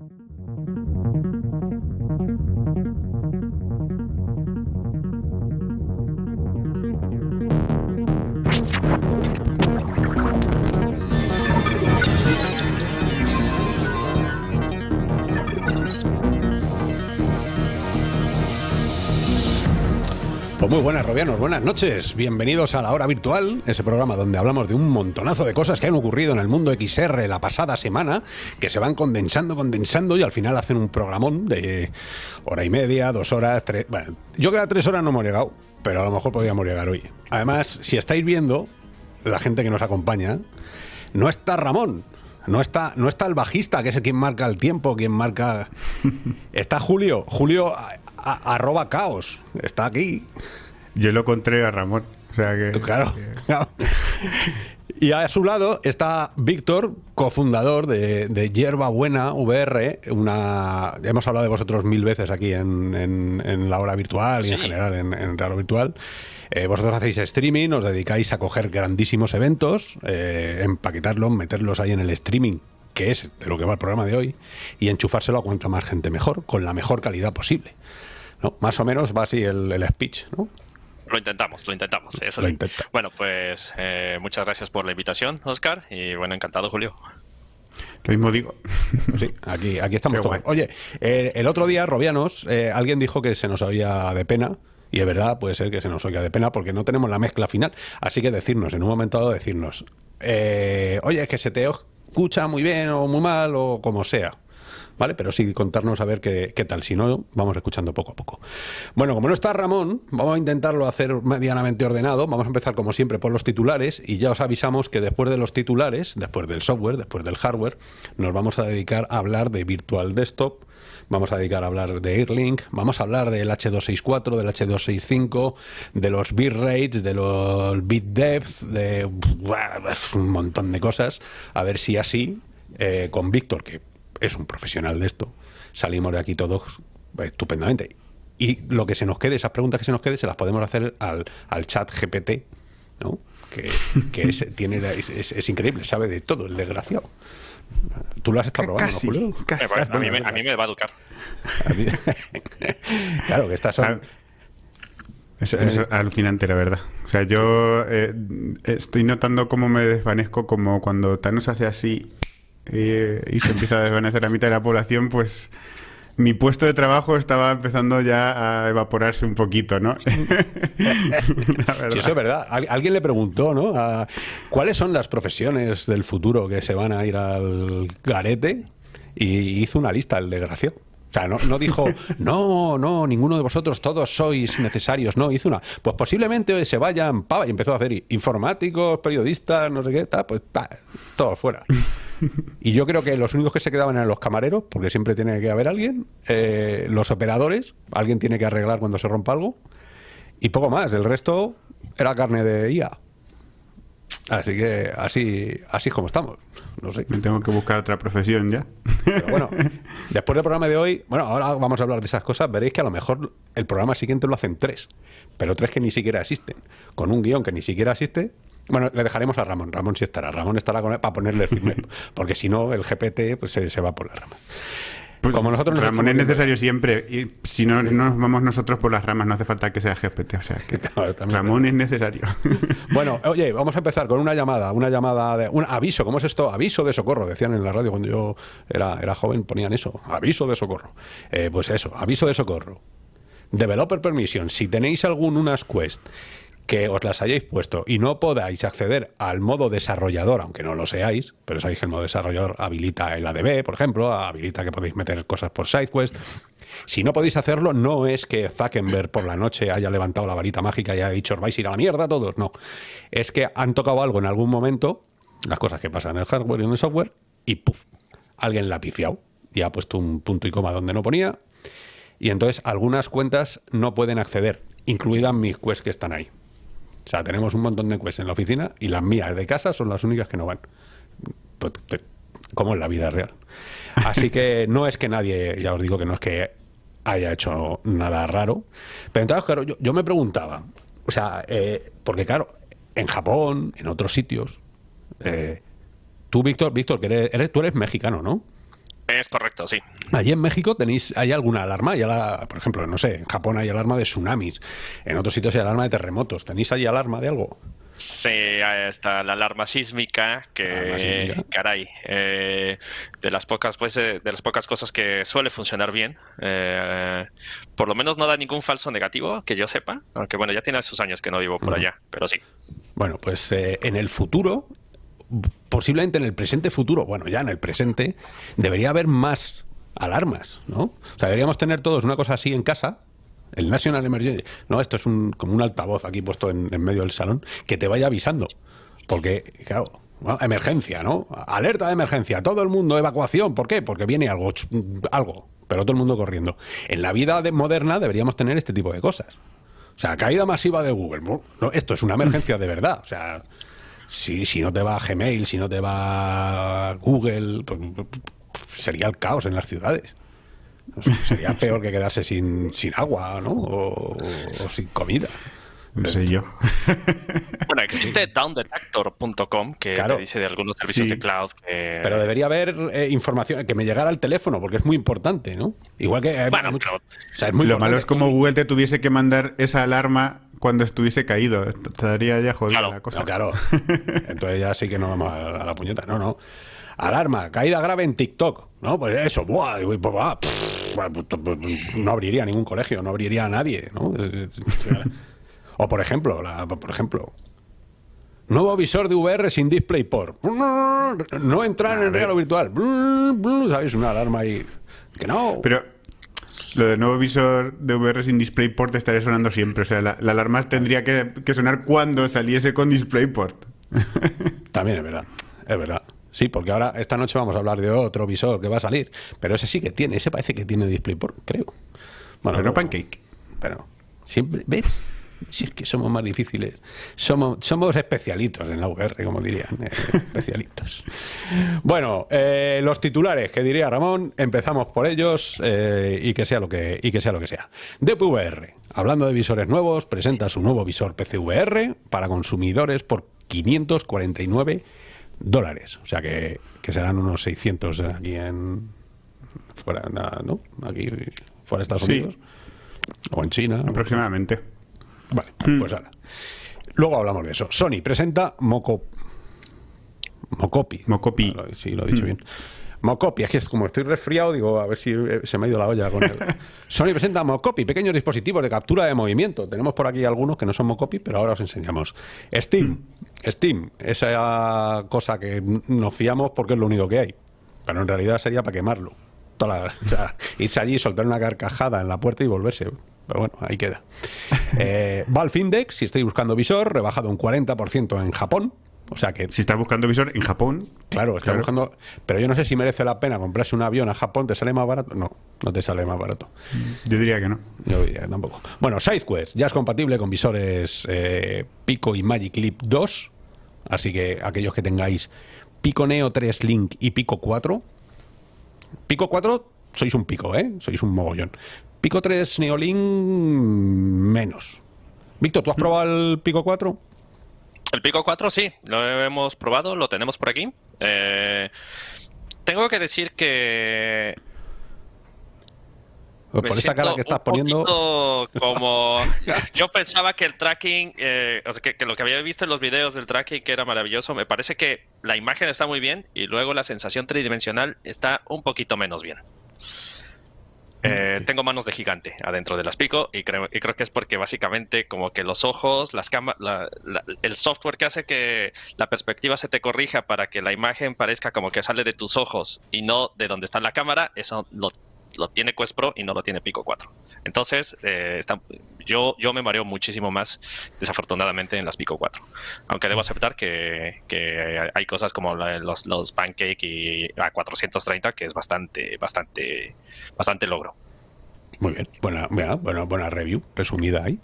Thank you. Muy buenas, Robianos, buenas noches. Bienvenidos a la hora virtual, ese programa donde hablamos de un montonazo de cosas que han ocurrido en el mundo XR la pasada semana, que se van condensando, condensando y al final hacen un programón de hora y media, dos horas, tres. Bueno, yo que a tres horas no hemos llegado, pero a lo mejor podríamos llegar hoy. Además, si estáis viendo, la gente que nos acompaña, no está Ramón. No está, no está el bajista, que es el quien marca el tiempo, quien marca. Está Julio. Julio arroba caos. Está aquí. Yo lo encontré a Ramón. O sea que. Claro. Y a su lado está Víctor, cofundador de, de Hierba Buena VR, una hemos hablado de vosotros mil veces aquí en, la hora virtual y en general en, en Real Virtual. Eh, vosotros hacéis streaming, os dedicáis a coger grandísimos eventos, eh, empaquetarlos, meterlos ahí en el streaming que es de lo que va el programa de hoy, y enchufárselo a cuanta más gente mejor, con la mejor calidad posible. ¿no? Más o menos va así el, speech, ¿no? Lo intentamos, lo intentamos, eso sí. Bueno, pues eh, muchas gracias por la invitación, Oscar, y bueno, encantado, Julio. Lo mismo digo. Sí, aquí, aquí estamos todos. Oye, eh, el otro día, Robianos, eh, alguien dijo que se nos oía de pena. Y de verdad puede ser que se nos oiga de pena porque no tenemos la mezcla final. Así que decirnos, en un momento dado, decirnos, oye, es que se te escucha muy bien o muy mal o como sea. ¿Vale? Pero sí contarnos a ver qué, tal, si no, vamos escuchando poco a poco. Bueno, como no está Ramón, vamos a intentarlo hacer medianamente ordenado, vamos a empezar como siempre por los titulares y ya os avisamos que después de los titulares, después del software, después del hardware, nos vamos a dedicar a hablar de Virtual Desktop, vamos a dedicar a hablar de Airlink, vamos a hablar del H264, del H265, de los bitrates, de los bit depth, de un montón de cosas, a ver si así, eh, con Víctor, que es un profesional de esto, salimos de aquí todos estupendamente. Y lo que se nos quede, esas preguntas que se nos quede, se las podemos hacer al, al chat GPT, ¿no? que, es, tiene, es, increíble, sabe de todo, el desgraciado. Tú lo has estado probando, casi, ¿no, a, mí me, a, mí me, va a educar. claro, que estas son... Es, alucinante, la verdad. O sea, yo eh, estoy notando cómo me desvanezco, como cuando Thanos hace así y, se empieza a desvanecer la mitad de la población, pues mi puesto de trabajo estaba empezando ya a evaporarse un poquito, ¿no? sí, eso es verdad. alguien le preguntó, ¿no? ¿Cuáles son las profesiones del futuro que se van a ir al garete? Y hizo una lista, el desgraciado. Sea, no, no, dijo, no, no, ninguno de vosotros, todos sois necesarios. No, hizo una. Pues posiblemente se vayan, pa, y empezó a hacer informáticos, periodistas, no sé qué, ta, pues ta, todo fuera. Y yo creo que los únicos que se quedaban eran los camareros, porque siempre tiene que haber alguien, eh, los operadores, alguien tiene que arreglar cuando se rompa algo, y poco más. El resto era carne de IA. Así que así, así es como estamos. No sé. Me tengo que buscar otra profesión ya. Pero bueno, después del programa de hoy, bueno, ahora vamos a hablar de esas cosas. Veréis que a lo mejor el programa siguiente lo hacen tres, pero tres que ni siquiera existen. Con un guion que ni siquiera existe, bueno, le dejaremos a Ramón. Ramón sí estará. Ramón estará con él para ponerle firme. porque si no, el GPT pues, se, va por las ramas. Pues Como nosotros Ramón es necesario siempre. Y si no, no nos vamos nosotros por las ramas, no hace falta que sea GPT. O sea, que Ramón es necesario. Bueno, oye, vamos a empezar con una llamada. Una llamada de. Un aviso. ¿Cómo es esto? Aviso de socorro. Decían en la radio cuando yo era, era joven, ponían eso. Aviso de socorro. Eh, pues eso, aviso de socorro. Developer Permission. Si tenéis algún unas Quest que os las hayáis puesto y no podáis acceder al modo desarrollador, aunque no lo seáis, pero sabéis que el modo desarrollador habilita el ADB, por ejemplo, habilita que podéis meter cosas por SideQuest. Si no podéis hacerlo, no es que Zuckerberg por la noche haya levantado la varita mágica y haya dicho, os vais a ir a la mierda todos, no. Es que han tocado algo en algún momento, las cosas que pasan en el hardware y en el software, y ¡puf! Alguien la ha pifiado y ha puesto un punto y coma donde no ponía, y entonces algunas cuentas no pueden acceder, incluidas mis quests que están ahí. O sea, tenemos un montón de quests en la oficina y las mías de casa son las únicas que no van. Pues, como en la vida real. Así que no es que nadie, ya os digo que no es que haya hecho nada raro. Pero entonces, claro, yo, me preguntaba, o sea, eh, porque claro, en Japón, en otros sitios, eh, tú, Víctor, Víctor, que eres, tú eres mexicano, ¿no? Es correcto, sí. Allí en México tenéis, ¿hay alguna alarma? ¿Hay por ejemplo, no sé, en Japón hay alarma de tsunamis, en otros sitios hay alarma de terremotos. ¿Tenéis allí alarma de algo? Sí, está la alarma sísmica, que caray, eh, de las pocas pues de las pocas cosas que suele funcionar bien. Eh, por lo menos no da ningún falso negativo que yo sepa, aunque bueno ya tiene sus años que no vivo por allá, pero sí. Bueno, pues eh, en el futuro, posiblemente en el presente futuro, bueno ya en el presente debería haber más alarmas, ¿no? O sea, deberíamos tener todos una cosa así en casa el National Emergency. No, esto es un, como un altavoz aquí puesto en, medio del salón que te vaya avisando. Porque, claro, emergencia, ¿no? Alerta de emergencia, todo el mundo, evacuación. ¿Por qué? Porque viene algo, algo, pero todo el mundo corriendo. En la vida moderna deberíamos tener este tipo de cosas. O sea, caída masiva de Google. No, esto es una emergencia de verdad. O sea, si, si no te va Gmail, si no te va Google, pues, sería el caos en las ciudades. Sería peor que quedarse sin, sin agua, ¿no? O, sin comida. No sé yo. Bueno, existe downdetector.com que te dice de algunos servicios de cloud que... Pero debería haber eh, información que me llegara al teléfono, porque es muy importante, ¿no? Igual que... Eh, bueno, Lo malo es como Google te tuviese que mandar esa alarma cuando estuviese caído. Estaría ya jodida la cosa. claro. Entonces ya sí que no vamos a la puñeta. No, no. Alarma, caída grave en TikTok. No, pues eso, buah, pues, no abriría ningún colegio, no abriría a nadie, ¿no? O por ejemplo, por ejemplo, nuevo visor de VR sin DisplayPort. No entrar en real o virtual. ¿Sabéis? Una alarma ahí. Que no. Pero lo de nuevo visor de VR sin DisplayPort estaría sonando siempre. O sea, la, alarma tendría que, que, sonar cuando saliese con DisplayPort. También es verdad. Es verdad. Sí, porque ahora esta noche vamos a hablar de otro visor que va a salir, pero ese sí que tiene, ese parece que tiene DisplayPort, creo. Bueno, pero no Pancake. Pero siempre, ¿ves? Si es que somos más difíciles. Somos, somos especialitos en la VR, como dirían. Eh, especialitos. Bueno, eh, los titulares, que diría Ramón, empezamos por ellos eh, y, que sea lo que, y que sea lo que sea. DPVR, hablando de visores nuevos, presenta su nuevo visor PCVR para consumidores por 549 dólares. O sea que, serán unos 600 aquí en. fuera, ¿no? Aquí, fuera de Estados Unidos. O en China. Aproximadamente. Vale, hmm. pues ahora. Luego hablamos de eso. Sony presenta Moco. Mocopi. Mocopi. sí, lo he dicho hmm. bien. Mocopi, es que es como estoy resfriado, digo, a ver si eh, se me ha ido la olla con él. Sony presenta Mocopi, pequeños dispositivos de captura de movimiento. Tenemos por aquí algunos que no son Mocopi, pero ahora os enseñamos. Steam, Steam, esa cosa que nos fiamos porque es lo único que hay. Pero en realidad sería para quemarlo. Toda irse allí, soltar una carcajada en la puerta y volverse. Pero bueno, ahí queda. Eh, Valve Index, si estoy buscando visor, rebajado un 40% en Japón. O sea que. Si estás buscando visor en Japón. Claro, está buscando. Pero yo no sé si merece la pena comprarse un avión a Japón. ¿Te sale más barato? No, no te sale más barato. Yo diría que no. Yo diría que tampoco. Bueno, SideQuest ya es compatible con visores eh, Pico y Magic Leap 2. Así que aquellos que tengáis Pico Neo 3 Link y Pico 4. Pico 4 sois un pico, ¿eh? Sois un mogollón. Pico 3 Neolink menos. Víctor, ¿tú has probado el Pico 4? El Pico 4 sí, lo hemos probado, lo tenemos por aquí. Eh, tengo que decir que por esa cara que estás poniendo. Como yo pensaba que el tracking, eh, que, lo que había visto en los videos del tracking que era maravilloso, me parece que la imagen está muy bien y luego la sensación tridimensional está un poquito menos bien. Eh, tengo manos de gigante adentro de las pico y creo, y creo que es porque básicamente como que los ojos, las cámaras, el software que hace que la perspectiva se te corrija para que la imagen parezca como que sale de tus ojos y no de donde está la cámara, eso lo, tiene Quest Pro y no lo tiene Pico 4. Entonces, eh, yo, yo me mareo muchísimo más desafortunadamente en las Pico 4. Aunque debo aceptar que, hay cosas como los, los Pancake y a 430 que es bastante, bastante, bastante logro. Muy bien, buena, buena, buena review resumida ahí.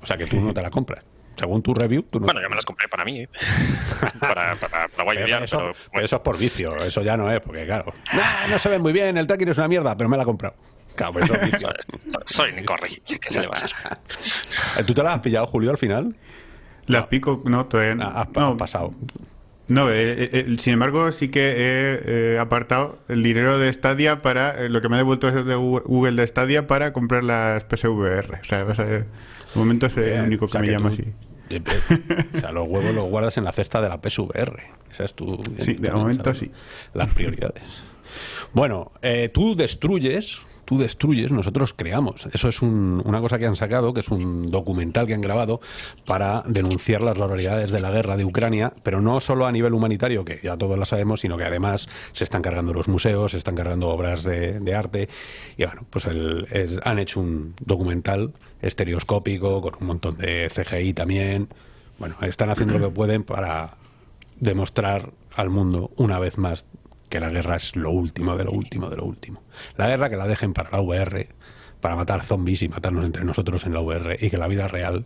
O sea que tú no te la compras. Según tu review, tú no. Bueno, yo me las compré para mí, ¿eh? para, para, para eso, pero, eso es por vicio, eso ya no es, porque claro. no se ve muy bien, el tracking es una mierda, pero me la he comprado. Claro, pero eso es vicio. Soy incorregible, ¿qué se le va a hacer? Eh, ¿Tú te la has pillado, Julio, al final? La pico, no, todavía no. Has, no, pasado. No, eh, eh, sin embargo, sí que he apartado el dinero de Stadia para lo que me ha devuelto de Google de Stadia para comprar las PSVR. O sea, va a ser, de momento es el único que me llama así. O sea, los huevos los guardas en la cesta de la PSVR. Esa es tu. Sí, de momento sí. Las prioridades. Bueno, eh, tú destruyes tú destruyes, nosotros creamos. Eso es una cosa que han sacado, que es un documental que han grabado para denunciar las barbaridades de la guerra de Ucrania, pero no solo a nivel humanitario, que ya todos lo sabemos, sino que además se están cargando los museos, se están cargando obras de, arte. Y bueno, pues han hecho un documental estereoscópico con un montón de CGI también. Bueno, están haciendo lo que pueden para demostrar al mundo una vez más que la guerra es lo último de lo último de lo último. La guerra que la dejen para la VR, para matar zombies y matarnos entre nosotros en la VR y que la vida real,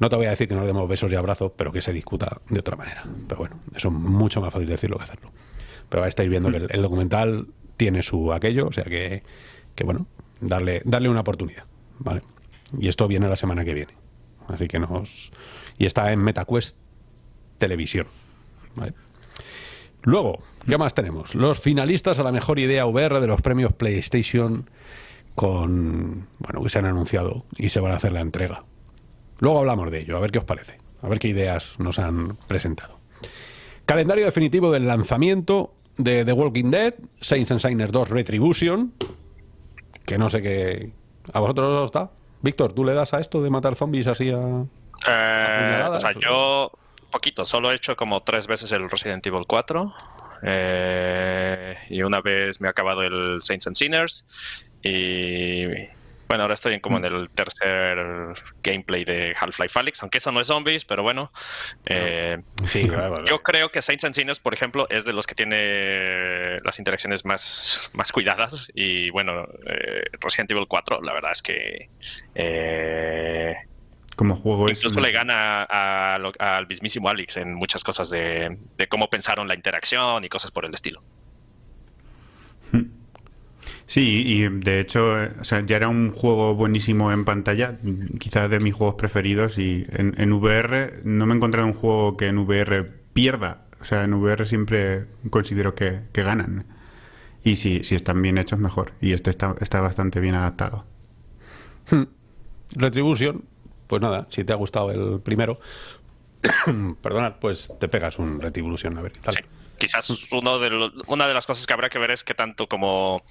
no te voy a decir que nos demos besos y abrazos, pero que se discuta de otra manera. Pero bueno, eso es mucho más fácil decirlo que hacerlo. Pero estáis viendo que el, documental tiene su aquello, o sea que, que bueno, darle, darle una oportunidad, ¿vale? Y esto viene la semana que viene. Así que nos... Y está en MetaQuest Televisión, ¿vale? Luego, ¿qué más tenemos? Los finalistas a la mejor idea VR de los premios PlayStation con bueno, que se han anunciado y se van a hacer la entrega. Luego hablamos de ello, a ver qué os parece, a ver qué ideas nos han presentado. Calendario definitivo del lanzamiento de The Walking Dead, Saints and Signers 2 Retribution, que no sé qué... ¿A vosotros os está? Víctor, ¿tú le das a esto de matar zombies así a... Eh, o sea, yo poquito, solo he hecho como tres veces el Resident Evil 4. Eh, y una vez me ha acabado el Saints and Sinners. Y bueno, ahora estoy como en el tercer gameplay de Half-Life Alyx, aunque eso no es zombies, pero bueno. Eh, yo creo que Saints and Sinners, por ejemplo, es de los que tiene las interacciones más, más cuidadas. Y bueno, eh, Resident Evil 4, la verdad es que como juego Incluso le gana al mismísimo Alex en muchas cosas de, cómo pensaron la interacción y cosas por el estilo. Sí, y de hecho, ya era un juego buenísimo en pantalla, quizás de mis juegos preferidos, y en, VR no me he encontrado un juego que en VR pierda. O sea, en VR siempre considero que, ganan. Y si, si están bien hechos, mejor. Y este está, está bastante bien adaptado. Hmm. Pues nada, si te ha gustado el primero, perdonad, pues te pegas un Retribution a ver tal. Quizás uno de una de las cosas que habrá que ver es que tanto como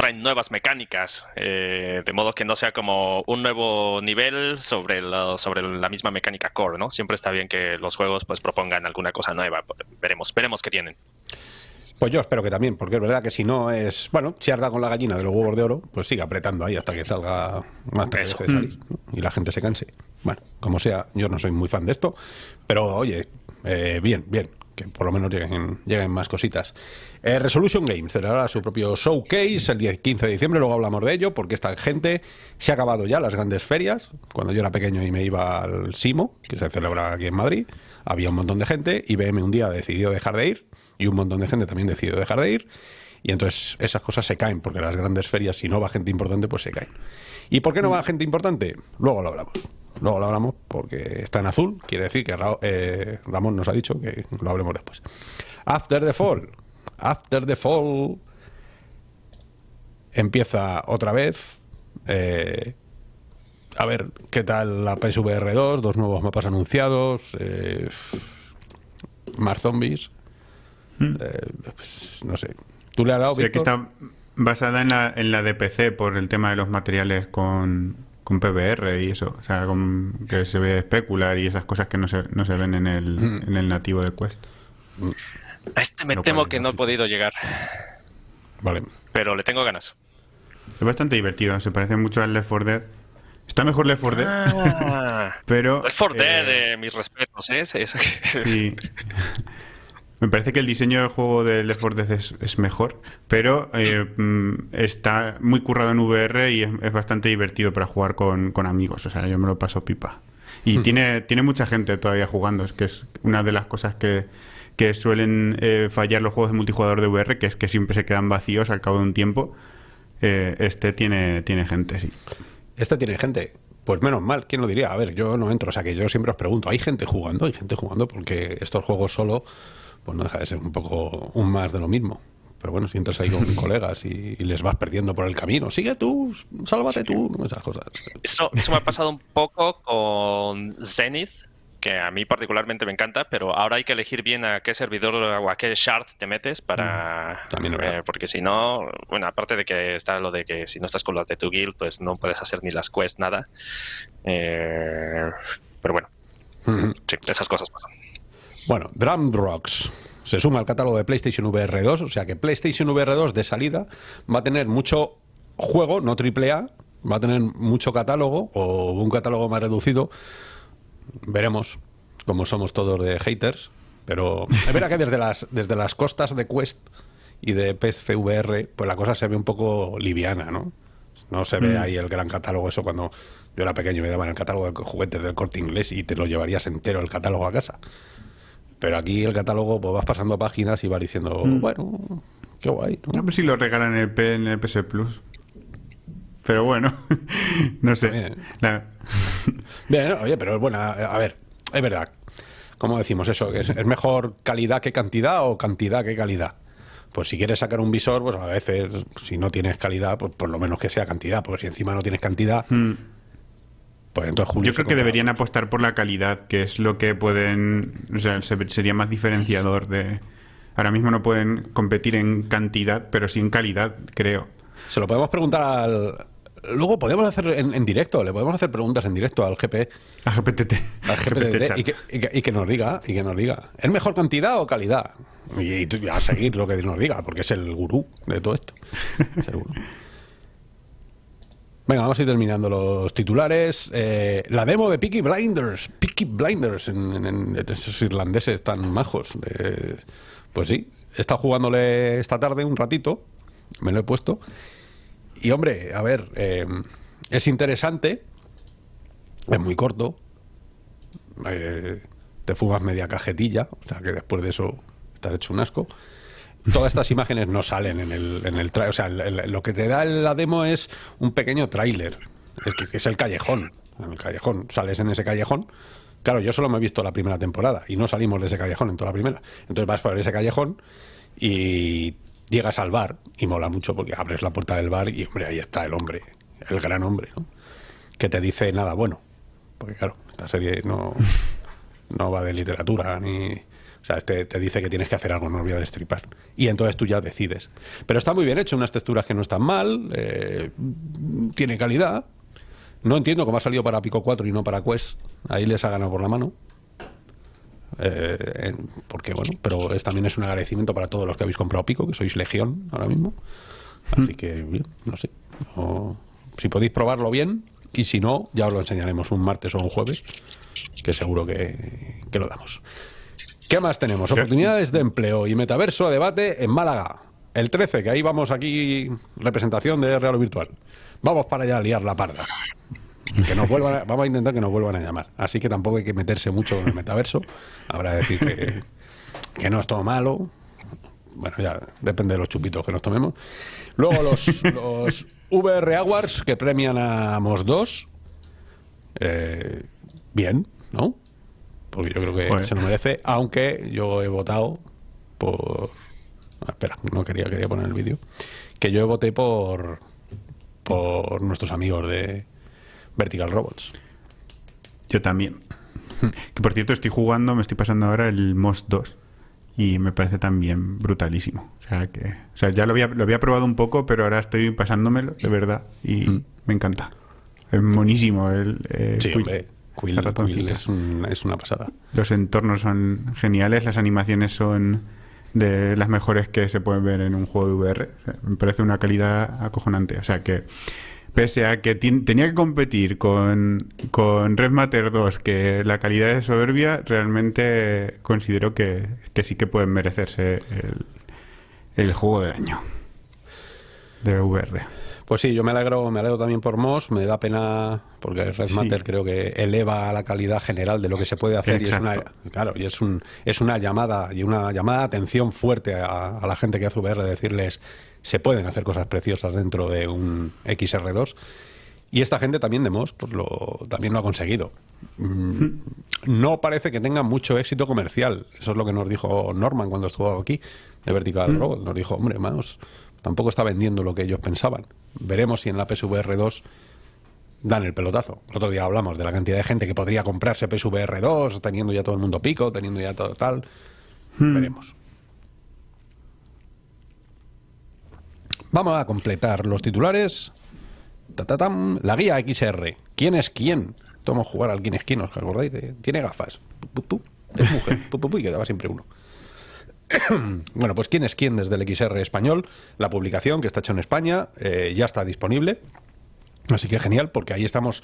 traen nuevas mecánicas, eh, de modo que no sea como un nuevo nivel sobre, sobre la misma mecánica core, ¿no? Siempre está bien que los juegos pues propongan alguna cosa nueva. Veremos, veremos qué tienen. Pues yo espero que también, porque es verdad que si no es. Bueno, si arda con la gallina de los huevos de oro, pues sigue apretando ahí hasta que salga más tarde y la gente se canse. Bueno, como sea, yo no soy muy fan de esto, pero oye, eh, bien, bien, que por lo menos lleguen, lleguen más cositas. Eh, Resolution Games celebrará su propio showcase el 10, 15 de diciembre, luego hablamos de ello, porque esta gente se ha acabado ya las grandes ferias. Cuando yo era pequeño y me iba al Simo, que se celebra aquí en Madrid, había un montón de gente, y IBM un día decidió dejar de ir y un montón de gente también decidió dejar de ir. Y entonces esas cosas se caen, porque las grandes ferias, si no va gente importante, pues se caen. ¿Y por qué no va gente importante? Luego lo hablamos. Luego lo hablamos porque está en azul, quiere decir que eh, Ramón nos ha dicho que lo hablemos después. After the Fall. After the Fall empieza otra vez. Eh, a ver qué tal la PSVR 2, dos nuevos mapas anunciados, eh, más zombies. Mm. Eh, pues, no sé. ¿Tú le has dado, sí, aquí está basada en la, en la de PC por el tema de los materiales con, con PBR y eso. O sea, que se ve especular y esas cosas que no se, no se ven en el, mm. en el nativo de Quest. Mm. A este me temo que no he podido llegar. Vale. Pero le tengo ganas. Es bastante divertido, se parece mucho al Left 4 Dead. Está mejor Left 4 Dead. Ah. pero. Left 4 Dead, eh, mis respetos, ¿eh? Sí. Me parece que el diseño del juego de Left 4 Dead es, mejor, pero eh, mm, está muy currado en VR y es, bastante divertido para jugar con, amigos. O sea, yo me lo paso pipa. Y tiene, tiene mucha gente todavía jugando, es que es una de las cosas que, suelen eh, fallar los juegos de multijugador de VR, que es que siempre se quedan vacíos al cabo de un tiempo. Eh, este tiene, tiene gente, sí. Este tiene gente. Pues menos mal, ¿quién lo diría? A ver, yo no entro, o sea que yo siempre os pregunto, ¿hay gente jugando? ¿Hay gente jugando? Porque estos juegos solo pues no deja de ser un poco un más de lo mismo. Pero bueno, si entras ahí con colegas y, les vas perdiendo por el camino, sigue tú, sálvate tú, esas cosas. Eso, eso me ha pasado un poco con Zenith, que a mí particularmente me encanta, pero ahora hay que elegir bien a qué servidor o a qué shard te metes para... Mm, también eh, porque si no, bueno, aparte de que está lo de que si no estás con los de tu guild, pues no puedes hacer ni las quests, nada. Eh, pero bueno, sí, esas cosas pasan. Bueno, Drum Rocks se suma al catálogo de PlayStation VR 2, o sea que PlayStation VR 2 de salida va a tener mucho juego, no AAA, va a tener mucho catálogo o un catálogo más reducido. Veremos cómo somos todos de haters, pero es verdad que desde las, desde las costas de Quest y de PSVR, pues la cosa se ve un poco liviana, ¿no? No se ve mm. ahí el gran catálogo, eso cuando yo era pequeño me daban el catálogo de juguetes del corte inglés y te lo llevarías entero el catálogo a casa. Pero aquí el catálogo, pues vas pasando páginas y vas diciendo, mm. bueno, qué guay. ¿no? A ver si lo regalan en el, P, en el PS Plus. Pero bueno, no sé. Bien. oye, pero es buena. A ver, es verdad. ¿Cómo decimos eso? ¿Es, ¿Es mejor calidad que cantidad o cantidad que calidad? Pues si quieres sacar un visor, pues a veces, si no tienes calidad, pues por lo menos que sea cantidad. Porque si encima no tienes cantidad, mm. Pues Yo creo que deberían apostar por la calidad, que es lo que pueden. O sea, sería más diferenciador de. Ahora mismo no pueden competir en cantidad, pero sí en calidad, creo. Se lo podemos preguntar al. Luego podemos hacer en, directo, le podemos hacer preguntas en directo al GP. Al GPTT. Al GPTT y, que, y, que, nos diga, y que nos diga. ¿Es mejor cantidad o calidad? Y, a seguir lo que nos diga, porque es el gurú de todo esto. Es el gurú. Venga, vamos a ir terminando los titulares. Eh, la demo de Peaky Blinders. Peaky Blinders, en, esos irlandeses tan majos. pues sí, he estado jugándole esta tarde un ratito. Me lo he puesto. Y hombre, a ver, eh, es interesante. Es muy corto. Eh, te fumas media cajetilla. O sea que después de eso estás hecho un asco todas estas imágenes no salen en el, en el. O sea, lo que te da la demo es un pequeño tráiler, que, es el callejón. En el callejón, sales en ese callejón. Claro, yo solo me he visto la primera temporada y no salimos de ese callejón en toda la primera. Entonces vas por ese callejón y llegas al bar y mola mucho porque abres la puerta del bar y, hombre, ahí está el hombre, el gran hombre, ¿no? Que te dice nada bueno. Porque, claro, esta serie no, no va de literatura ni o sea, este te dice que tienes que hacer algo, no voy a destripar. Y entonces tú ya decides. Pero está muy bien hecho, unas texturas que no están mal, eh, tiene calidad. No entiendo cómo ha salido para Pico 4 y no para Quest. Ahí les ha ganado por la mano. Eh, porque bueno, pero es, también es un agradecimiento para todos los que habéis comprado Pico, que sois legión ahora mismo. Así que, bien, no sé. si podéis probarlo bien, y si no, ya os lo enseñaremos un martes o un jueves, que seguro que, que lo damos. ¿Qué más tenemos? Oportunidades de empleo y metaverso a debate en Málaga. El 13, que ahí vamos aquí, representación de Real Virtual. Vamos para allá a liar la parda. Que nos vuelvan vamos a intentar que nos vuelvan a llamar. Así que tampoco hay que meterse mucho en el metaverso. Habrá que decir que, no es todo malo. Bueno, ya depende de los chupitos que nos tomemos. Luego los, los VR Awards que premian a Mos 2. Eh, bien, ¿no? Porque yo creo que se lo merece, aunque yo he votado por... Ah, espera, no quería, quería poner el vídeo. Que yo voté por, por nuestros amigos de Vertical Robots. Yo también. que por cierto estoy jugando, me estoy pasando ahora el MOS 2 y me parece también brutalísimo. O sea que, o sea, ya lo había, lo había probado un poco, pero ahora estoy pasándomelo de verdad y mm. me encanta. Es monísimo el eh, sí, es, una pasada. Los entornos son geniales, las animaciones son de las mejores que se pueden ver en un juego de VR. me parece una calidad acojonante. O sea que, pese a que tenía que competir con, con Red Matter 2, que la calidad es soberbia, realmente considero que, sí que pueden merecerse el, el juego del año de VR. Pues sí, yo me alegro, me alegro también por Moss, me da pena porque Red Matter creo que eleva la calidad general de lo que se puede hacer y es una, claro, y es un es una llamada y una llamada de atención fuerte a, la gente que hace VR de decirles se pueden hacer cosas preciosas dentro de un XR2 Y esta gente también de Moss, pues lo, también lo ha conseguido. Mm, no parece que tenga mucho éxito comercial. Eso es lo que nos dijo Norman cuando estuvo aquí, de Vertical Robot. Nos dijo, hombre, Moss tampoco está vendiendo lo que ellos pensaban. Veremos si en la PSVR 2 dan el pelotazo. El otro día hablamos de la cantidad de gente que podría comprarse PSVR 2, teniendo ya todo el mundo pico, teniendo ya todo tal. Veremos. Vamos a completar los titulares. La guía XR. ¿Quién es quién? Tomo jugar al quién es quién, ¿os acordáis? Tiene gafas. Es mujer. y quedaba siempre uno. bueno, pues quién es quién desde el XR español. La publicación que está hecha en España eh, ya está disponible. Así que genial, porque ahí estamos,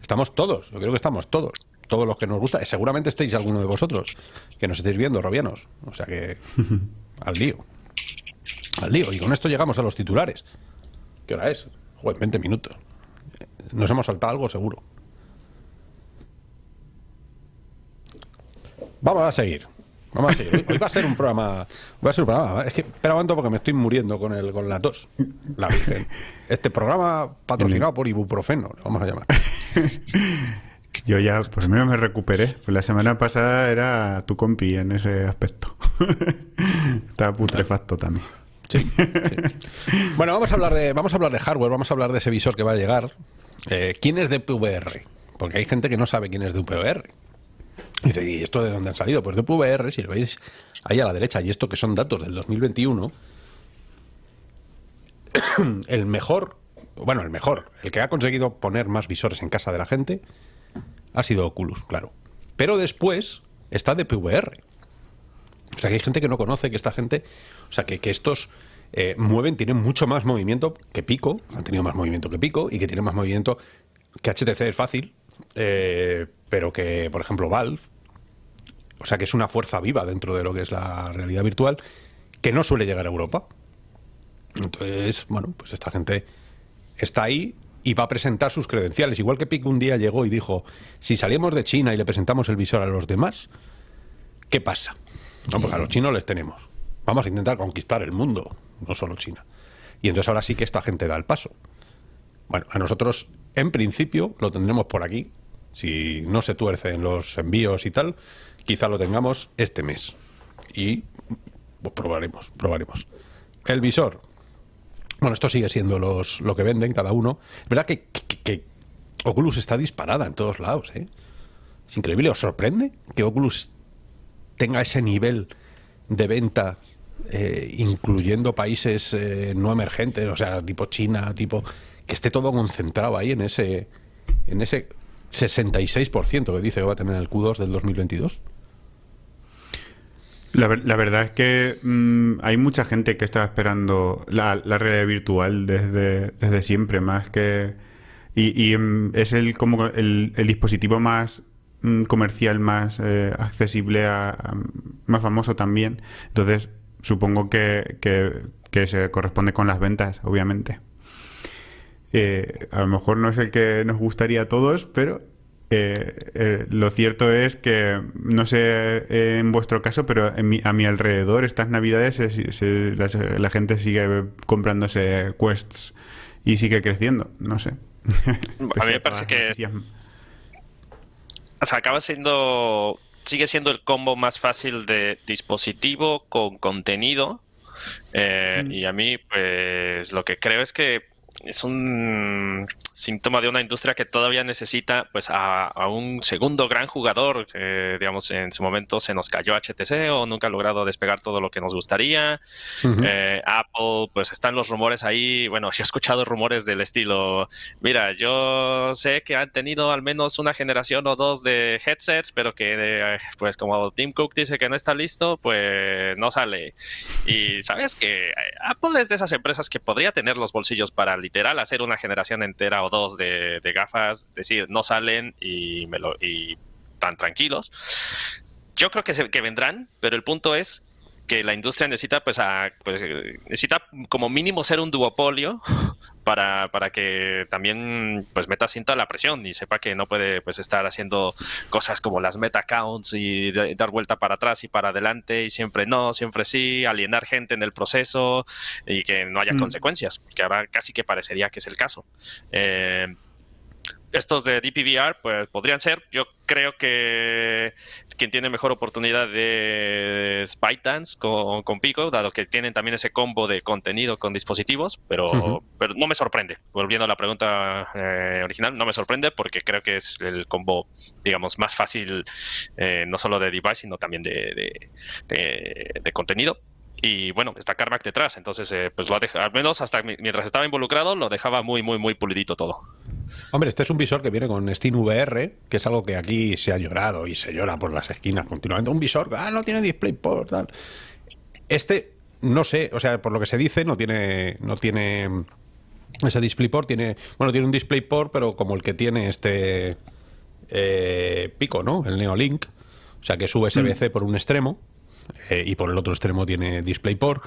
estamos todos. Yo creo que estamos todos. Todos los que nos gusta. Seguramente estéis alguno de vosotros que nos estéis viendo, robianos. O sea que al lío. Al lío. Y con esto llegamos a los titulares. ¿Qué hora es? Joder, 20 minutos. Nos hemos saltado algo seguro. Vamos a seguir. Vamos a seguir. Hoy va a ser un programa. Va a ser un programa. Es que espera un momento porque me estoy muriendo con el con la tos. La Virgen. Este programa patrocinado por ibuprofeno, le vamos a llamar. Yo ya, por lo menos me recuperé. Pues la semana pasada era tu compi en ese aspecto. Estaba putrefacto también. Sí, Bueno, vamos a hablar de vamos a hablar de hardware, vamos a hablar de ese visor que va a llegar. Eh, ¿Quién es de PVR? Porque hay gente que no sabe quién es de PVR. Dice, ¿y esto de dónde han salido? Pues de PVR, si lo veis ahí a la derecha, y esto que son datos del 2021, el mejor, bueno, el mejor, el que ha conseguido poner más visores en casa de la gente, ha sido Oculus, claro. Pero después está de PVR. O sea, que hay gente que no conoce que esta gente, o sea, que, que estos eh, mueven, tienen mucho más movimiento que Pico, han tenido más movimiento que Pico y que tienen más movimiento que HTC es fácil, eh, pero que, por ejemplo, Valve, o sea, que es una fuerza viva dentro de lo que es la realidad virtual, que no suele llegar a Europa. Entonces, bueno, pues esta gente está ahí y va a presentar sus credenciales. Igual que Pico un día llegó y dijo, si salimos de China y le presentamos el visor a los demás, ¿qué pasa? No, pues a los chinos les tenemos. Vamos a intentar conquistar el mundo, no solo China. Y entonces ahora sí que esta gente da el paso. Bueno, a nosotros, en principio, lo tendremos por aquí. Si no se tuercen los envíos y tal, quizá lo tengamos este mes. Y pues probaremos, probaremos. El visor. Bueno, esto sigue siendo los, lo que venden cada uno. Es verdad que, Oculus está disparada en todos lados, ¿eh? Es increíble. ¿Os sorprende que Oculus tenga ese nivel de venta, eh, incluyendo países eh, no emergentes, o sea, tipo China, tipo que esté todo concentrado ahí en ese en ese 66% que dice que va a tener el Q2 del 2022. La, la verdad es que mm, hay mucha gente que está esperando la, realidad virtual desde, desde siempre, más que... Y, mm, es el, como el, el dispositivo más comercial más eh, accesible, a, más famoso también. Entonces, supongo que, que, se corresponde con las ventas, obviamente. Eh, a lo mejor no es el que nos gustaría a todos, pero eh, lo cierto es que, no sé en vuestro caso, pero a mi alrededor estas navidades la, gente sigue comprándose quests y sigue creciendo, no sé. A mí me parece que o sea, acaba siendo, sigue siendo el combo más fácil de dispositivo con contenido. Eh, y a mí, pues lo que creo es que es un síntoma de una industria que todavía necesita pues a, un segundo gran jugador que digamos en su momento se nos cayó HTC o nunca ha logrado despegar todo lo que nos gustaría. Eh, Apple pues están los rumores ahí. Bueno yo he escuchado rumores del estilo mira yo sé que han tenido al menos una generación o dos de headsets pero que pues como Tim Cook dice que no está listo pues no sale y sabes que Apple es de esas empresas que podría tener los bolsillos para literal hacer una generación entera o dos de, gafas, decir, no salen y, me lo, y tan tranquilos. Yo creo que, se, que vendrán, pero el punto es que la industria necesita, pues, a, pues, necesita como mínimo ser un duopolio para, para, que también pues meta cinta la presión y sepa que no puede pues estar haciendo cosas como las meta accounts y dar vuelta para atrás y para adelante y siempre no, siempre sí, alienar gente en el proceso y que no haya mm. consecuencias, que ahora casi que parecería que es el caso. Eh, estos de DPVR pues podrían ser. Yo creo que quien tiene mejor oportunidad de ByteDance con, con Pico, dado que tienen también ese combo de contenido con dispositivos, pero, pero no me sorprende. Volviendo a la pregunta eh, original, no me sorprende porque creo que es el combo, digamos, más fácil, eh, no solo de device, sino también de, de contenido y bueno, está Carmack detrás, entonces eh, pues lo ha dejado, al menos hasta mientras estaba involucrado lo dejaba muy, muy, muy pulidito todo. Hombre, este es un visor que viene con VR que es algo que aquí se ha llorado y se llora por las esquinas continuamente. Un visor, ah, no tiene DisplayPort, tal. Este, no sé, o sea, por lo que se dice, no tiene, no tiene ese DisplayPort, tiene, bueno, tiene un DisplayPort, pero como el que tiene este eh, Pico, ¿no? El Neolink, o sea, que es USB-C mm. por un extremo eh, y por el otro extremo tiene DisplayPort.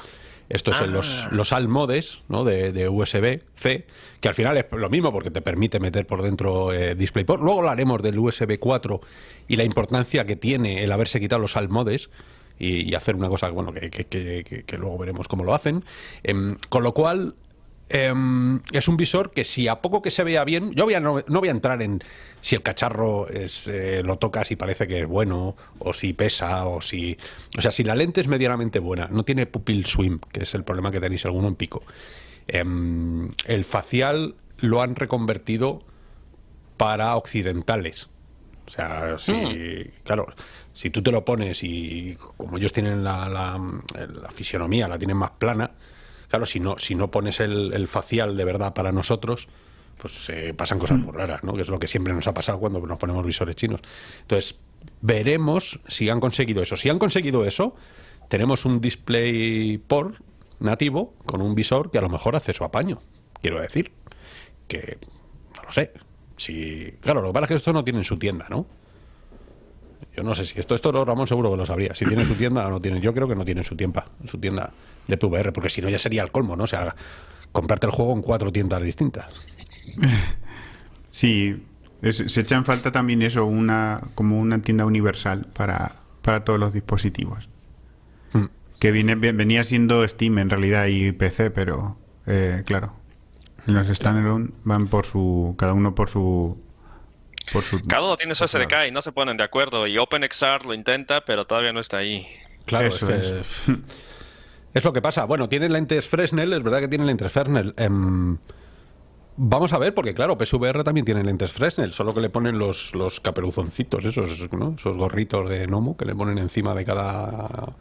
Estos son los, ah. los modes ¿no? de, USB-C, que al final es lo mismo porque te permite meter por dentro eh, DisplayPort. Luego hablaremos del USB 4 y la importancia que tiene el haberse quitado los modes y, hacer una cosa bueno, que, que, luego veremos cómo lo hacen. Em, con lo cual, Em, es un visor que si a poco que se vea bien, yo voy a, no, voy a entrar en si el cacharro es, eh, lo tocas y parece que es bueno, o si pesa, o si... O sea, si la lente es medianamente buena, no tiene pupil swim, que es el problema que tenéis alguno en pico. Em, el facial lo han reconvertido para occidentales. O sea, si, hmm. claro, si tú te lo pones y como ellos tienen la, la fisionomía, la tienen más plana, Claro, si no, si no pones el, facial de verdad para nosotros, pues eh, pasan cosas mm. muy raras, ¿no? Que es lo que siempre nos ha pasado cuando nos ponemos visores chinos. Entonces, veremos si han conseguido eso. Si han conseguido eso, tenemos un display por nativo con un visor que a lo mejor hace su apaño. Quiero decir, que no lo sé. Si, claro, lo que pasa es que esto no tiene en su tienda, ¿no? Yo no sé si esto, esto Ramón seguro que lo sabría. Si tiene su tienda o no tiene. Yo creo que no tiene su tienda, su tienda de PVR, porque si no ya sería el colmo, ¿no? O sea, comprarte el juego en cuatro tiendas distintas. Sí, se echa en falta también eso, una como una tienda universal para, para todos los dispositivos. Hmm. Que viene, venía siendo Steam en realidad y PC, pero eh, claro, los standalone van por su, cada uno por su por su, Cada uno tiene su SDK y no se ponen de acuerdo. Y OpenXR lo intenta, pero todavía no está ahí. Claro, Eso es, es lo que pasa. Bueno, tienen lentes Fresnel, es verdad que tienen lentes Fresnel. Em, vamos a ver, porque claro, PSVR también tiene lentes Fresnel, solo que le ponen los, los caperuzoncitos, esos, ¿no? esos gorritos de gnomo que le ponen encima de cada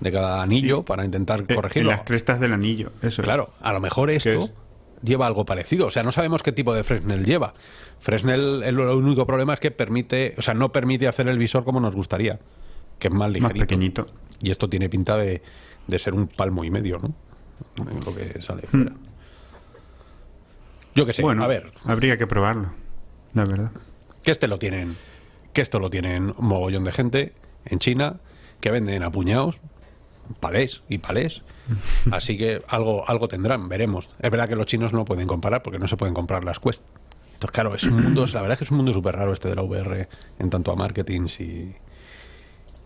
de cada anillo para intentar eh, corregirlo. las crestas del anillo, eso. Claro, a lo mejor esto lleva algo parecido. O sea, no sabemos qué tipo de Fresnel lleva. Fresnel, el, único problema es que permite, o sea, no permite hacer el visor como nos gustaría, que es más ligerito. Más pequeñito. Y esto tiene pinta de, de ser un palmo y medio, ¿no? lo que sale hmm. fuera. Yo qué sé, bueno, a ver. Habría que probarlo, la verdad. Que este lo tienen, que esto lo tienen un mogollón de gente en China, que venden a puñados, palés y palés. Así que algo, algo tendrán, veremos. Es verdad que los chinos no pueden comparar porque no se pueden comprar las Quest. Entonces, claro, es un mundo, la verdad es que es un mundo súper raro este de la VR en tanto a marketing y,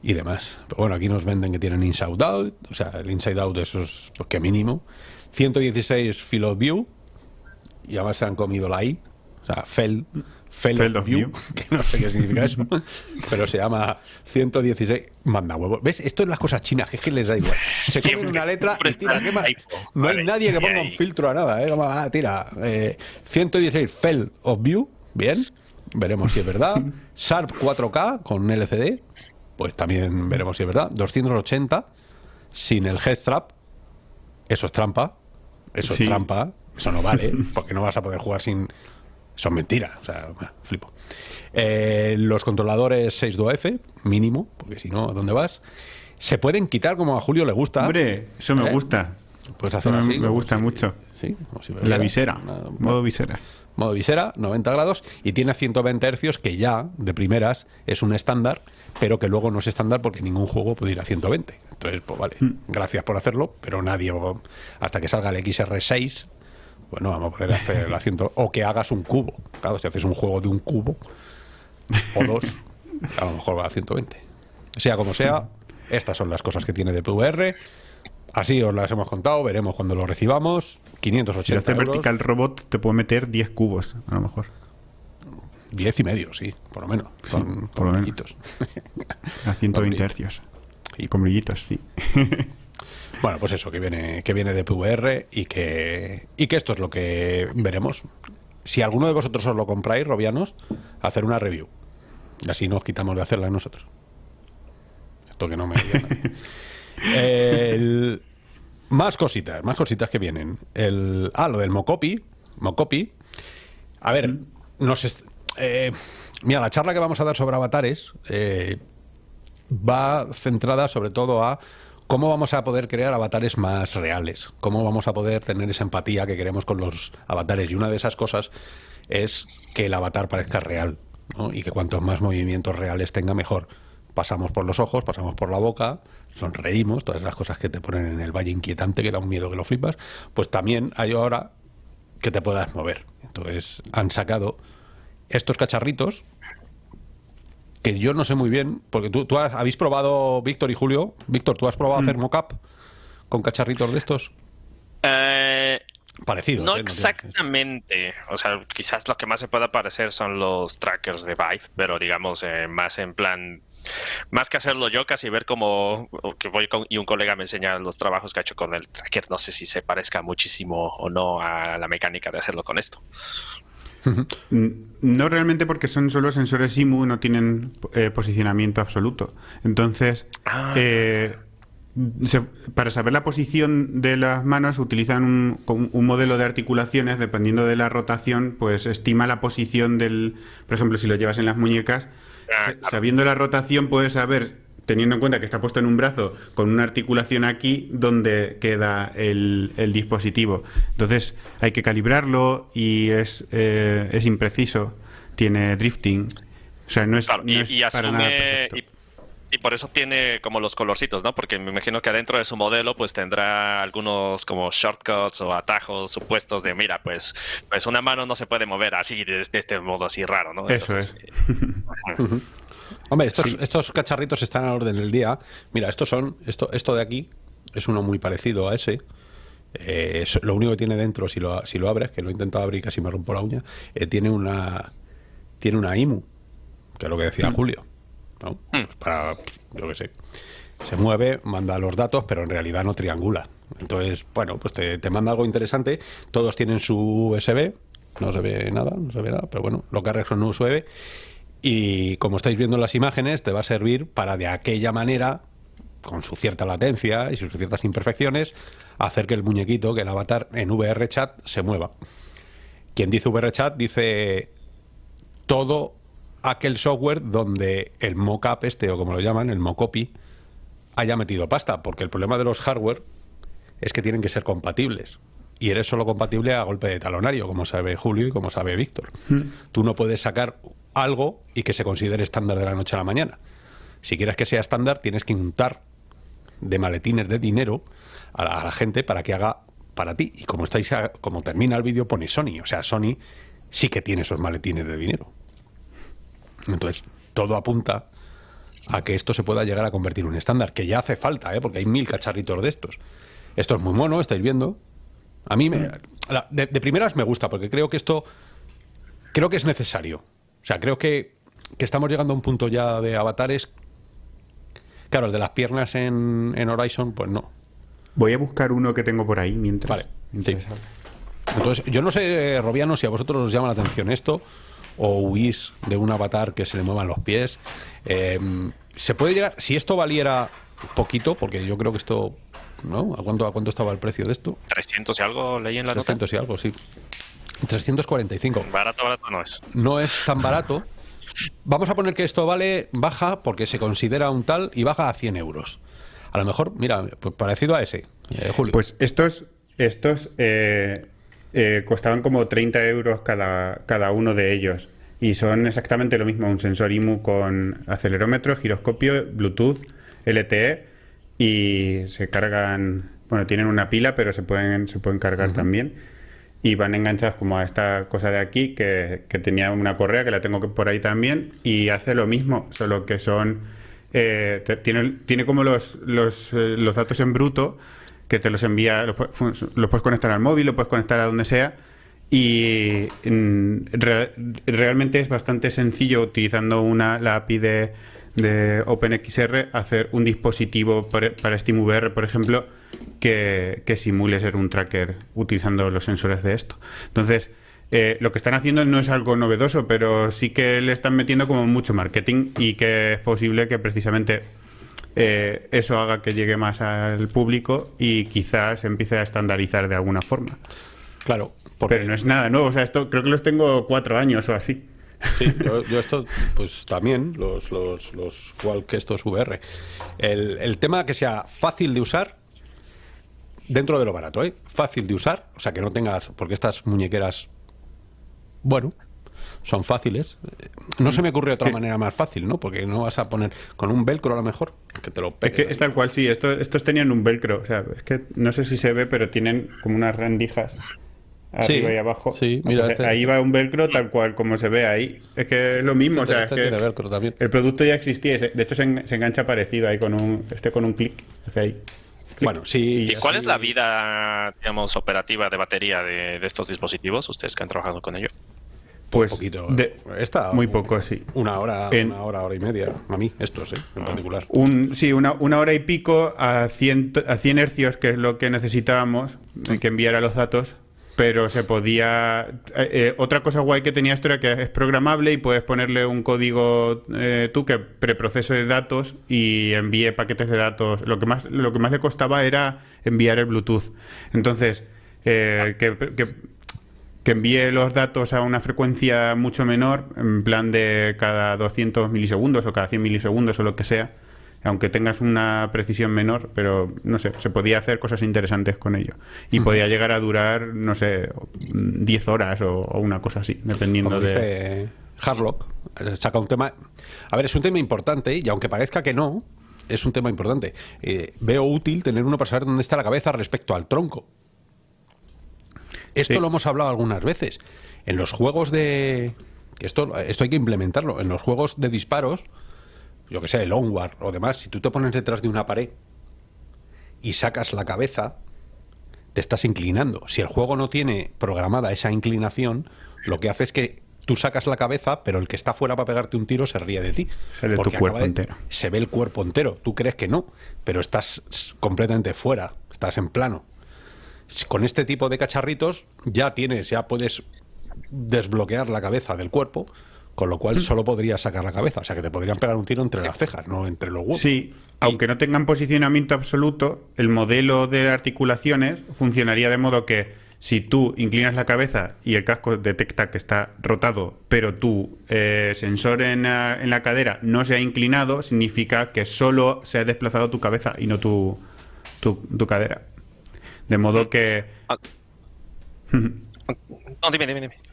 y demás. Pero bueno, aquí nos venden que tienen Inside Out, o sea, el Inside Out eso es pues, que mínimo. 116 Field of View, y además se han comido la I, o sea, Fell, Fell, of, view, que no sé qué significa eso, pero se llama 116, manda huevo. ¿Ves? Esto es las cosas chinas, que es que les da igual. Se comen una letra y tira, ¿qué más? No hay nadie que ponga un filtro a nada, ¿eh? ah, tira, 116 eh, Fell of View, bien, veremos si es verdad. Sharp 4K con LCD, pues también veremos si es verdad. 280 sin el headstrap, eso es trampa, eso es trampa, eso no vale, porque no vas a poder jugar sin... Son mentiras, o sea, flipo. Eh, los controladores 6.2F, mínimo, porque si no, ¿a dónde vas? Se pueden quitar como a Julio le gusta. Hombre, eso me ¿Eh? gusta. Pues hacer así. Me gusta mucho. Sí, La visera, modo visera modo visera, 90 grados, y tiene 120 hercios, que ya, de primeras, es un estándar, pero que luego no es estándar porque ningún juego puede ir a 120. Entonces, pues vale, mm. gracias por hacerlo, pero nadie, hasta que salga el XR6, bueno, vamos a poder hacer el asiento, o que hagas un cubo. Claro, si haces un juego de un cubo, o dos, a lo mejor va a 120. Sea como sea, estas son las cosas que tiene de PVR. Así os las hemos contado, veremos cuando lo recibamos. 580 Si hace vertical robot te puede meter 10 cubos, a lo mejor. Diez y medio, sí, por lo menos. Con, por lo menos. A 120 hercios. Y con brillitos, sí. Bueno, pues eso, que viene, que viene de PVR y que, y que esto es lo que veremos. Si alguno de vosotros os lo compráis, Robianos, hacer una review. Y así nos quitamos de hacerla nosotros. Esto que no me. El- Más cositas, más cositas que vienen. El, ah, lo del Mocopi. Mocopi. A ver, nos est- eh, mira, la charla que vamos a dar sobre avatares eh, va centrada sobre todo a cómo vamos a poder crear avatares más reales, cómo vamos a poder tener esa empatía que queremos con los avatares. Y una de esas cosas es que el avatar parezca real ¿no? y que cuantos más movimientos reales tenga, mejor. Pasamos por los ojos, pasamos por la boca, sonreímos, todas las cosas que te ponen en el valle inquietante, que da un miedo que lo flipas, pues también hay ahora que te puedas mover. Entonces han sacado estos cacharritos que yo no sé muy bien, porque tú, tú has- habéis probado, Víctor y Julio, Víctor, ¿tú has probado Mm. hacer mockup con cacharritos de estos? Eh, Parecidos. no ¿eh? exactamente. O sea, quizás lo que más se pueda parecer son los trackers de Vive, pero digamos eh, más en plan. Más que hacerlo yo, casi ver cómo que voy con, y un colega me enseña los trabajos que ha hecho con el tracker. No sé si se parezca muchísimo o no a la mecánica de hacerlo con esto. No realmente porque son solo sensores IMU, no tienen eh, posicionamiento absoluto. Entonces, Ah. eh, se- para saber la posición de las manos utilizan un, un modelo de articulaciones, dependiendo de la rotación, pues estima la posición del, por ejemplo, si lo llevas en las muñecas, Ah, sabiendo la rotación puedes saber, teniendo en cuenta que está puesto en un brazo con una articulación aquí, dónde queda el, el dispositivo. Entonces hay que calibrarlo y es, eh, es impreciso, tiene drifting. O sea, no es, Claro, no y, es y para nada asume. perfecto. Y, y por eso tiene como los colorcitos, ¿no? Porque me imagino que adentro de su modelo, pues tendrá algunos como shortcuts o atajos supuestos de, mira, pues, pues una mano no se puede mover así, de, de este modo así raro, ¿no? Eso Entonces, es. Hombre, estos, estos cacharritos están a la orden del día. Mira, estos son, esto, esto de aquí es uno muy parecido a ese. Eh, es- lo único que tiene dentro, si lo, si lo abres, que lo he intentado abrir y casi me rompo la uña, eh, tiene una tiene una IMU, que es lo que decía Julio. ¿no? Pues para, yo qué sé. Se mueve, manda los datos, pero en realidad no triangula. Entonces, bueno, pues te, te manda algo interesante. Todos tienen su USB. No se ve nada, no se ve nada, pero bueno, lo cargas con un USB. Y como estáis viendo en las imágenes, te va a servir para de aquella manera, con su cierta latencia y sus ciertas imperfecciones, hacer que el muñequito, que el avatar en VR chat se mueva. Quien dice VR chat dice todo aquel software donde el mockup este, o como lo llaman, el mocopy, haya metido pasta, porque el problema de los hardware es que tienen que ser compatibles. Y eres solo compatible a golpe de talonario, como sabe Julio y como sabe Víctor. Tú no puedes sacar algo y que se considere estándar de la noche a la mañana. Si quieres que sea estándar, tienes que untar de maletines de dinero a la, gente para que haga para ti. Y como estáis a- como termina el vídeo, pone Sony. O sea, Sony sí que tiene esos maletines de dinero. Entonces, todo apunta a que esto se pueda llegar a convertir en un estándar, que ya hace falta, ¿eh? porque hay mil cacharritos de estos. Esto es muy mono, estáis viendo. A mí, me- de primeras me gusta, porque creo que esto, creo que es necesario. O sea, creo que, que estamos llegando a un punto ya de avatares. Claro, el de las piernas en, en Horizon, pues no. Voy a buscar uno que tengo por ahí mientras. Vale, mientras sí. Entonces, yo no sé, Robiano, si a vosotros os llama la atención esto, o huís de un avatar que se le muevan los pies. Eh, se puede llegar, si esto valiera poquito, porque yo creo que esto, ¿no? ¿A cuánto, a cuánto estaba el precio de esto? 300 y algo leí en la nota. 300 y algo, sí. 345. Barato, barato no es. No es tan barato. Vamos a poner que esto vale, baja, porque se considera un tal, y baja a 100 euros. A lo mejor, mira, pues parecido a ese, eh, Julio. Pues estos, estos eh, eh, costaban como 30 euros cada, cada uno de ellos. Y son exactamente lo mismo, un sensor IMU con acelerómetro, giroscopio, Bluetooth, LTE y se cargan, bueno, tienen una pila, pero se pueden, se pueden cargar también. Y van enganchados como a esta cosa de aquí, que, que tenía una correa, que la tengo por ahí también, y hace lo mismo, solo que son... eh, te- tiene, tiene como los, los, eh, datos en bruto, que te los envía, los, puedes conectar al móvil, lo puedes conectar a donde sea, Y realmente es bastante sencillo utilizando una, la API de, de OpenXR hacer un dispositivo para, para SteamVR, por ejemplo, que, que, simule ser un tracker utilizando los sensores de esto. Entonces, eh, lo que están haciendo no es algo novedoso, pero sí que le están metiendo como mucho marketing y que es posible que precisamente eh, eso haga que llegue más al público y quizás empiece a estandarizar de alguna forma. Claro. Pero no es nada nuevo, o sea, esto creo que los tengo cuatro años o así. Sí, yo, esto, pues también, los, los, los que estos VR. El, el tema que sea fácil de usar, dentro de lo barato, ¿eh? Fácil de usar, o sea, que no tengas, porque estas muñequeras, bueno, son fáciles. No se me ocurre otra manera más fácil, ¿no? Porque no vas a poner con un velcro a lo mejor, que te lo pegue. Es que es tal cual, sí, esto, estos tenían un velcro, o sea, es que no sé si se ve, pero tienen como unas rendijas arriba y abajo. Sí, mira, este ahí va un velcro tal cual como se ve ahí. Es que es lo mismo, o sea, este es que también. el producto ya existía, de hecho se, engancha parecido ahí con un este con un clic, hace ahí. Bueno, sí. ¿Y cuál es la vida, digamos, operativa de batería de, de, estos dispositivos, ustedes que han trabajado con ello? Pues poquito. De, muy poco, sí. Una hora, una hora, hora y media. A mí, estos, ¿eh? En particular. Un, sí, una, una, hora y pico a 100, a 100 hercios, que es lo que necesitábamos, que enviara los datos pero se podía... Eh, eh, otra cosa guay que tenía esto era que es programable y puedes ponerle un código eh, tú que preprocese datos y envíe paquetes de datos. Lo que más, lo que más le costaba era enviar el Bluetooth. Entonces, que, que, que, envíe los datos a una frecuencia mucho menor, en plan de cada 200 milisegundos o cada 100 milisegundos o lo que sea aunque tengas una precisión menor, pero no sé, se podía hacer cosas interesantes con ello. Y podía llegar a durar, no sé, 10 horas o, una cosa así, dependiendo de... Harlock eh, saca un tema... A ver, es un tema importante y aunque parezca que no, es un tema importante. Eh, veo útil tener uno para saber dónde está la cabeza respecto al tronco. Esto lo hemos hablado algunas veces. En los juegos de... Esto, esto hay que implementarlo. En los juegos de disparos, yo que sé, el onward o demás, si tú te pones detrás de una pared y sacas la cabeza, te estás inclinando. Si el juego no tiene programada esa inclinación, lo que hace es que tú sacas la cabeza, pero el que está fuera para pegarte un tiro se ríe de ti. Se ve tu cuerpo entero. Se ve el cuerpo entero. Tú crees que no, pero estás completamente fuera, estás en plano. Con este tipo de cacharritos ya tienes, ya puedes desbloquear la cabeza del cuerpo con lo cual mm. solo podrías sacar la cabeza, o sea que te podrían pegar un tiro entre las cejas, no entre los huevos. Sí, aunque no tengan posicionamiento absoluto, el modelo de articulaciones funcionaría de modo que si tú inclinas la cabeza y el casco detecta que está rotado, pero tu eh, sensor en la, cadera no se ha inclinado, significa que solo se ha desplazado tu cabeza y no tu, tu, cadera. De modo que... Ah. no, dime, dime, dime.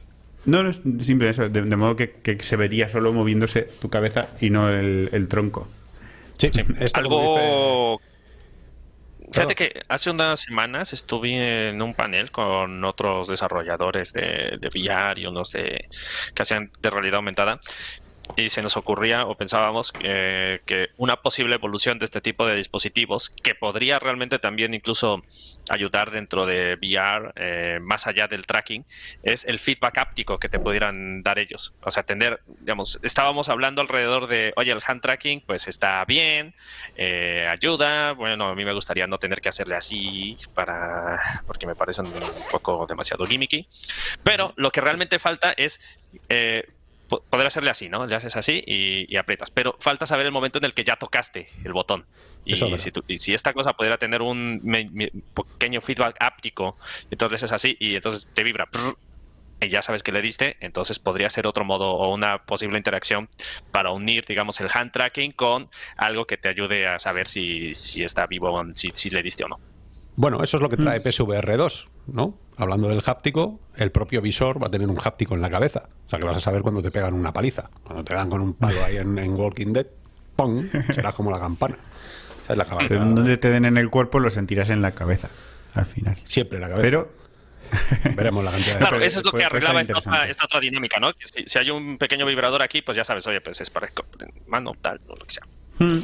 No, no es simple eso, de, modo que, se vería solo moviéndose tu cabeza y no el, tronco. Sí, sí. algo... Fíjate que hace unas semanas estuve en un panel con otros desarrolladores de, de VR y unos de, que hacían de realidad aumentada y se nos ocurría o pensábamos eh, que una posible evolución de este tipo de dispositivos que podría realmente también incluso ayudar dentro de VR eh, más allá del tracking es el feedback áptico que te pudieran dar ellos. O sea tener digamos estábamos hablando alrededor de oye el hand tracking pues está bien eh, ayuda bueno a mí me gustaría no tener que hacerle así para porque me parecen un poco demasiado gimmicky pero lo que realmente falta es poder hacerle así, ¿no? Le haces así y, aprietas. Pero falta saber el momento en el que ya tocaste el botón. Y, si, esta cosa pudiera tener un pequeño feedback áptico, entonces es así y entonces te vibra. y ya sabes que le diste, entonces podría ser otro modo o una posible interacción para unir, digamos, el hand tracking con algo que te ayude a saber si, si está vivo, si, si le diste o no. Bueno, eso es lo que trae mm. PSVR 2, ¿no? Hablando del háptico, el propio visor va a tener un háptico en la cabeza. O sea que vas a saber cuando te pegan una paliza. Cuando te dan con un palo ahí en, Walking Dead, ¡pum! Será como la campana. es la Donde te den en el cuerpo lo sentirás en la cabeza, al final. Siempre en la cabeza. Pero Veremos la cantidad. Claro, eso es lo que arreglaba esta otra, dinámica, ¿no? Si, hay un pequeño vibrador aquí, pues ya sabes, oye, pues es para mano, tal, o lo que sea. Hmm.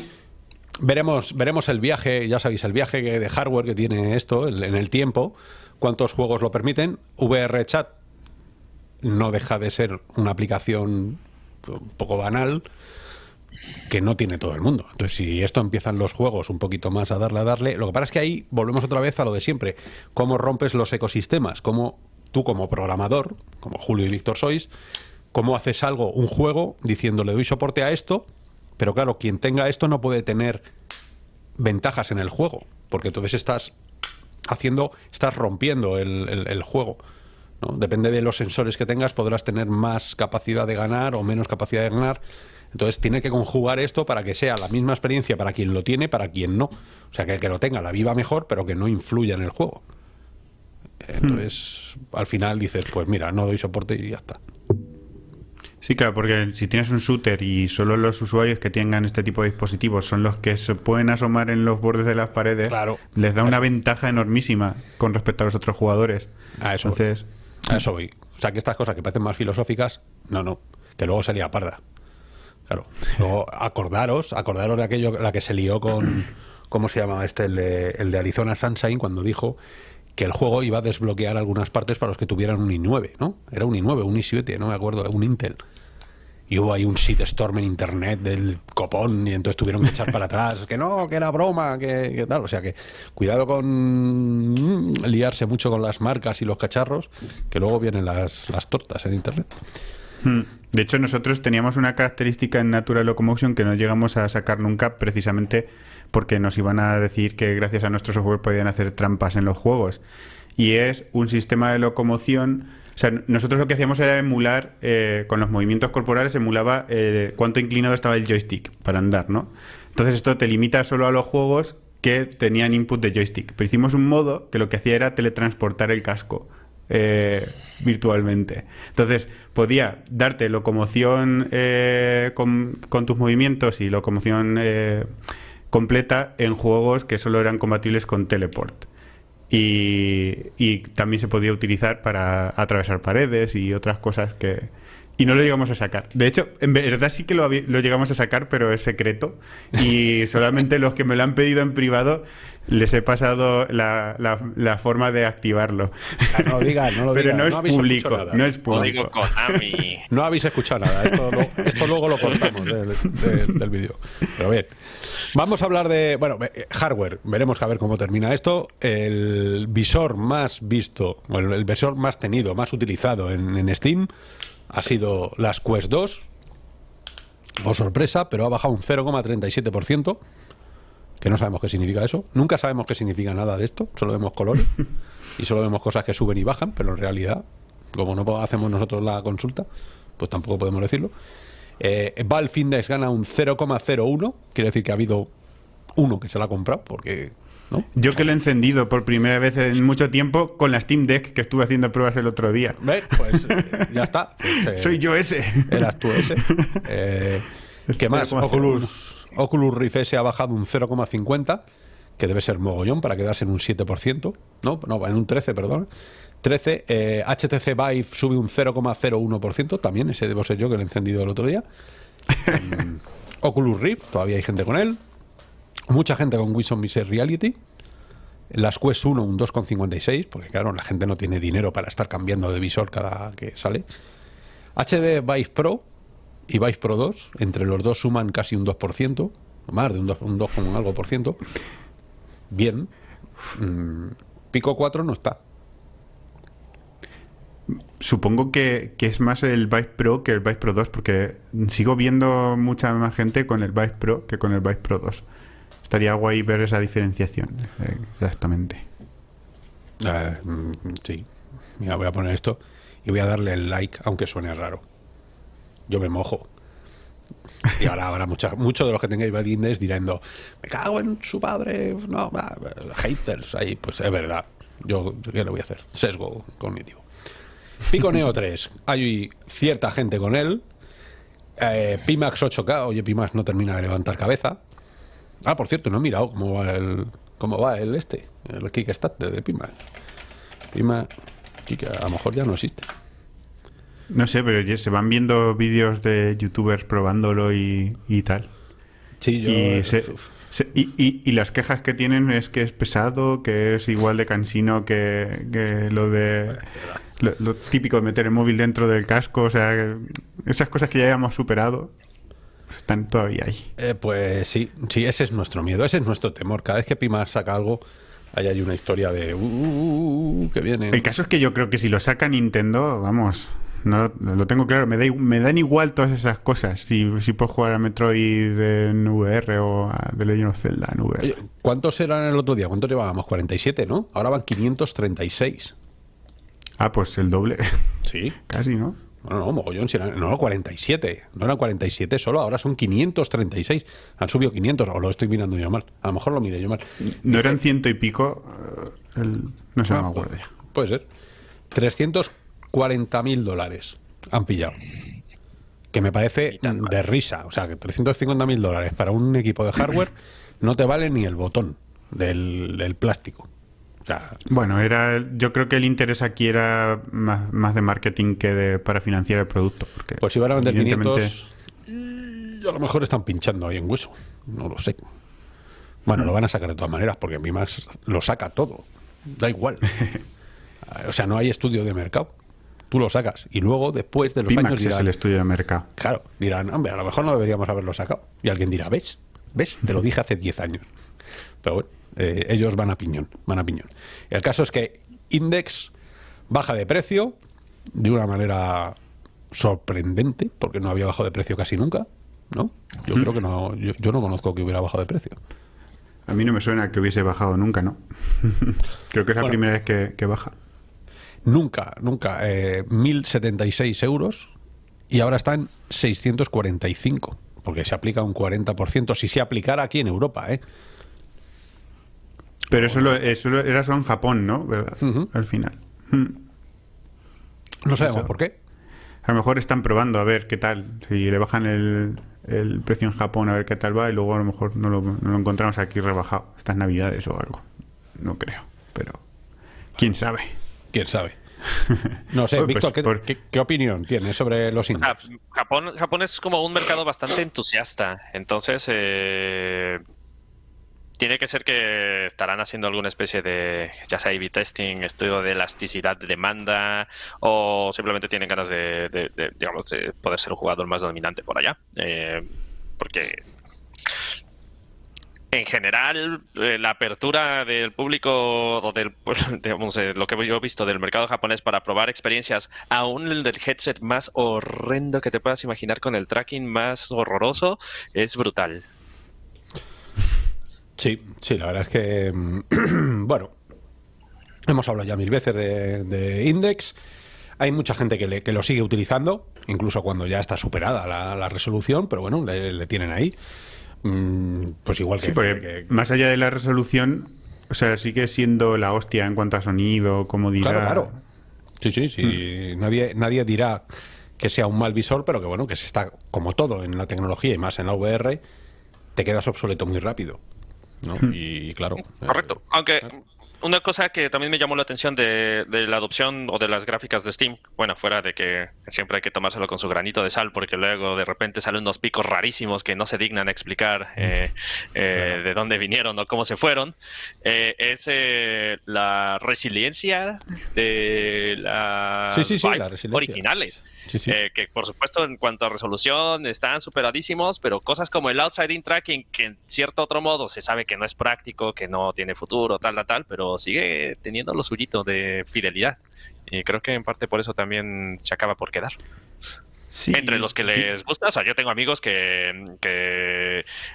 Veremos, veremos el viaje, ya sabéis, el viaje de hardware que tiene esto en el tiempo, cuántos juegos lo permiten. VR Chat no deja de ser una aplicación un poco banal que no tiene todo el mundo. Entonces, si esto empiezan los juegos un poquito más a darle a darle, lo que pasa es que ahí volvemos otra vez a lo de siempre. ¿Cómo rompes los ecosistemas? ¿Cómo tú como programador, como Julio y Víctor sois, cómo haces algo, un juego, diciendo le doy soporte a esto, pero claro, quien tenga esto no puede tener ventajas en el juego, porque entonces estás haciendo, estás rompiendo el, juego. Depende de los sensores que tengas, podrás tener más capacidad de ganar o menos capacidad de ganar. Entonces tiene que conjugar esto para que sea la misma experiencia para quien lo tiene, para quien no. O sea, que el que lo tenga la viva mejor, pero que no influya en el juego. Entonces, al final dices, pues mira, no doy soporte y ya está. Sí, claro, porque si tienes un shooter y solo los usuarios que tengan este tipo de dispositivos son los que se pueden asomar en los bordes de las paredes, les da una ventaja enormísima con respecto a los otros jugadores. A eso, Entonces, a eso voy. O sea, que estas cosas que parecen más filosóficas, no, no, que luego sería parda. Claro. Luego, acordaros, acordaros de aquello, la que se lió con, ¿cómo se llama este? El de, el de Arizona Sunshine, cuando dijo que el juego iba a desbloquear algunas partes para los que tuvieran un i9, ¿no? Era un i9, un i7, no me acuerdo, un Intel. Y hubo ahí un shitstorm en internet del copón y entonces tuvieron que echar para atrás, que no, que era broma, que, tal. O sea que cuidado con mm, liarse mucho con las marcas y los cacharros, que luego vienen las, las tortas en internet. Hmm. De hecho, nosotros teníamos una característica en Natural Locomotion que no llegamos a sacar nunca precisamente porque nos iban a decir que gracias a nuestro software podían hacer trampas en los juegos. Y es un sistema de locomoción. O sea, nosotros lo que hacíamos era emular, eh, con los movimientos corporales, emulaba eh, cuánto inclinado estaba el joystick para andar, ¿no? Entonces esto te limita solo a los juegos que tenían input de joystick. Pero hicimos un modo que lo que hacía era teletransportar el casco. Eh, virtualmente. Entonces, podía darte locomoción con, con, tus movimientos y locomoción completa en juegos que solo eran compatibles con teleport. Y, también se podía utilizar para atravesar paredes y otras cosas que... Y no lo llegamos a sacar. De hecho, en verdad sí que lo, lo llegamos a sacar, pero es secreto. Y solamente los que me lo han pedido en privado les he pasado la, la, forma de activarlo. Ah, no lo digas, no lo Pero no es público, no es público. No habéis escuchado nada, esto, esto luego lo cortamos del vídeo. Pero bien, vamos a hablar de, bueno, eh, hardware, veremos a ver cómo termina esto. El visor más visto, el, el visor más tenido, más utilizado en, en Steam ha sido las Quest 2. O sorpresa, pero ha bajado un 0,37% que no sabemos qué significa eso. Nunca sabemos qué significa nada de esto, solo vemos colores y solo vemos cosas que suben y bajan, pero en realidad, como no hacemos nosotros la consulta, pues tampoco podemos decirlo. Eh, Valve Index gana un 0,01, quiere decir que ha habido uno que se la ha comprado, porque ¿No? Yo que lo he encendido por primera vez en mucho tiempo con la Steam Deck que estuve haciendo pruebas el otro día. Pues eh, ya está. Pues, eh, Soy yo ese. Eras tú ese. Eh, ¿Qué más? Oculus, Oculus Rift S ha bajado un 0,50, que debe ser mogollón para quedarse en un 7%, no, no en un 13, perdón. 13, HTC Vive sube un 0,01%, también ese debo ser yo que lo he encendido el otro día. Oculus Rift, todavía hay gente con él. Mucha gente con Wilson Mixed Reality. Las Quest 1 un 2,56, porque claro, la gente no tiene dinero para estar cambiando de visor cada que sale. HD Vive Pro y Vice Pro 2, entre los dos suman casi un 2%, más de un 2, un 2 algo por ciento. Bien. Mm, Pico 4 no está. Supongo que, es más el Vice Pro que el Vice Pro 2, porque sigo viendo mucha más gente con el Vice Pro que con el Vice Pro 2. Estaría guay ver esa diferenciación, exactamente. Eh, mm, sí. Mira, voy a poner esto y voy a darle el like, aunque suene raro yo me mojo. Y ahora habrá muchos de los que tengáis Index dirán, me cago en su padre, no, haters ahí, pues es verdad. Yo, ¿qué le voy a hacer? Sesgo cognitivo. Pico Neo 3, hay cierta gente con él. Eh, Pimax 8K, oye, Pimax no termina de levantar cabeza. Ah, por cierto, no he mirado cómo va el, cómo va el este, el Kickstarter de Pimax. Pimax, a lo mejor ya no existe. No sé, pero se van viendo vídeos de youtubers probándolo y, tal. Sí, yo... Y, y, las quejas que tienen es que es pesado, que es igual de cansino que, lo de Lo, típico de meter el móvil dentro del casco, o sea, esas cosas que ya habíamos superado pues están todavía ahí. Eh, pues sí, sí, ese es nuestro miedo, ese es nuestro temor. Cada vez que Pima saca algo, ahí hay una historia de uh, uh, uh, que viene. El caso es que yo creo que si lo saca Nintendo, vamos, no lo, tengo claro. Me, da, me dan igual todas esas cosas. Si, si puedo jugar a Metroid en VR o a The Legend of Zelda en VR. ¿Cuántos eran el otro día? ¿Cuántos llevábamos? 47, ¿no? Ahora van 536. Ah, pues el doble. Sí. Casi, ¿no? No, no, mogollón. no, no, 47. No eran 47 solo, ahora son 536. Han subido 500, o lo estoy mirando yo mal. A lo mejor lo miré yo mal. ¿No eran ciento y pico? Eh, no sé, no me acuerdo ya. Puede ser. 340 mil dólares han pillado. Que me parece de risa. O sea, que 350 mil dólares para un equipo de hardware no te vale ni el botón del plástico bueno, era, yo creo que el interés aquí era más, de marketing que de, para financiar el producto. Porque pues si van a vender 500, a lo mejor están pinchando ahí en hueso. No lo sé. Bueno, lo van a sacar de todas maneras, porque mi más lo saca todo. Da igual. o sea, no hay estudio de mercado. Tú lo sacas. Y luego, después de los años. es el estudio de mercado. Claro, dirán, hombre, a lo mejor no deberíamos haberlo sacado. Y alguien dirá, ¿ves? ¿Ves? Te lo dije hace 10 años. Pero bueno. Eh, ellos van a piñón, van a piñón. El caso es que Index baja de precio de una manera sorprendente, porque no había bajado de precio casi nunca, ¿no? Yo creo que no, yo, no conozco que hubiera bajado de precio. A mí no me suena que hubiese bajado nunca, ¿no? creo que es la primera vez que, baja. Nunca, nunca. Eh, 1.076 euros y ahora está en 645, porque se aplica un 40%, si se aplicara aquí en Europa, ¿eh? Pero eso, eso era solo en Japón, ¿no? ¿Verdad? Al final. Hmm. No sabemos por qué. A lo mejor están probando a ver qué tal. Si le bajan el, el precio en Japón, a ver qué tal va, y luego a lo mejor no lo, no lo encontramos aquí rebajado. Estas navidades o algo. No creo. Pero. ¿Quién sabe? ¿Quién sabe? No sé, Víctor, pues ¿qué, opinión tienes sobre los indios? Japón, Japón es como un mercado bastante entusiasta. Entonces, eh, tiene que ser que estarán haciendo alguna especie de, ya sea A-B testing, estudio de elasticidad de demanda, o simplemente tienen ganas de, digamos, de poder ser un jugador más dominante por allá. Eh, porque en general, eh, la apertura del público, o del, digamos, eh, lo que yo he visto del mercado japonés para probar experiencias, aún el headset más horrendo que te puedas imaginar con el tracking más horroroso, es brutal. Sí, sí, la verdad es que, mm, bueno, hemos hablado ya mil veces de, Index. Hay mucha gente que, le, que, lo sigue utilizando, incluso cuando ya está superada la, resolución, pero bueno, le, tienen ahí. Mm, pues igual que, sí, Más allá de la resolución, o sea, sigue siendo la hostia en cuanto a sonido, comodidad. Claro, claro. Sí, sí, sí. Hmm. Nadie, nadie dirá que sea un mal visor, pero que bueno, que se está, como todo en la tecnología y más en la VR, te quedas obsoleto muy rápido. ¿no? Hmm. Y claro. Correcto. Aunque eh, una cosa que también me llamó la atención de, la adopción o de las gráficas de Steam, bueno, fuera de que siempre hay que tomárselo con su granito de sal, porque luego de repente salen unos picos rarísimos que no se dignan explicar eh, eh, de dónde vinieron o cómo se fueron, eh, es la resiliencia de las originales. que por supuesto en cuanto a resolución están superadísimos, pero cosas como el outside in tracking, que en cierto otro modo se sabe que no es práctico, que no tiene futuro, tal, tal, tal, pero sigue teniendo lo suyito de fidelidad. Y creo que en parte por eso también se acaba por quedar. Entre los que les gusta, o sea, yo tengo amigos que,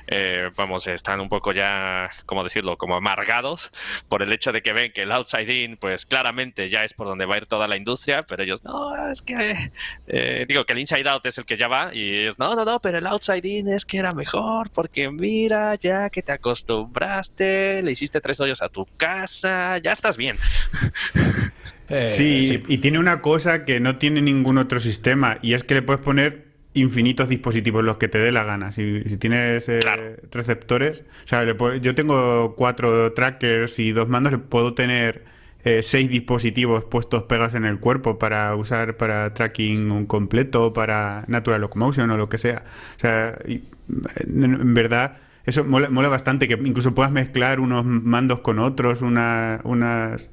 eh, vamos, están un poco ya, ¿cómo decirlo?, como amargados por el hecho de que ven que el outside in, pues claramente ya es por donde va a ir toda la industria, pero ellos, no, es que, eh, digo que el inside out es el que ya va, y ellos, no, no, no, pero el outside in es que era mejor, porque mira, ya que te acostumbraste, le hiciste tres hoyos a tu casa, ya estás bien. Eh, sí, y tiene una cosa que no tiene ningún otro sistema, y es que le puedes poner infinitos dispositivos los que te dé la gana. Si, tienes eh, receptores, o sea, yo tengo cuatro trackers y dos mandos, puedo tener eh, seis dispositivos puestos pegas en el cuerpo para usar para tracking completo, para natural locomotion o lo que sea. O sea, en, verdad eso mola, mola, bastante que incluso puedas mezclar unos mandos con otros, una, unas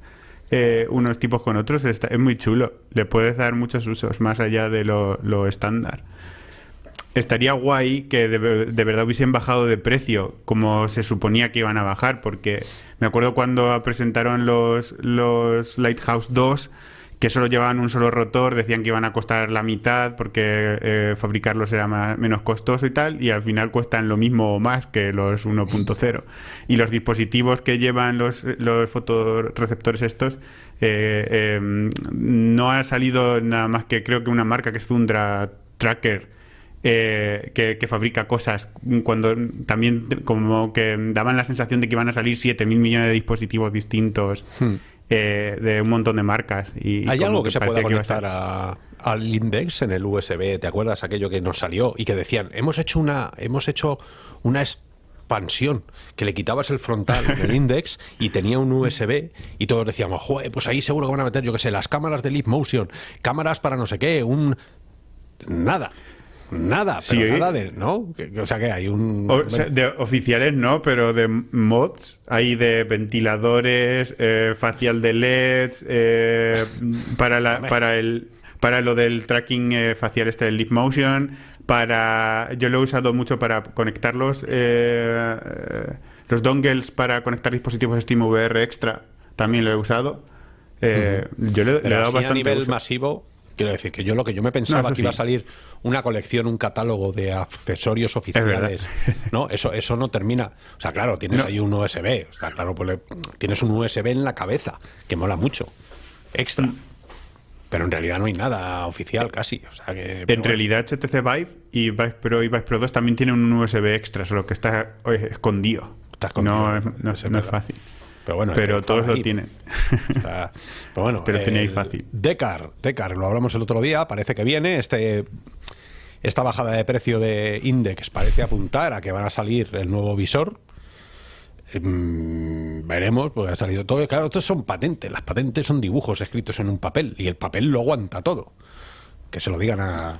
eh, unos tipos con otros, está, es muy chulo. Le puedes dar muchos usos más allá de lo, estándar. Estaría guay que de, de, verdad hubiesen bajado de precio como se suponía que iban a bajar, porque me acuerdo cuando presentaron los, los Lighthouse 2 que solo llevaban un solo rotor, decían que iban a costar la mitad porque eh, fabricarlos era más, menos costoso y tal, y al final cuestan lo mismo o más que los 1.0. Y los dispositivos que llevan los, los estos, eh, em, no ha salido nada más que creo que una marca que es Tundra Tracker. Eh, que, fabrica cosas cuando también como que daban la sensación de que iban a salir 7.000 millones de dispositivos distintos hmm. Eh, de un montón de marcas. Y, ¿Hay algo que se pueda conectar a, al index en el USB? ¿Te acuerdas aquello que nos salió y que decían, hemos hecho una, hemos hecho una expansión, que le quitabas el frontal del index y tenía un USB y todos decíamos, joder, pues ahí seguro que van a meter, yo que sé, las cámaras de Leap Motion, cámaras para no sé qué, un... Nada. Nada, pero nada de, ¿no? O sea que hay un... de oficiales no, pero de mods hay de ventiladores, eh, facial de LEDs, eh, para, la, para, el, para lo del tracking eh, facial este del Leap Motion, para... Yo lo he usado mucho para conectarlos, los dongles para conectar dispositivos SteamVR Extra, también lo he usado. Yo le, he dado bastante a nivel masivo Quiero decir que yo lo que yo me pensaba que iba a salir una colección, un catálogo de accesorios oficiales. No, eso, eso no termina. O sea, claro, tienes ahí un USB. O sea, claro, pues tienes un USB en la cabeza, que mola mucho. Extra. Mm. Pero en realidad no hay nada oficial casi. O sea que, en realidad HTC Vive y Vive Pro y Vive Pro 2 también tienen un USB extra, solo que está escondido. Está escondido. No, no es fácil. Pero bueno, pero todos lo tienen. pero bueno, pero tenéis fácil. Decar, Decar, lo hablamos el otro día, parece que viene. Este, esta bajada de precio de Index parece apuntar a que van a salir el nuevo visor. Em, veremos, porque ha salido todo. Claro, estos son patentes. Las patentes son dibujos escritos en un papel y el papel lo aguanta todo. Que se lo digan a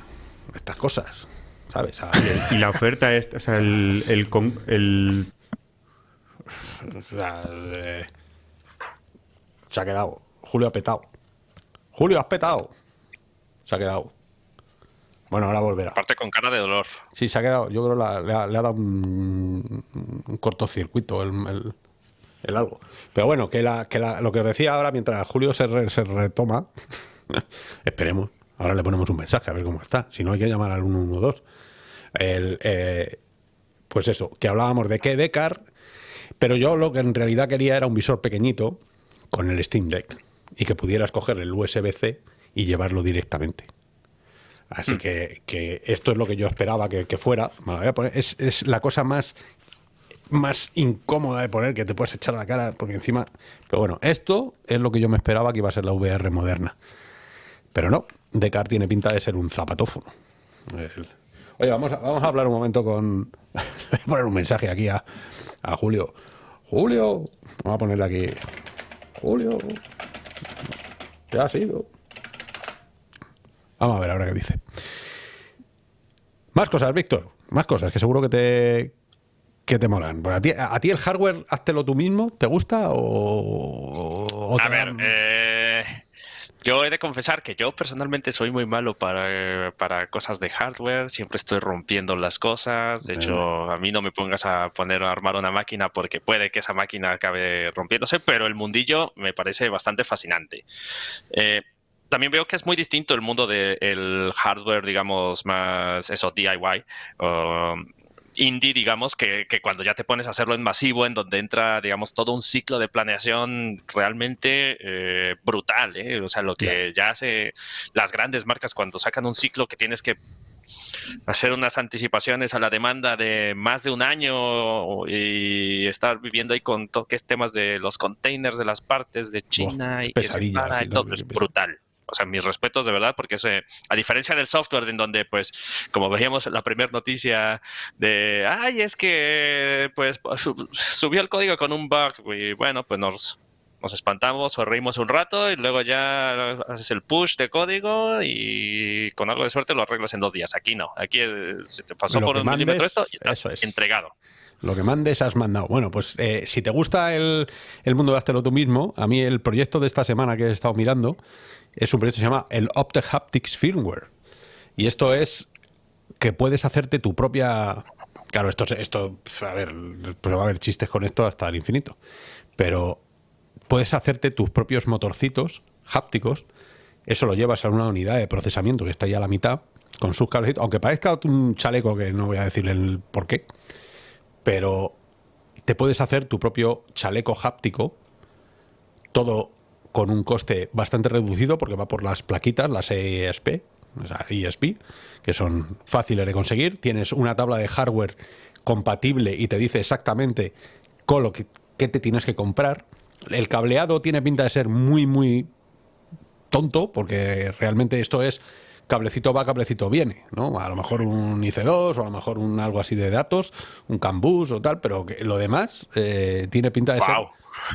estas cosas, ¿sabes? y la oferta es, o sea, el, el, el se ha quedado. Julio ha petado. Julio, has petado. Se ha quedado. Bueno, ahora volverá. Aparte con cara de dolor. Sí, se ha quedado. Yo creo que le ha, dado un, cortocircuito el, algo. Pero bueno, que, la, que lo que decía ahora, mientras Julio se, se retoma, esperemos. Ahora le ponemos un mensaje a ver cómo está. Si no, hay que llamar al 112. El, eh, pues eso, que hablábamos de que Decar pero yo lo que en realidad quería era un visor pequeñito con el Steam Deck y que pudieras coger el USB-C y llevarlo directamente. Así hmm. que, esto es lo que yo esperaba que, fuera. Es, la cosa más, más incómoda de poner que te puedes echar a la cara, porque encima. Pero bueno, esto es lo que yo me esperaba que iba a ser la VR moderna. Pero no, Decar tiene pinta de ser un zapatófono. Oye, vamos a, vamos a hablar un momento con. Voy a poner un mensaje aquí a, a Julio. Julio, vamos a ponerle aquí. Julio, ¿qué ha sido? Vamos a ver ahora qué dice. Más cosas, Víctor. Más cosas que seguro que te, que te molan. A ti, a ti el hardware, háztelo tú mismo, ¿te gusta o, a ver, eh, yo he de confesar que yo personalmente soy muy malo para, para, cosas de hardware, siempre estoy rompiendo las cosas, de hecho a mí no me pongas a poner a armar una máquina porque puede que esa máquina acabe rompiéndose, pero el mundillo me parece bastante fascinante. Eh, también veo que es muy distinto el mundo del hardware, digamos, más eso, DIY indie, digamos, que, cuando ya te pones a hacerlo en masivo, en donde entra, digamos, todo un ciclo de planeación realmente eh, brutal, ¿eh? O sea, lo que ya hace las grandes marcas cuando sacan un ciclo que tienes que hacer unas anticipaciones a la demanda de más de un año y estar viviendo ahí con toques temas de los containers de las partes de China y que se para todo, es brutal o sea, mis respetos de verdad, porque a diferencia del software, en donde, pues, como veíamos la primera noticia de, ay, es que, pues, subió el código con un bug, y bueno, pues nos, nos espantamos o reímos un rato y luego ya haces el push de código y con algo de suerte lo arreglas en dos días. Aquí no, aquí eh, se te pasó por un milímetro esto y estás entregado. Lo que mandes has mandado. Bueno, pues eh, si te gusta el, el mundo de háztelo tú mismo, a mí el proyecto de esta semana que he estado mirando es un proyecto que se llama el Optic Haptics Firmware. Y esto es que puedes hacerte tu propia... Claro, esto, esto a ver, pues va a haber chistes con esto hasta el infinito. Pero puedes hacerte tus propios motorcitos hápticos. Eso lo llevas a una unidad de procesamiento que está ya a la mitad, con sus cablecitos. Aunque parezca un chaleco que no voy a decir el por qué. Pero te puedes hacer tu propio chaleco háptico. Todo con un coste bastante reducido porque va por las plaquitas, las ESP, o sea, ESP, que son fáciles de conseguir. Tienes una tabla de hardware compatible y te dice exactamente con te tienes que comprar. El cableado tiene pinta de ser muy, muy tonto, porque realmente esto es cablecito va, cablecito viene, ¿no? A lo mejor un IC2 o a lo mejor un algo así de datos, un CAN-bus o tal, pero lo demás eh, tiene pinta de ser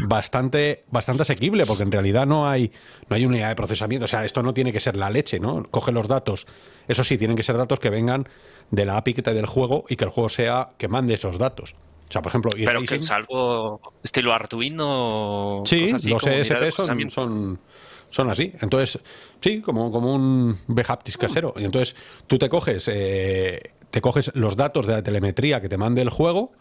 bastante, bastante asequible, porque en realidad no hay, no hay unidad de procesamiento. O sea, esto no tiene que ser la leche, ¿no? Coge los datos. Eso sí, tienen que ser datos que vengan de la API del juego y que el juego sea que mande esos datos. O sea, por ejemplo, pero que es algo estilo Arduino. Sí, los ESP son, son, son, así. Entonces, sí, como, como un BHAPTIS casero. Y entonces tú te coges, eh, te coges los datos de la telemetría que te mande el juego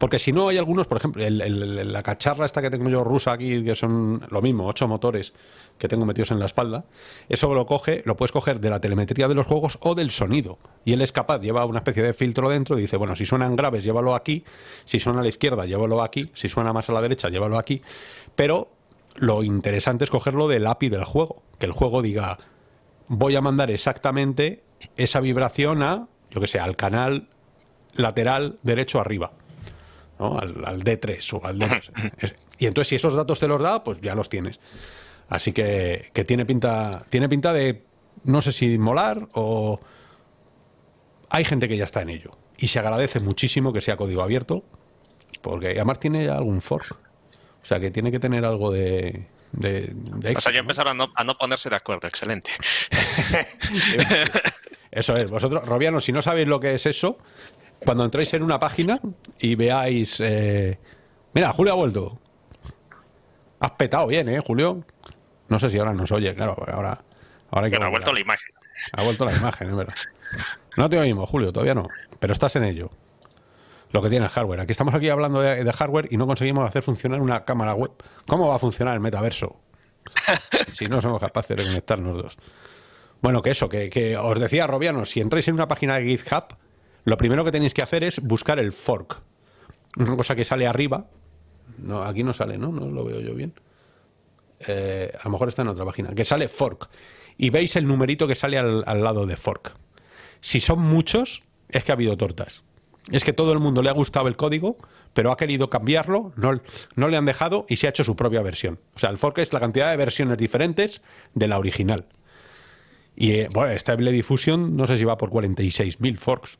porque si no, hay algunos, por ejemplo, la cacharra esta que tengo yo rusa aquí, que son lo mismo, ocho motores que tengo metidos en la espalda, eso lo coge, lo puedes coger de la telemetría de los juegos o del sonido. Y él es capaz, lleva una especie de filtro dentro y dice, bueno, si suenan graves, llévalo aquí, si suena a la izquierda, llévalo aquí, si suena más a la derecha, llévalo aquí. Pero lo interesante es cogerlo del API del juego, que el juego diga, voy a mandar exactamente esa vibración a, yo que sé, al canal lateral derecho arriba al, D3 o al D2. y entonces si esos datos te los da, pues ya los tienes. Así que, tiene pinta tiene pinta de, no sé si molar o... Hay gente que ya está en ello. Y se agradece muchísimo que sea código abierto, porque además tiene algún fork. O sea que tiene que tener algo de, de, o sea, ya empezaron a no, ponerse de acuerdo, excelente. eso es, vosotros, Robiano, si no sabéis lo que es eso, cuando entréis en una página y veáis... Eh, mira, Julio ha vuelto. Has petado bien, ¿eh, Julio? No sé si ahora nos oye, claro, ahora... ahora ha vuelto la imagen. Ha vuelto la imagen, es verdad. No te oímos, Julio, todavía no. Pero estás en ello. Lo que tiene el hardware. Aquí estamos aquí hablando de, hardware y no conseguimos hacer funcionar una cámara web. ¿Cómo va a funcionar el metaverso? si no somos capaces de conectarnos dos. Bueno, que eso, que, que os decía Robiano, si entráis en una página de GitHub, lo primero que tenéis que hacer es buscar el fork. Una cosa que sale arriba. No, aquí no sale, ¿no? No lo veo yo bien. Eh, a lo mejor está en otra página. Que sale fork. Y veis el numerito que sale al, lado de fork. Si son muchos, es que ha habido tortas. Es que todo el mundo le ha gustado el código, pero ha querido cambiarlo, no, no, le han dejado y se ha hecho su propia versión. O sea, el fork es la cantidad de versiones diferentes de la original. Y eh, bueno, Stable Diffusion no sé si va por 46.000 forks.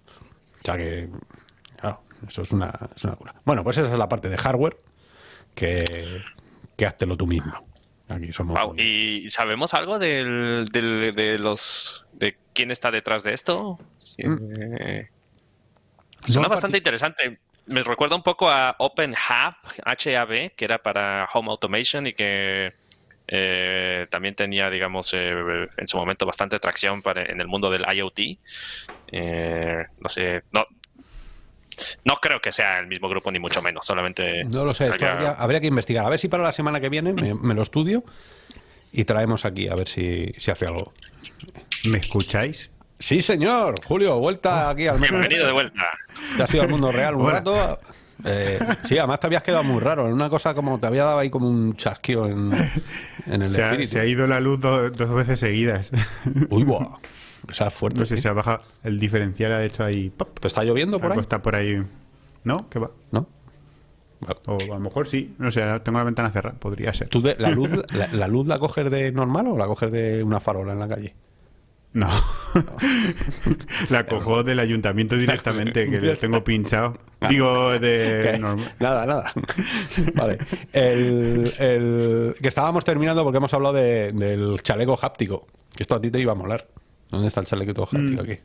O sea que, claro, eso es una, es una cura. Bueno, pues esa es la parte de hardware que, que háztelo tú mismo. Aquí somos ¿Y sabemos algo del, de los de quién está detrás de esto? Mm. Eh, suena bastante interesante. Me recuerda un poco a OpenHub, HAB, que era para Home Automation y que eh, también tenía, digamos, eh, en su momento bastante tracción para, en el mundo del IoT. Eh, no sé, no, no creo que sea el mismo grupo, ni mucho menos, solamente... No lo sé, habría, que investigar. A ver si para la semana que viene me, lo estudio y traemos aquí a ver si, si hace algo. ¿Me escucháis? Sí, señor. Julio, vuelta aquí al mundo. Bienvenido de vuelta. Te has ido al mundo real un rato. Eh, sí, además te habías quedado muy raro. En una cosa como te había dado ahí como un chasqueo en, el se Ha, se ha ido la luz dos veces seguidas. Uy, buah. O sea, fuerte. No sé si se ha bajado el diferencial, ha hecho ahí. ¿Está lloviendo por ahí? Está por ahí. ¿No? ¿Qué va? ¿No? O a lo mejor sí. No sé, tengo la ventana cerrada. Podría ser. ¿Tú la, luz, la, luz la coges de normal o la coges de una farola en la calle? No. la cojo del ayuntamiento directamente, que lo tengo pinchado. Digo, de. Nada, nada. Vale. El, el, que estábamos terminando porque hemos hablado de, del chaleco háptico. Que esto a ti te iba a molar. ¿Dónde está el chaleco háptico mm. aquí?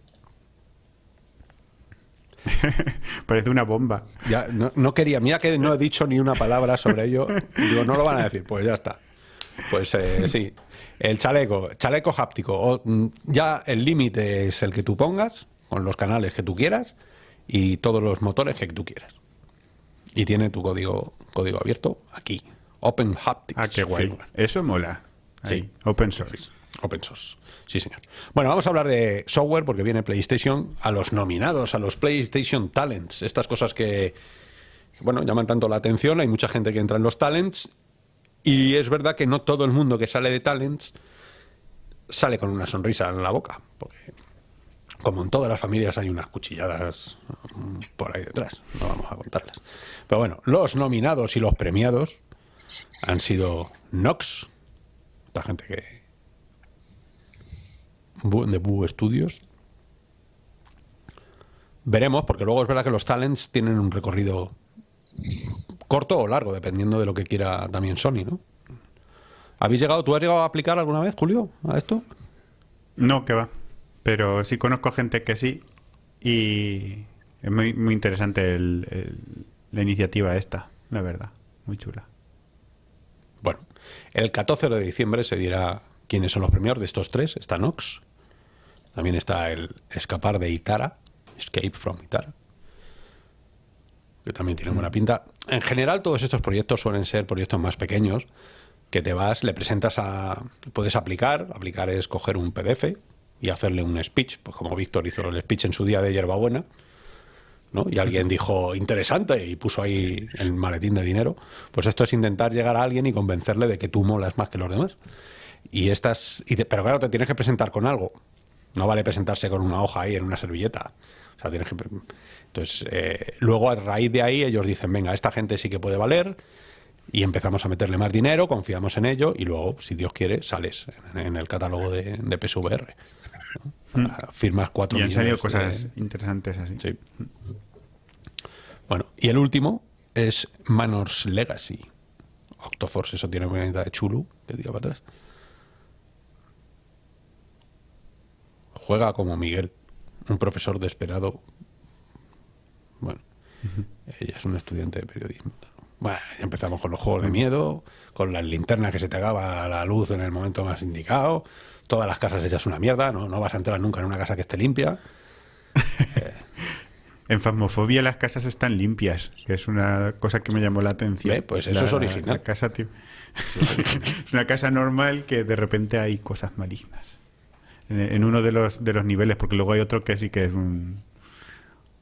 Parece una bomba. Ya, no, quería, mira que no he dicho ni una palabra sobre ello. Digo, no lo van a decir, pues ya está. Pues eh, sí. El chaleco, chaleco háptico. Mm, ya el límite es el que tú pongas, con los canales que tú quieras y todos los motores que tú quieras. Y tiene tu código, código abierto aquí. Open Haptics. Ah, qué guay. Eso mola. Sí. Open source. Open source. Sí, señor. Bueno, vamos a hablar de software porque viene PlayStation a los nominados, a los PlayStation Talents. Estas cosas que, bueno, llaman tanto la atención. Hay mucha gente que entra en los Talents. Y es verdad que no todo el mundo que sale de Talents sale con una sonrisa en la boca. Porque, como en todas las familias, hay unas cuchilladas mm, por ahí detrás. No vamos a contarlas. Pero bueno, los nominados y los premiados han sido Nox, esta gente que de Boo Studios. Veremos, porque luego es verdad que los talents tienen un recorrido corto o largo, dependiendo de lo que quiera también Sony, ¿no? ¿Habéis llegado, tú has llegado a aplicar alguna vez, Julio, a esto? No, que va. Pero sí conozco gente que sí. Y es muy, muy interesante la iniciativa esta, la verdad. Muy chula. Bueno, el 14 de diciembre se dirá quiénes son los premios de estos tres. Está Nox, también está el Escapar de Itara, Escape from Itara, que también tiene buena pinta. En general, todos estos proyectos suelen ser proyectos más pequeños, que te vas, le presentas a... Puedes aplicar, aplicar es coger un PDF y hacerle un speech, pues como Víctor hizo el speech en su día de hierbabuena, ¿no? y alguien dijo interesante y puso ahí el maletín de dinero, pues esto es intentar llegar a alguien y convencerle de que tú molas más que los demás. Y estas, y pero claro, te tienes que presentar con algo. No vale presentarse con una hoja ahí en una servilleta. O sea, tienes que... Entonces, eh, luego a raíz de ahí ellos dicen, venga, esta gente sí que puede valer y empezamos a meterle más dinero, confiamos en ello y luego, si Dios quiere, sales en, el catálogo de, de PSVR. Hmm. Firmas cuatro Y han salido cosas interesantes así. Sí. Bueno, y el último es Manors Legacy. Octoforce, eso tiene una de Chulu, que diga para atrás. juega como Miguel, un profesor desesperado. Bueno, ella es un estudiante de periodismo. Bueno, ya empezamos con los juegos de miedo, con las linternas que se te acaba la luz en el momento más indicado, todas las casas hechas una mierda, no, no vas a entrar nunca en una casa que esté limpia. En Fasmofobia las casas están limpias, que es una cosa que me llamó la atención. Pues eso es original. casa, es una casa normal que de repente hay cosas malignas en uno de los, de los niveles, porque luego hay otro que sí que es un,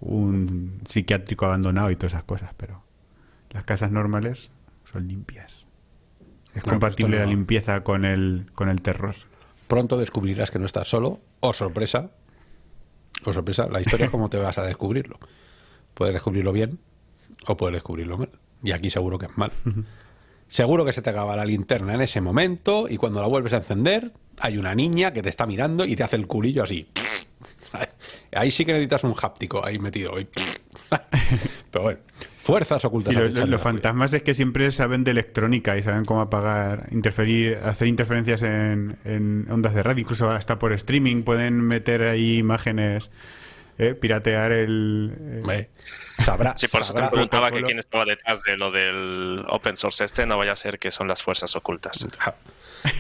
un psiquiátrico abandonado y todas esas cosas, pero las casas normales son limpias. Es compatible la limpieza con el, con el terror. Pronto descubrirás que no estás solo, o sorpresa, o sorpresa, la historia es como te vas a descubrirlo. Puedes descubrirlo bien o puedes descubrirlo mal. Y aquí seguro que es mal. Seguro que se te acaba la linterna en ese momento y cuando la vuelves a encender hay una niña que te está mirando y te hace el culillo así. Ahí sí que necesitas un háptico ahí metido. Pero bueno, fuerzas ocultas. los, fantasmas es que siempre saben de electrónica y saben cómo apagar, interferir, hacer interferencias en, ondas de radio, incluso hasta por streaming pueden meter ahí imágenes, eh, piratear el... Eh, sabrá. Sí, por eso te preguntaba que quién estaba detrás de lo del open source este, no vaya a ser que son las fuerzas ocultas.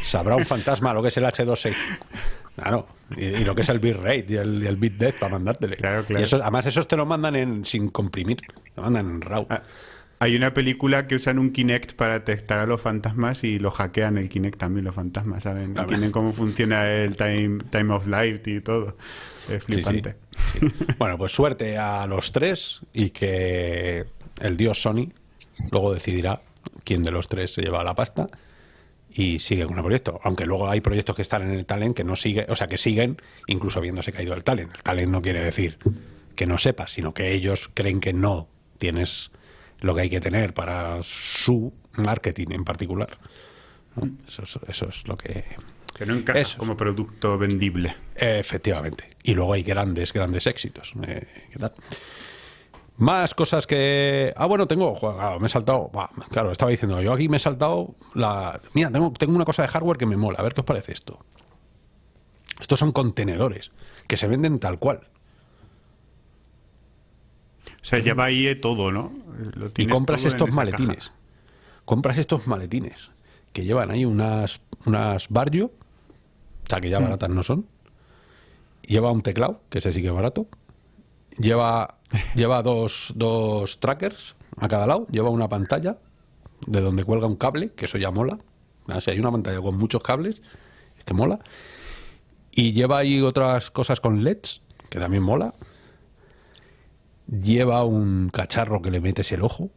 Sabrá un fantasma lo que es el H265. Claro, y, lo que es el bitrate y el, el bit depth para. Claro, claro. Y eso, además, esos te lo mandan en, sin comprimir, lo mandan en RAW. Ah, hay una película que usan un Kinect para detectar a los fantasmas y lo hackean el Kinect también, los fantasmas, ¿saben? Tienen cómo funciona el time, time of light y todo. Es flipante. Bueno, pues suerte a los tres y que el dios Sony luego decidirá quién de los tres se lleva la pasta y sigue con el proyecto. Aunque luego hay proyectos que están en el talent que no sigue, o sea, que siguen incluso habiéndose caído el talent. El talent no quiere decir que no sepas, sino que ellos creen que no tienes lo que hay que tener para su marketing en particular. Eso, eso, es lo que... Que no encaja como producto vendible. Efectivamente. Y luego hay grandes, grandes éxitos. Eh, ¿Qué tal? Más cosas que. Ah, bueno, tengo. me he saltado. claro, estaba diciendo. Yo aquí me he saltado la. Mira, tengo, tengo una cosa de hardware que me mola. A ver qué os parece esto. Estos son contenedores que se venden tal cual. O sea, lleva ahí todo, ¿no? Lo y compras estos maletines. Compras estos maletines que llevan ahí unas, unas Barrio, o sea, que ya mm. baratas no son. Lleva un teclado, que ese sí que es barato. Lleva, lleva dos, dos trackers a cada lado. Lleva una pantalla de donde cuelga un cable, que eso ya mola. O sea, hay una pantalla con muchos cables, que mola. Y lleva ahí otras cosas con LEDs, que también mola. Lleva un cacharro que le metes el ojo,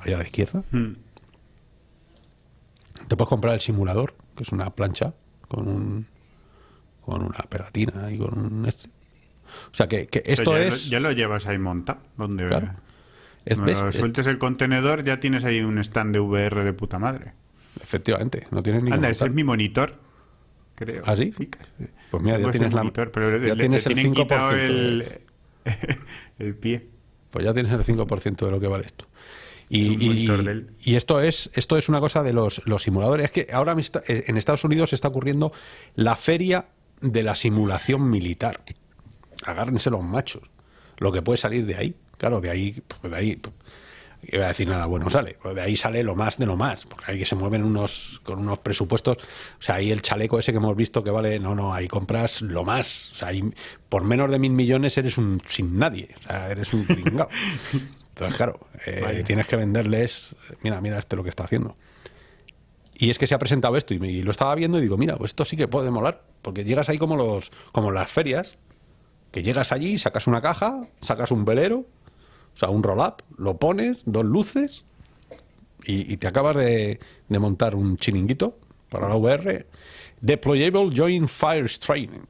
ahí a la izquierda. Hmm. Te puedes comprar el simulador, que es una plancha con un con una pegatina y con un este. O sea que, esto ya es. Lo, ya lo llevas ahí montado. Donde claro. sueltes el contenedor, ya tienes ahí un stand de VR de puta madre. Efectivamente, no tienes ni Anda, ese es mi monitor, creo. ¿Ah, sí? pues mira, ya tienes, la, monitor, pero ya tienes el 5%. El, el pie. Pues ya tienes el 5% de lo que vale esto. Y, y, esto es esto es una cosa de los, los simuladores. Es que ahora en Estados Unidos se está ocurriendo la feria de la simulación militar. Agárrense los machos. Lo que puede salir de ahí. Claro, de ahí, pues de ahí iba a decir nada bueno sale, pues de ahí sale lo más de lo más, porque ahí que se mueven unos con unos presupuestos, o sea, ahí el chaleco ese que hemos visto que vale, no, no, ahí compras lo más, o sea, ahí, por menos de mil millones eres un sin nadie, o sea, eres un pringao. Entonces, claro, eh, tienes que venderles, mira, mira este lo que está haciendo. Y es que se ha presentado esto y, lo estaba viendo y digo, mira, pues esto sí que puede molar, porque llegas ahí como los como las ferias, que llegas allí, sacas una caja, sacas un velero, o sea, un roll-up, lo pones, dos luces y, te acabas de, montar un chiringuito para la VR. Deployable Joint Fire Training.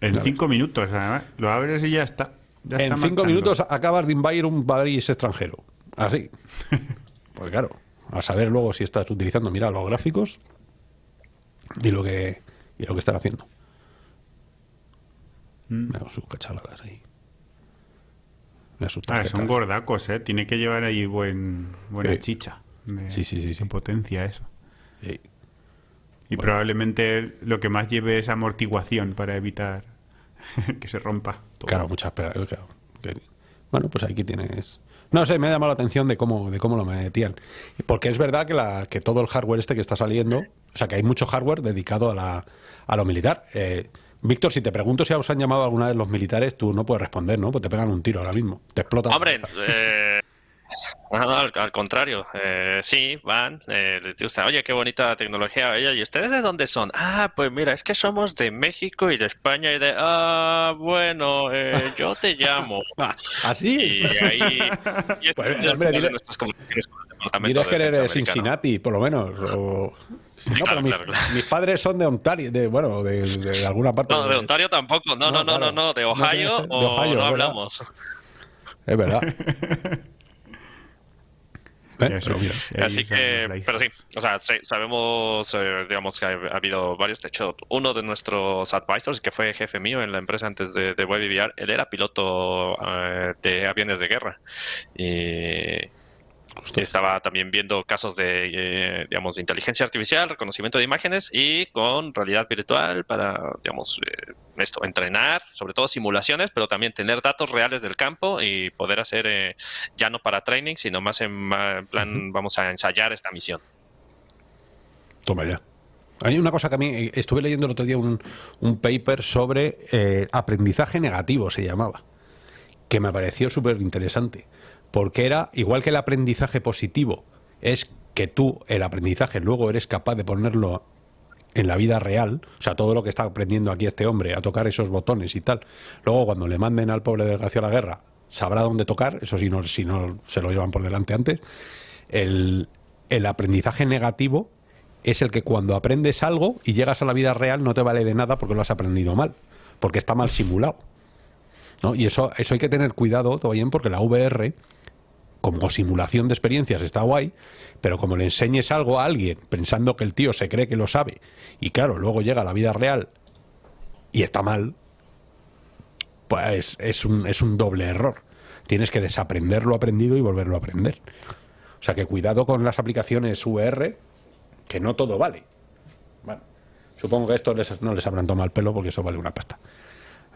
En cinco minutos, lo abres y ya está. en cinco minutos acabas de invadir un país extranjero. Así. pues claro, a saber luego si estás utilizando, mira, los gráficos y lo que, y lo que están haciendo. Mm. sus cachaladas ahí. Ah, son gordacos, ¿eh? Tiene que llevar ahí buen, buena chicha. sí, sí, sí, sí. potencia eso. Y probablemente lo que más lleve es amortiguación para evitar que se rompa. Claro, muchas claro. Bueno, pues aquí tienes... No sé, me ha llamado la atención de cómo, de cómo lo metían. Porque es verdad que, la, que todo el hardware este que está saliendo, o sea, que hay mucho hardware dedicado a, la, a lo militar. Eh, Víctor, si te pregunto si os han llamado alguna vez los militares, tú no puedes responder, ¿no? Pues te pegan un tiro ahora mismo. Te explotan. Hombre, eh, al, contrario. Eh, sí, van, eh, les gusta, oye, qué bonita tecnología. Oye, ¿y ustedes de dónde son? Ah, pues mira, es que somos de México y de España y de... Ah, bueno, eh, yo te llamo. ¿Así? ¿Ah, y ahí... Y pues, hombre, dile, que eres de Cincinnati, por lo menos, o mis, padres son de Ontario, de, bueno, de, alguna parte. No, de, Ontario tampoco. No, no, no, no, no, de Ohio, o no hablamos. Es verdad. ¿Eh? Así que, pero sí, o sea, sabemos, eh, digamos, que ha, habido varios. De hecho, uno de nuestros advisors, que fue jefe mío en la empresa antes de, de WebVR, él era piloto eh, de aviones de guerra. Y estaba también viendo casos de, eh, digamos, de inteligencia artificial, reconocimiento de imágenes y con realidad virtual para, digamos, eh, esto, entrenar, sobre todo simulaciones, pero también tener datos reales del campo y poder hacer, eh, ya no para training, sino más en, plan, vamos a ensayar esta misión. Toma ya. Hay una cosa que a mí, estuve leyendo el otro día un, un paper sobre aprendizaje negativo, se llamaba, que me pareció súper interesante porque era, igual que el aprendizaje positivo, es que tú el aprendizaje luego eres capaz de ponerlo en la vida real, o sea, todo lo que está aprendiendo aquí este hombre, a tocar esos botones y tal, luego cuando le manden al pobre desgraciado a la guerra, sabrá dónde tocar, eso si no, si no se lo llevan por delante antes, el, el aprendizaje negativo es el que cuando aprendes algo y llegas a la vida real no te vale de nada porque lo has aprendido mal, porque está mal simulado. ¿no? Y eso, eso hay que tener cuidado todo porque la VR como simulación de experiencias está guay, pero como le enseñes algo a alguien pensando que el tío se cree que lo sabe y claro, luego llega a la vida real y está mal, pues es un, es un doble error. Tienes que desaprender lo aprendido y volverlo a aprender. O sea que cuidado con las aplicaciones VR, que no todo vale. Bueno, supongo que esto no les habrán tomado el pelo porque eso vale una pasta.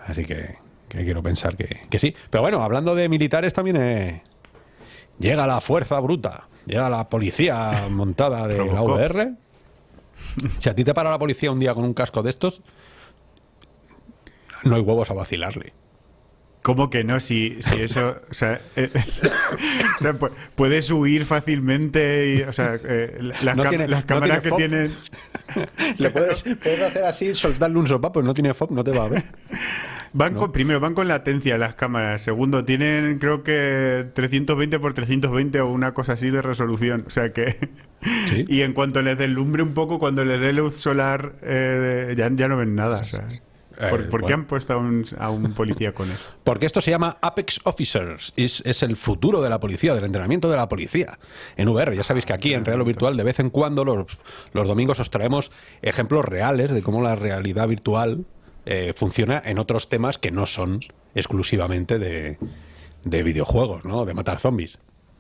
Así que que quiero pensar que, que sí. Pero bueno, hablando de militares también eh, llega la fuerza bruta, llega la policía montada de la. VR. Si a ti te para la policía un día con un casco de estos, no hay huevos a vacilarle. ¿Cómo que no? Si, si eso. O sea, eh, o sea, pu- puedes huir fácilmente. Y, o sea, eh, las, No cam- tiene- las no cámaras que tienen. Le puedes, puedes hacer así, soltarle un sopapo, no tiene FOB, no te va a ver. Van con, primero, van con latencia las cámaras. Segundo, tienen creo que 320 por 320 o una cosa así de resolución. O sea que. Sí. Y en cuanto les deslumbre un poco, cuando les dé luz solar, eh, ya, ya no ven nada. O sea, Eh, ¿Por, por qué han puesto a un, a un policía con eso? Porque esto se llama Apex Officers. Es, es el futuro de la policía, del entrenamiento de la policía en VR. Ya sabéis que aquí en Real o Virtual de vez en cuando los, los domingos os traemos ejemplos reales de cómo la realidad virtual eh, funciona en otros temas que no son exclusivamente de, de videojuegos, ¿no? De matar zombies.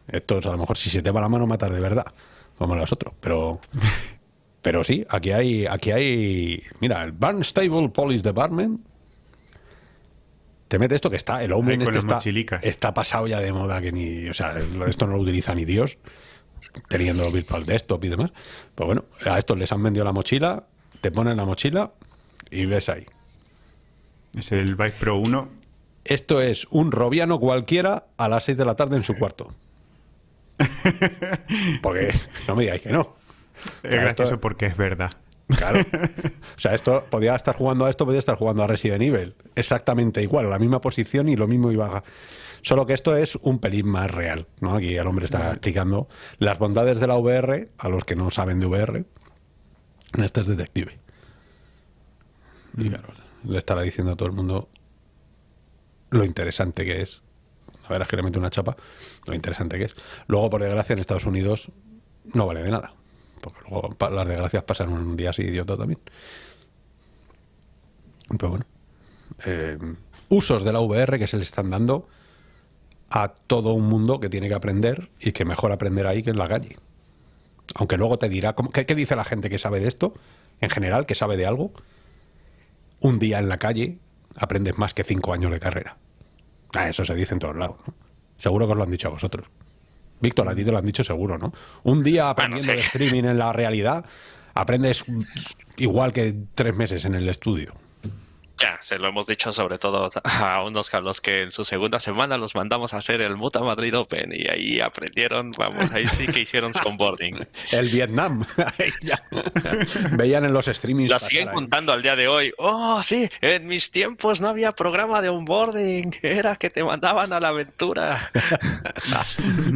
Estos a lo mejor si se te va la mano matar de verdad, como los otros. Pero pero sí, aquí hay, aquí hay, mira, el Barnstable Police Department. Te mete esto que está, el hombre Ahí en con este está, está pasado ya de moda que ni, o sea, esto no lo utiliza ni Dios, teniendo Virtual Desktop y demás. Pues bueno, a estos les han vendido la mochila, te ponen la mochila y ves ahí. Es el Vive Pro 1. Esto es un robiano cualquiera a las 6 de la tarde en su cuarto. Porque no me digáis que no. Es Claro, gracioso esto- porque es verdad. Claro. O sea, esto podía estar jugando a esto, podía estar jugando a Resident Evil. Exactamente igual, la misma posición y lo mismo iba a... Solo que esto es un pelín más real, ¿no? Aquí el hombre está explicando las bondades de la VR a los que no saben de VR. Este es detective. Y claro, le estará diciendo a todo el mundo lo interesante que es. La verdad es que le mete una chapa, lo interesante que es. Luego, por desgracia, en Estados Unidos no vale de nada. Porque luego las desgracias pasan un día así idiota también. Pero bueno. eh, usos de la VR que se le están dando a todo un mundo que tiene que aprender y que mejor aprender ahí que en la calle. Aunque luego te dirá, ¿cómo- ¿qué, qué dice la gente que sabe de esto? En general, que sabe de algo. Un día en la calle aprendes más que cinco años de carrera. Ah, eso se dice en todos lados. ¿no? Seguro que os lo han dicho a vosotros. Víctor, a ti te lo han dicho seguro, ¿no? Un día aprendiendo sí. de streaming en la realidad, aprendes igual que tres meses en el estudio. Ya, se lo hemos dicho sobre todo a unos a los que en su segunda semana los mandamos a hacer el Muta Madrid Open y ahí aprendieron, vamos, ahí sí que hicieron su onboarding. El Vietnam. Ahí ya. Veían en los streamings. La siguen ahí. contando al día de hoy. Oh, sí, en mis tiempos no había programa de onboarding, era que te mandaban a la aventura.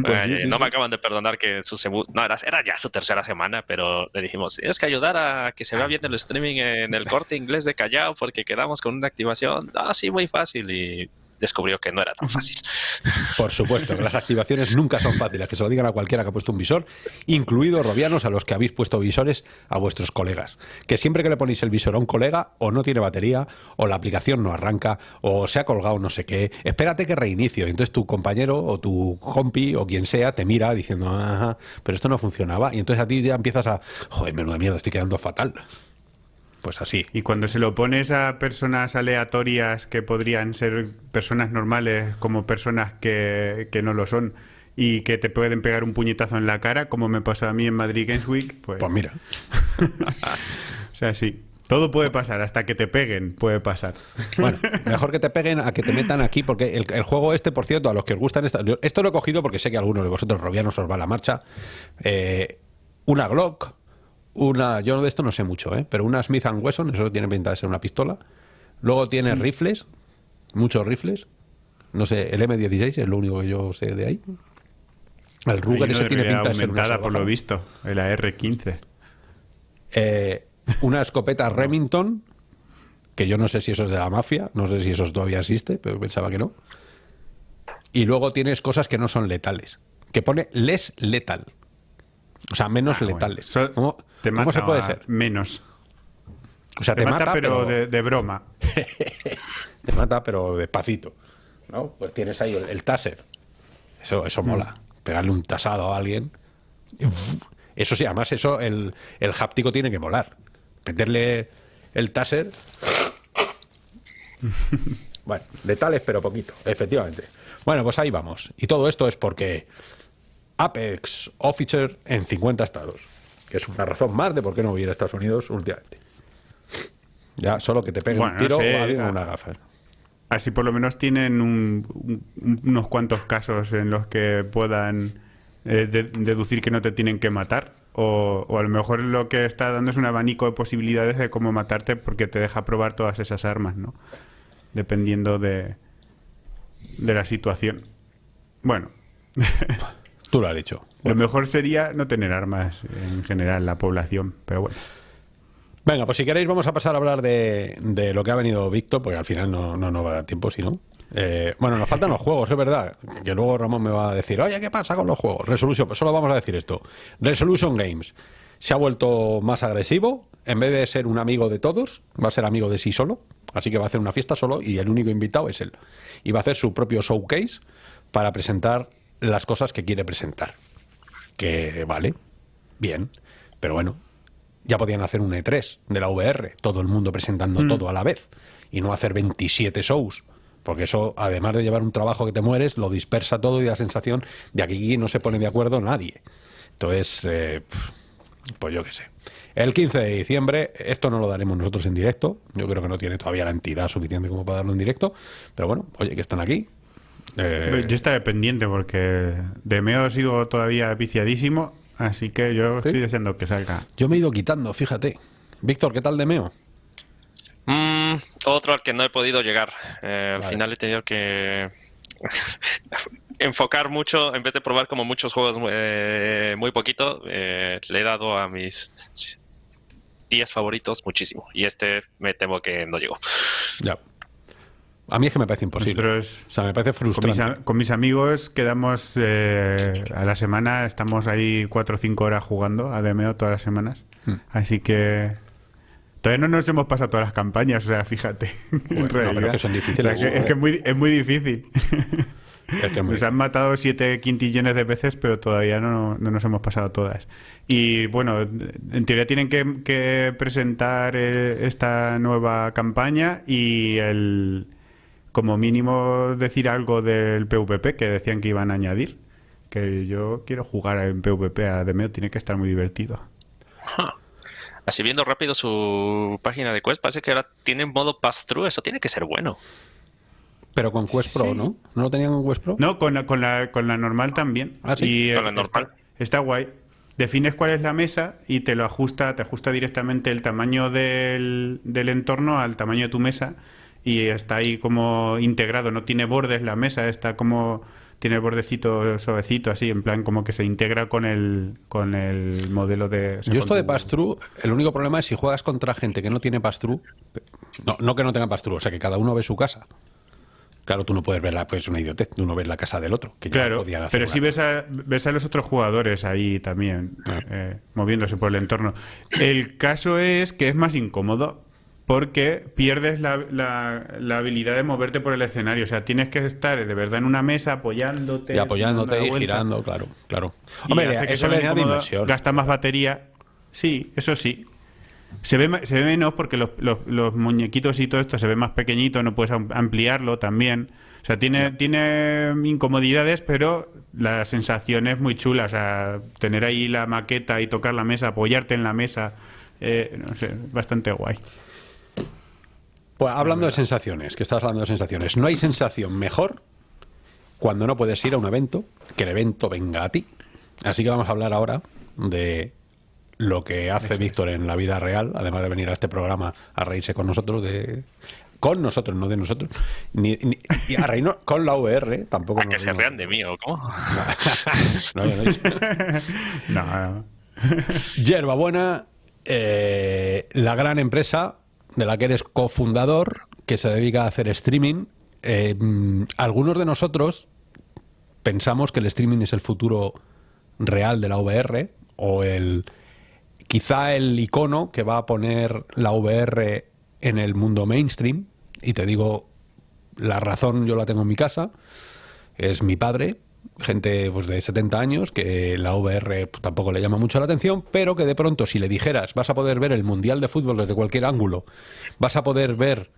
Pues Eh, no me acaban de perdonar que su segu- no era, era ya su tercera semana, pero le dijimos, tienes que ayudar a que se vea bien el streaming en el corte inglés de Callao porque quedamos con una activación. Ah, sí, muy fácil. Y descubrió que no era tan fácil. Por supuesto, que las activaciones nunca son fáciles, que se lo digan a cualquiera que ha puesto un visor, incluidos robianos a los que habéis puesto visores a vuestros colegas. Que siempre que le ponéis el visor a un colega, o no tiene batería, o la aplicación no arranca, o se ha colgado no sé qué, espérate que reinicio. Y entonces tu compañero o tu compi o quien sea te mira diciendo, ajá, pero esto no funcionaba. Y entonces a ti ya empiezas a, joder, menuda mierda, estoy quedando fatal. Pues así. Y cuando se lo pones a personas aleatorias que podrían ser personas normales como personas que, que no lo son y que te pueden pegar un puñetazo en la cara, como me pasó a mí en Madrid Games Week, pues, Pues mira. o sea, sí. Todo puede pasar, hasta que te peguen puede pasar. Bueno, mejor que te peguen a que te metan aquí, porque el, el juego este, por cierto, a los que os gustan, esta- esto lo he cogido porque sé que a algunos de vosotros robianos os va la marcha. Eh, una Glock, una, yo de esto no sé mucho, ¿eh? pero una Smith Wesson, eso tiene pinta de ser una pistola. Luego tiene rifles, muchos rifles. No sé, el M16 es lo único que yo sé de ahí. El Ruger ese tiene pinta de ser una por lo visto, el AR-15. Eh, una escopeta Remington, que yo no sé si eso es de la mafia, no sé si eso todavía existe, pero pensaba que no. Y luego tienes cosas que no son letales, que pone less letal. O sea, menos Ah, bueno. letales. So- ¿Cómo, te se puede ser? Menos. O sea, Te, mata, pero, de, de broma. te mata, pero despacito. ¿No? Pues tienes ahí el, el taser. Eso, eso mola. Pegarle un tasado a alguien. Eso sí, además, eso, el, el háptico tiene que molar. Meterle el taser bueno, letales pero poquito, efectivamente. Bueno, pues ahí vamos. Y todo esto es porque Apex Officer en 50 estados, que es una razón más de por qué no hubiera a Estados Unidos últimamente. Ya, solo que te peguen un tiro o alguien una gafa. Así por lo menos tienen unos cuantos casos en los que puedan eh, deducir que no te tienen que matar. O, o, a lo mejor lo que está dando es un abanico de posibilidades de cómo matarte porque te deja probar todas esas armas, ¿no? Dependiendo de, de la situación. Bueno. Tú lo has dicho. Lo mejor sería no tener armas en general en la población, pero bueno. Venga, pues si queréis vamos a pasar a hablar de, de lo que ha venido Víctor, porque al final no, no nos va a dar tiempo, si no. Eh, bueno, nos faltan los juegos, es verdad. Que luego Ramón me va a decir, oye, ¿qué pasa con los juegos? Resolution, pues solo vamos a decir esto. Resolution Games se ha vuelto más agresivo. En vez de ser un amigo de todos, va a ser amigo de sí solo. Así que va a hacer una fiesta solo y el único invitado es él. Y va a hacer su propio showcase para presentar las cosas que quiere presentar. Que vale, bien. Pero bueno, ya podían hacer un E3 de la VR, todo el mundo presentando mm. todo a la vez, y no hacer 27 shows, porque eso, además de llevar un trabajo que te mueres, lo dispersa todo y da sensación de que aquí no se pone de acuerdo nadie. Entonces, eh, pues yo qué sé. El 15 de diciembre, esto no lo daremos nosotros en directo, yo creo que no tiene todavía la entidad suficiente como para darlo en directo, pero bueno, oye, que están aquí, eh, yo estaré pendiente porque de Meo sigo todavía viciadísimo Así que yo estoy deseando que salga. Yo me he ido quitando, fíjate. Víctor, ¿qué tal de Meo? Mm, otro al que no he podido llegar. Eh, al final he tenido que enfocar mucho, en vez de probar como muchos juegos eh, muy poquito, eh, le he dado a mis 10 favoritos muchísimo. Y este me temo que no llegó. Ya. A mí es que me parece imposible. o sea, me parece frustrante. Con mis, amigos quedamos eh, a la semana, estamos ahí cuatro o cinco horas jugando a DMO todas las semanas. Hmm. Así que todavía no nos hemos pasado todas las campañas, o sea, fíjate. es que son difíciles. es, que es, muy, es muy difícil. Nos han matado siete quintillones de veces, pero todavía no, no, nos hemos pasado todas. Y bueno, en teoría tienen que, que presentar eh, esta nueva campaña y el como mínimo decir algo del PvP que decían que iban a añadir. Que yo quiero jugar en PvP a Demeo, tiene que estar muy divertido. Así viendo rápido su página de Quest, parece que ahora tiene modo pass-through, eso tiene que ser bueno. Pero con Quest Pro, ¿no? ¿No lo tenían con Quest Pro? No, con la, con la, con la normal también. Ah, sí. con la normal. Está, guay. Defines cuál es la mesa y te lo ajusta, te ajusta directamente el tamaño del, del entorno al tamaño de tu mesa y está ahí como integrado, no tiene bordes la mesa, está como tiene el bordecito suavecito así, en plan como que se integra con el con el modelo de Yo esto de pass-through, el único problema es si juegas contra gente que no tiene pass-through, no, no que no tenga pass-through, o sea que cada uno ve su casa. Claro, tú no puedes ver la, pues una idiotez, tú no ves la casa del otro. Que claro, pero si ves a, ves a los otros jugadores ahí también, ah. eh, moviéndose por el entorno. El caso es que es más incómodo porque pierdes la, la, habilidad de moverte por el escenario. O sea, tienes que estar de verdad en una mesa apoyándote. Y apoyándote y girando, claro, claro. Hombre, eso le inversión. Gasta más batería. Sí, eso sí. Se ve, se ve menos porque los, los, muñequitos y todo esto se ve más pequeñito, no puedes ampliarlo también. O sea, tiene, tiene incomodidades, pero la sensación es muy chula. O sea, tener ahí la maqueta y tocar la mesa, apoyarte en la mesa, eh, no sé, bastante guay. Pues hablando de sensaciones, que estás hablando de sensaciones, no hay sensación mejor cuando no puedes ir a un evento, que el evento venga a ti. Así que vamos a hablar ahora de lo que hace Víctor en la vida real, además de venir a este programa a reírse con nosotros, de con nosotros, no de nosotros, ni, y a reírnos con la VR, tampoco. A que se rean de mí, ¿o cómo? no, no, no. Yerba Buena, eh, la gran empresa de la que eres cofundador, que se dedica a hacer streaming. Eh, algunos de nosotros pensamos que el streaming es el futuro real de la VR o el quizá el icono que va a poner la VR en el mundo mainstream y te digo la razón yo la tengo en mi casa es mi padre gente pues, de 70 años que la VR pues, tampoco le llama mucho la atención, pero que de pronto si le dijeras vas a poder ver el Mundial de Fútbol desde cualquier ángulo, vas a poder ver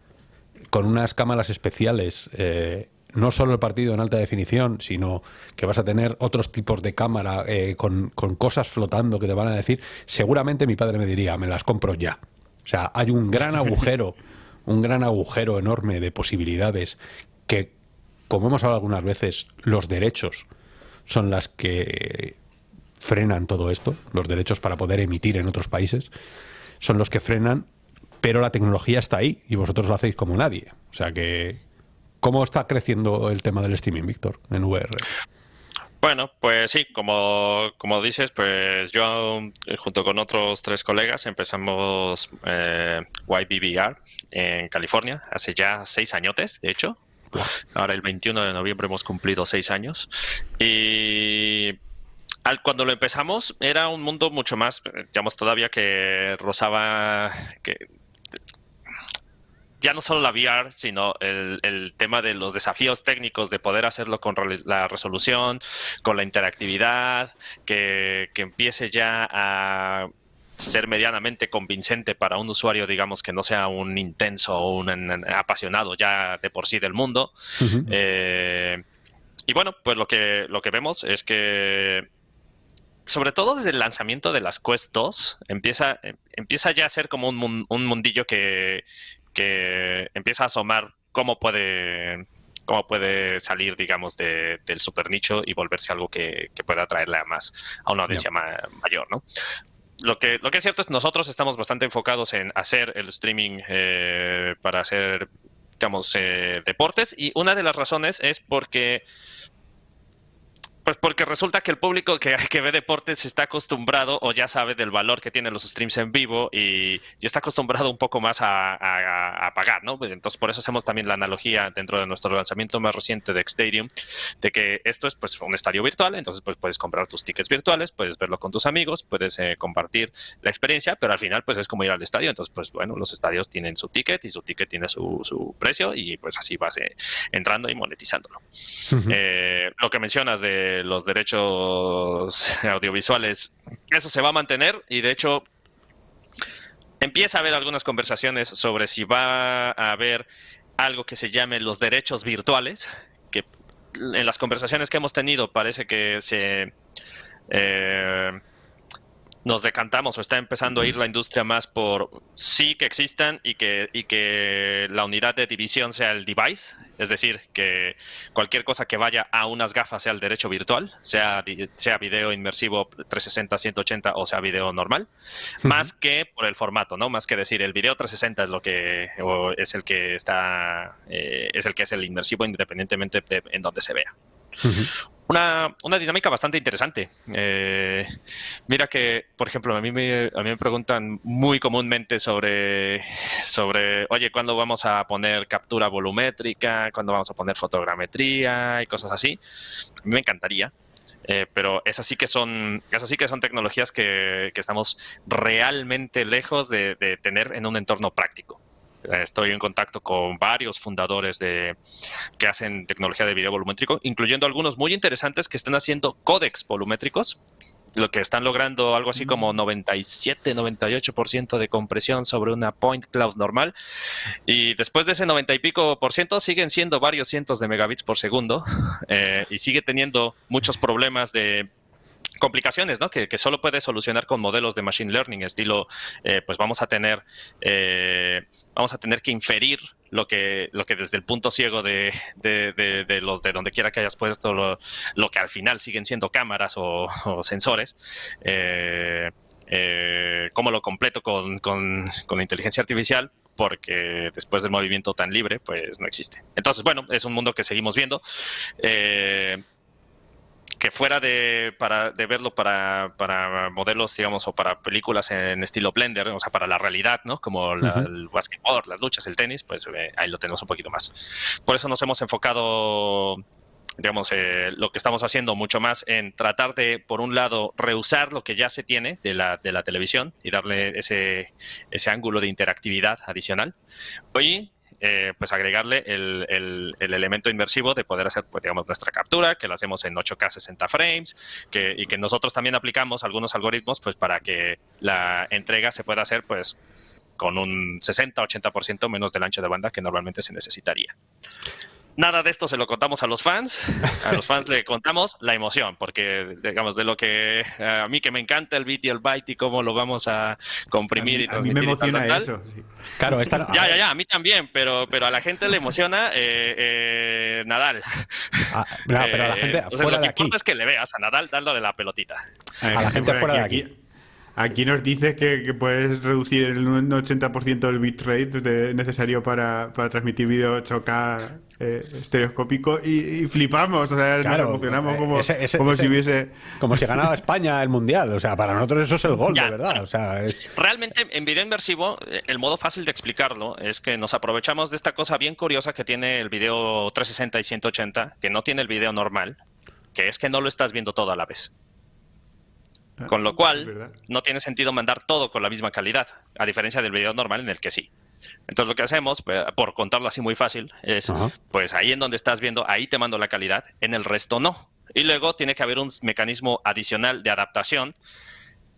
con unas cámaras especiales. Eh, no solo el partido en alta definición, sino que vas a tener otros tipos de cámara eh, con, con, cosas flotando que te van a decir, seguramente mi padre me diría, me las compro ya. O sea, hay un gran agujero, un gran agujero enorme de posibilidades que, como hemos hablado algunas veces, los derechos son las que frenan todo esto, los derechos para poder emitir en otros países, son los que frenan, pero la tecnología está ahí y vosotros lo hacéis como nadie. O sea que, ¿cómo está creciendo el tema del streaming, Víctor, en VR? Bueno, pues sí, como, como dices, pues yo eh, junto con otros tres colegas empezamos eh, YBVR en California hace ya seis añotes, de hecho. Ahora el 21 de noviembre hemos cumplido seis años. Y cuando lo empezamos era un mundo mucho más, digamos, todavía que rozaba, que ya no solo la VR, sino el, tema de los desafíos técnicos de poder hacerlo con la resolución, con la interactividad, que empiece ya a ser medianamente convincente para un usuario, digamos, que no sea un intenso o un apasionado ya de por sí del mundo. Eh, y bueno, pues lo que, lo que vemos es que sobre todo desde el lanzamiento de las Quest 2, empieza, empieza ya a ser como un, un mundillo que, que, empieza a asomar cómo puede, cómo puede salir, digamos, de, del super nicho y volverse algo que, pueda atraerle a más, a una audiencia mayor, ¿no? Lo que, lo que es cierto es que nosotros estamos bastante enfocados en hacer el streaming eh, para hacer, digamos, eh, deportes. Y una de las razones es porque pues porque resulta que el público que, que, ve deportes está acostumbrado o ya sabe del valor que tienen los streams en vivo y, está acostumbrado un poco más a, pagar, ¿no? Pues entonces por eso hacemos también la analogía dentro de nuestro lanzamiento más reciente de Xstadium, de que esto es pues un estadio virtual, entonces pues puedes comprar tus tickets virtuales, puedes verlo con tus amigos, puedes eh, compartir la experiencia, pero al final pues es como ir al estadio, entonces pues bueno, los estadios tienen su ticket y su ticket tiene su, su precio y pues así vas eh, entrando y monetizándolo. Eh, lo que mencionas de los derechos audiovisuales, eso se va a mantener y de hecho empieza a haber algunas conversaciones sobre si va a haber algo que se llame los derechos virtuales, que en las conversaciones que hemos tenido parece que se... Eh, nos decantamos o está empezando a ir la industria más por sí que existan y que, y que la unidad de división sea el device, es decir, que cualquier cosa que vaya a unas gafas sea el derecho virtual, sea, sea video inmersivo 360, 180 o sea video normal, más que por el formato, ¿no? Más que decir el video 360 es lo que es el que está eh, es el que es el inmersivo independientemente de en donde se vea una, una, dinámica bastante interesante. Eh, mira que, por ejemplo, a mí, me, a mí me preguntan muy comúnmente sobre, sobre, oye, ¿cuándo vamos a poner captura volumétrica? ¿Cuándo vamos a poner fotogrametría? Y cosas así. A mí me encantaría. Eh, pero esas sí que son, esas sí que son tecnologías que, que estamos realmente lejos de, de tener en un entorno práctico. Estoy en contacto con varios fundadores de, que hacen tecnología de video volumétrico, incluyendo algunos muy interesantes que están haciendo códex volumétricos, lo que están logrando algo así como 97, 98% de compresión sobre una point cloud normal. Y después de ese 90 y pico por ciento, siguen siendo varios cientos de megabits por segundo eh, y sigue teniendo muchos problemas de complicaciones, ¿no? Que, solo puede solucionar con modelos de machine learning, estilo, eh, pues vamos a tener, eh, vamos a tener que inferir lo que, lo que desde el punto ciego de, de, los de donde quiera que hayas puesto lo, que al final siguen siendo cámaras o, sensores. Eh, cómo lo completo con, con, con, inteligencia artificial, porque después del movimiento tan libre, pues no existe. Entonces, bueno, es un mundo que seguimos viendo. Eh, que fuera de, para, de verlo para, para, modelos, digamos, o para películas en estilo Blender, o sea, para la realidad, ¿no? Como el basketball, las luchas, el tenis, pues eh, ahí lo tenemos un poquito más. Por eso nos hemos enfocado digamos, eh, lo que estamos haciendo mucho más en tratar de, por un lado, reusar lo que ya se tiene de la, de la televisión y darle ese, ese ángulo de interactividad adicional. Hoy eh, pues agregarle el, el, elemento inmersivo de poder hacer, pues, digamos, nuestra captura, que la hacemos en 8K 60 frames, que, y que nosotros también aplicamos algunos algoritmos, pues para que la entrega se pueda hacer, pues con un 60-80% menos del ancho de banda que normalmente se necesitaría. Nada de esto se lo contamos a los fans. A los fans le contamos la emoción, porque, digamos, de lo que a mí que me encanta el bit y el byte y cómo lo vamos a comprimir y A mí me emociona eso. Claro, esta... Ya, ya, ya, a mí también, pero, pero a la gente le emociona eh, eh, Nadal. Ah, no, pero a la gente Eh, o sea, fuera lo de que aquí. importa es que le veas a Nadal dándole la pelotita. A la gente fuera de aquí. Aquí nos dices que, que puedes reducir el un 80% del bitrate de- necesario para, para transmitir vídeo 8K eh, estereoscópico y, y flipamos, o sea, Claro, nos emocionamos eh, como, ese- ese- como ese- si hubiese... Como si ganaba España el mundial. O sea, para nosotros eso es el gol, Ya. de verdad. O sea, es- Realmente en video inversivo, eh, el modo fácil de explicarlo es que nos aprovechamos de esta cosa bien curiosa que tiene el video 360 y 180, que no tiene el video normal, que es que no lo estás viendo todo a la vez. Con lo cual, no tiene sentido mandar todo con la misma calidad, a diferencia del video normal en el que sí. Entonces lo que hacemos, eh, por contarlo así muy fácil, es, Ajá. pues ahí en donde estás viendo, ahí te mando la calidad, en el resto no. Y luego tiene que haber un mecanismo adicional de adaptación,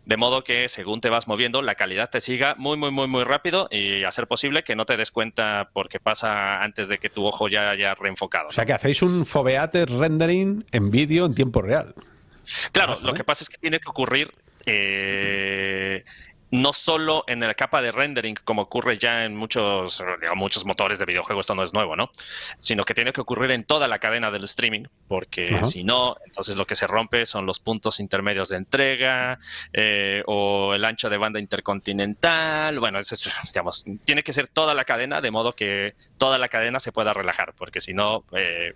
de modo que según te vas moviendo, la calidad te siga muy, muy, muy, muy rápido y a ser posible que no te des cuenta porque pasa antes de que tu ojo ya haya reenfocado. o sea, que hacéis un foveate rendering en vídeo en tiempo real. Claro, lo que pasa es que tiene que ocurrir eh, no solo en la capa de rendering, como ocurre ya en muchos, digamos, muchos motores de videojuegos, esto no es nuevo, ¿no? Sino que tiene que ocurrir en toda la cadena del streaming, porque si no, entonces lo que se rompe son los puntos intermedios de entrega eh, o el ancho de banda intercontinental. Bueno, eso es, digamos, tiene que ser toda la cadena, de modo que toda la cadena se pueda relajar, porque si no, eh,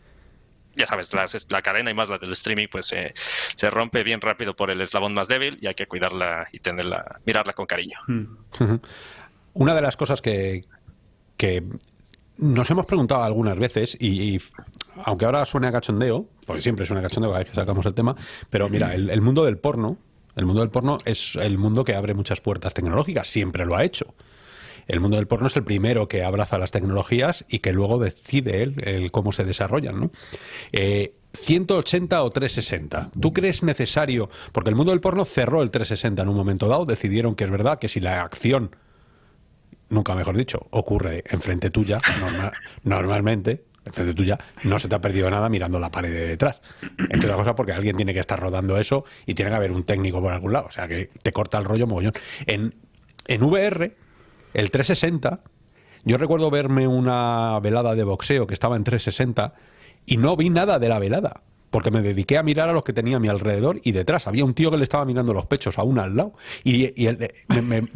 ya sabes, la, la cadena y más la del streaming, pues eh, se rompe bien rápido por el eslabón más débil y hay que cuidarla y tenerla, mirarla con cariño. Mm. Una de las cosas que, que nos hemos preguntado algunas veces, y, y aunque ahora suene a cachondeo, porque siempre suena a cachondeo cada vez que sacamos el tema, pero mira, el, el mundo del porno, el mundo del porno es el mundo que abre muchas puertas tecnológicas, siempre lo ha hecho. El mundo del porno es el primero que abraza las tecnologías y que luego decide él el cómo se desarrollan, ¿no? Eh, 180 o 360. ¿Tú crees necesario? Porque el mundo del porno cerró el 360 en un momento dado, decidieron que es verdad que si la acción nunca mejor dicho, ocurre enfrente tuya, norma- normalmente, enfrente tuya, no se te ha perdido nada mirando la pared de detrás. Entre otras cosas porque alguien tiene que estar rodando eso y tiene que haber un técnico por algún lado. O sea, que te corta el rollo mogollón. En, en VR, el 360, yo recuerdo verme una velada de boxeo que estaba en 360 y no vi nada de la velada. Porque me dediqué a mirar a los que tenía a mi alrededor y detrás había un tío que le estaba mirando los pechos a una al lado. Y, él, me-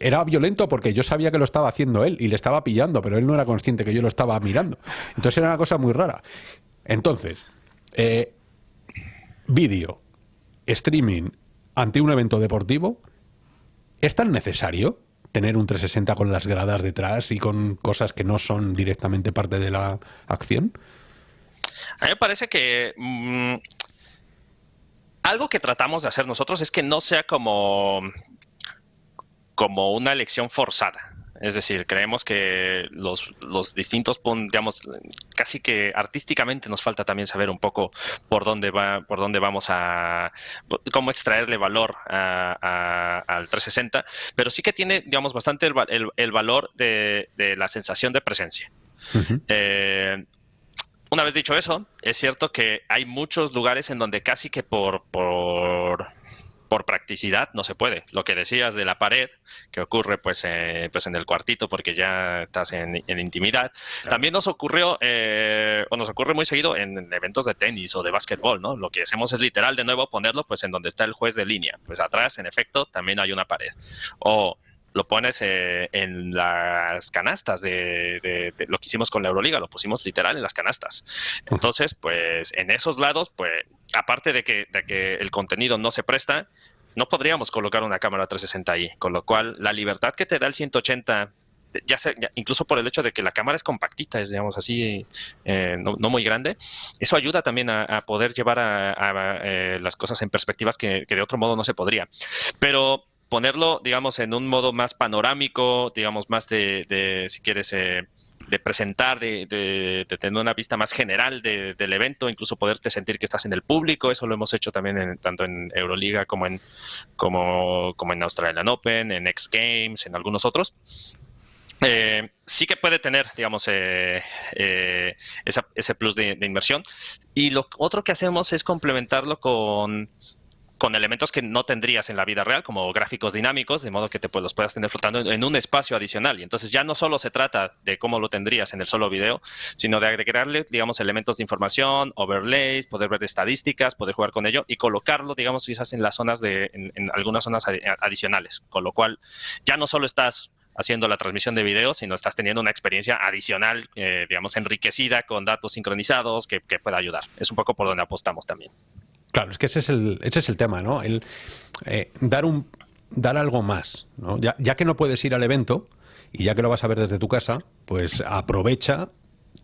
era violento porque yo sabía que lo estaba haciendo él y le estaba pillando, pero él no era consciente que yo lo estaba mirando. Entonces era una cosa muy rara. Entonces, eh, vídeo, streaming ante un evento deportivo, ¿es tan necesario tener un 360 con las gradas detrás y con cosas que no son directamente parte de la acción? A mí me parece que mm, algo que tratamos de hacer nosotros es que no sea como, como una elección forzada. Es decir, creemos que los, los distintos, digamos, casi que artísticamente nos falta también saber un poco por dónde va, por dónde vamos a, cómo extraerle valor a- a- al 360, pero sí que tiene, digamos, bastante el, el- el valor de- de la sensación de presencia. Eh, una vez dicho eso, es cierto que hay muchos lugares en donde casi que por, por, por practicidad no se puede. Lo que decías de la pared, que ocurre pues, eh, pues en el cuartito porque ya estás en, en intimidad, también nos ocurrió, eh, o nos ocurre muy seguido en, en eventos de tenis o de básquetbol, ¿no? Lo que hacemos es literal de nuevo ponerlo pues en donde está el juez de línea. Pues atrás, en efecto, también hay una pared. O lo pones eh, en las canastas de, de- de lo que hicimos con la Euroliga, lo pusimos literal en las canastas. Entonces, pues en esos lados, pues aparte de que, de que el contenido no se presta, no podríamos colocar una cámara 360 ahí, con lo cual la libertad que te da el 180 ya sea, ya- incluso por el hecho de que la cámara es compactita, es digamos así, eh, no, no muy grande, eso ayuda también a, a poder llevar a, a, eh, las cosas en perspectivas que, que de otro modo no se podría. Pero ponerlo, digamos, en un modo más panorámico, digamos, más de, si quieres, eh, de presentar, de, tener una vista más general del evento, incluso poderte sentir que estás en el público. Eso lo hemos hecho también tanto en Euroliga como en, como, como en Australian Open, en X Games, en algunos otros. Eh, sí que puede tener, digamos, eh, eh, ese plus de, inversión. Y lo otro que hacemos es complementarlo con, con, elementos que no tendrías en la vida real, como gráficos dinámicos, de modo que te, pues, los puedas tener flotando en, un espacio adicional. Y entonces ya no solo se trata de cómo lo tendrías en el solo video, sino de agregarle, digamos, elementos de información, overlays, poder ver estadísticas, poder jugar con ello y colocarlo, digamos, quizás en las zonas de, en algunas zonas adicionales. Con lo cual, ya no solo estás haciendo la transmisión de video, sino estás teniendo una experiencia adicional, eh, digamos, enriquecida con datos sincronizados que, pueda ayudar. Es un poco por donde apostamos también. Claro, es que ese es el, ese es el tema, ¿no? El eh, dar un dar algo más, ¿no? Ya, ya que no puedes ir al evento y ya que lo vas a ver desde tu casa, pues aprovecha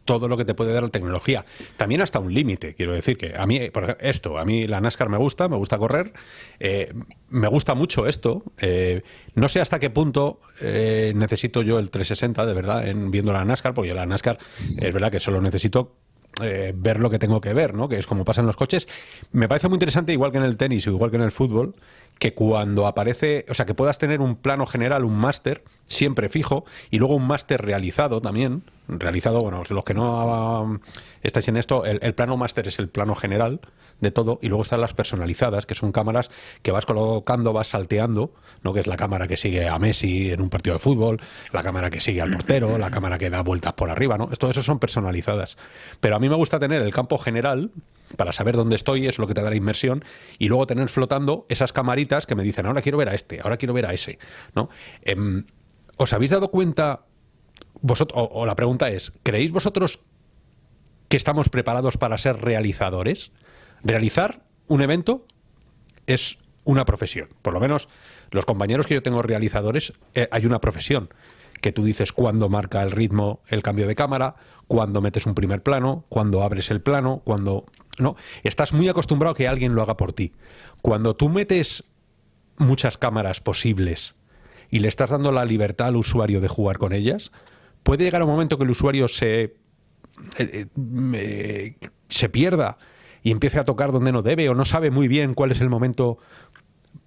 todo lo que te puede dar la tecnología. También hasta un límite, quiero decir que a mí, por esto, a mí la NASCAR me gusta, me gusta correr, eh, me gusta mucho esto. Eh, no sé hasta qué punto eh, necesito yo el 360, de verdad, en viendo la NASCAR, porque yo la NASCAR es verdad que solo necesito ver lo que tengo que ver, ¿no? Que es como pasan los coches. Me parece muy interesante, igual que en el tenis o igual que en el fútbol, que cuando aparece, o sea, que puedas tener un plano general, un máster, siempre fijo, y luego un máster realizado también, realizado, bueno, los que no estáis en esto, el, plano máster es el plano general de todo y luego están las personalizadas, que son cámaras que vas colocando, vas salteando, ¿no? que es la cámara que sigue a Messi en un partido de fútbol, la cámara que sigue al portero, la cámara que da vueltas por arriba, ¿no? Todo eso son personalizadas. Pero a mí me gusta tener el campo general para saber dónde estoy, es lo que te da la inmersión, y luego tener flotando esas camaritas que me dicen, ahora quiero ver a este, ahora quiero ver a ese, ¿no? Em, ¿Os habéis dado cuenta vosotros, o, la pregunta es, ¿creéis vosotros que estamos preparados para ser realizadores? Realizar un evento es una profesión. Por lo menos los compañeros que yo tengo realizadores, eh, hay una profesión que tú dices cuándo marca el ritmo el cambio de cámara, cuándo metes un primer plano, cuándo abres el plano, cuando no, estás muy acostumbrado a que alguien lo haga por ti. Cuando tú metes muchas cámaras posibles y le estás dando la libertad al usuario de jugar con ellas, puede llegar un momento que el usuario se, eh, eh, se pierda y empiece a tocar donde no debe o no sabe muy bien cuál es el momento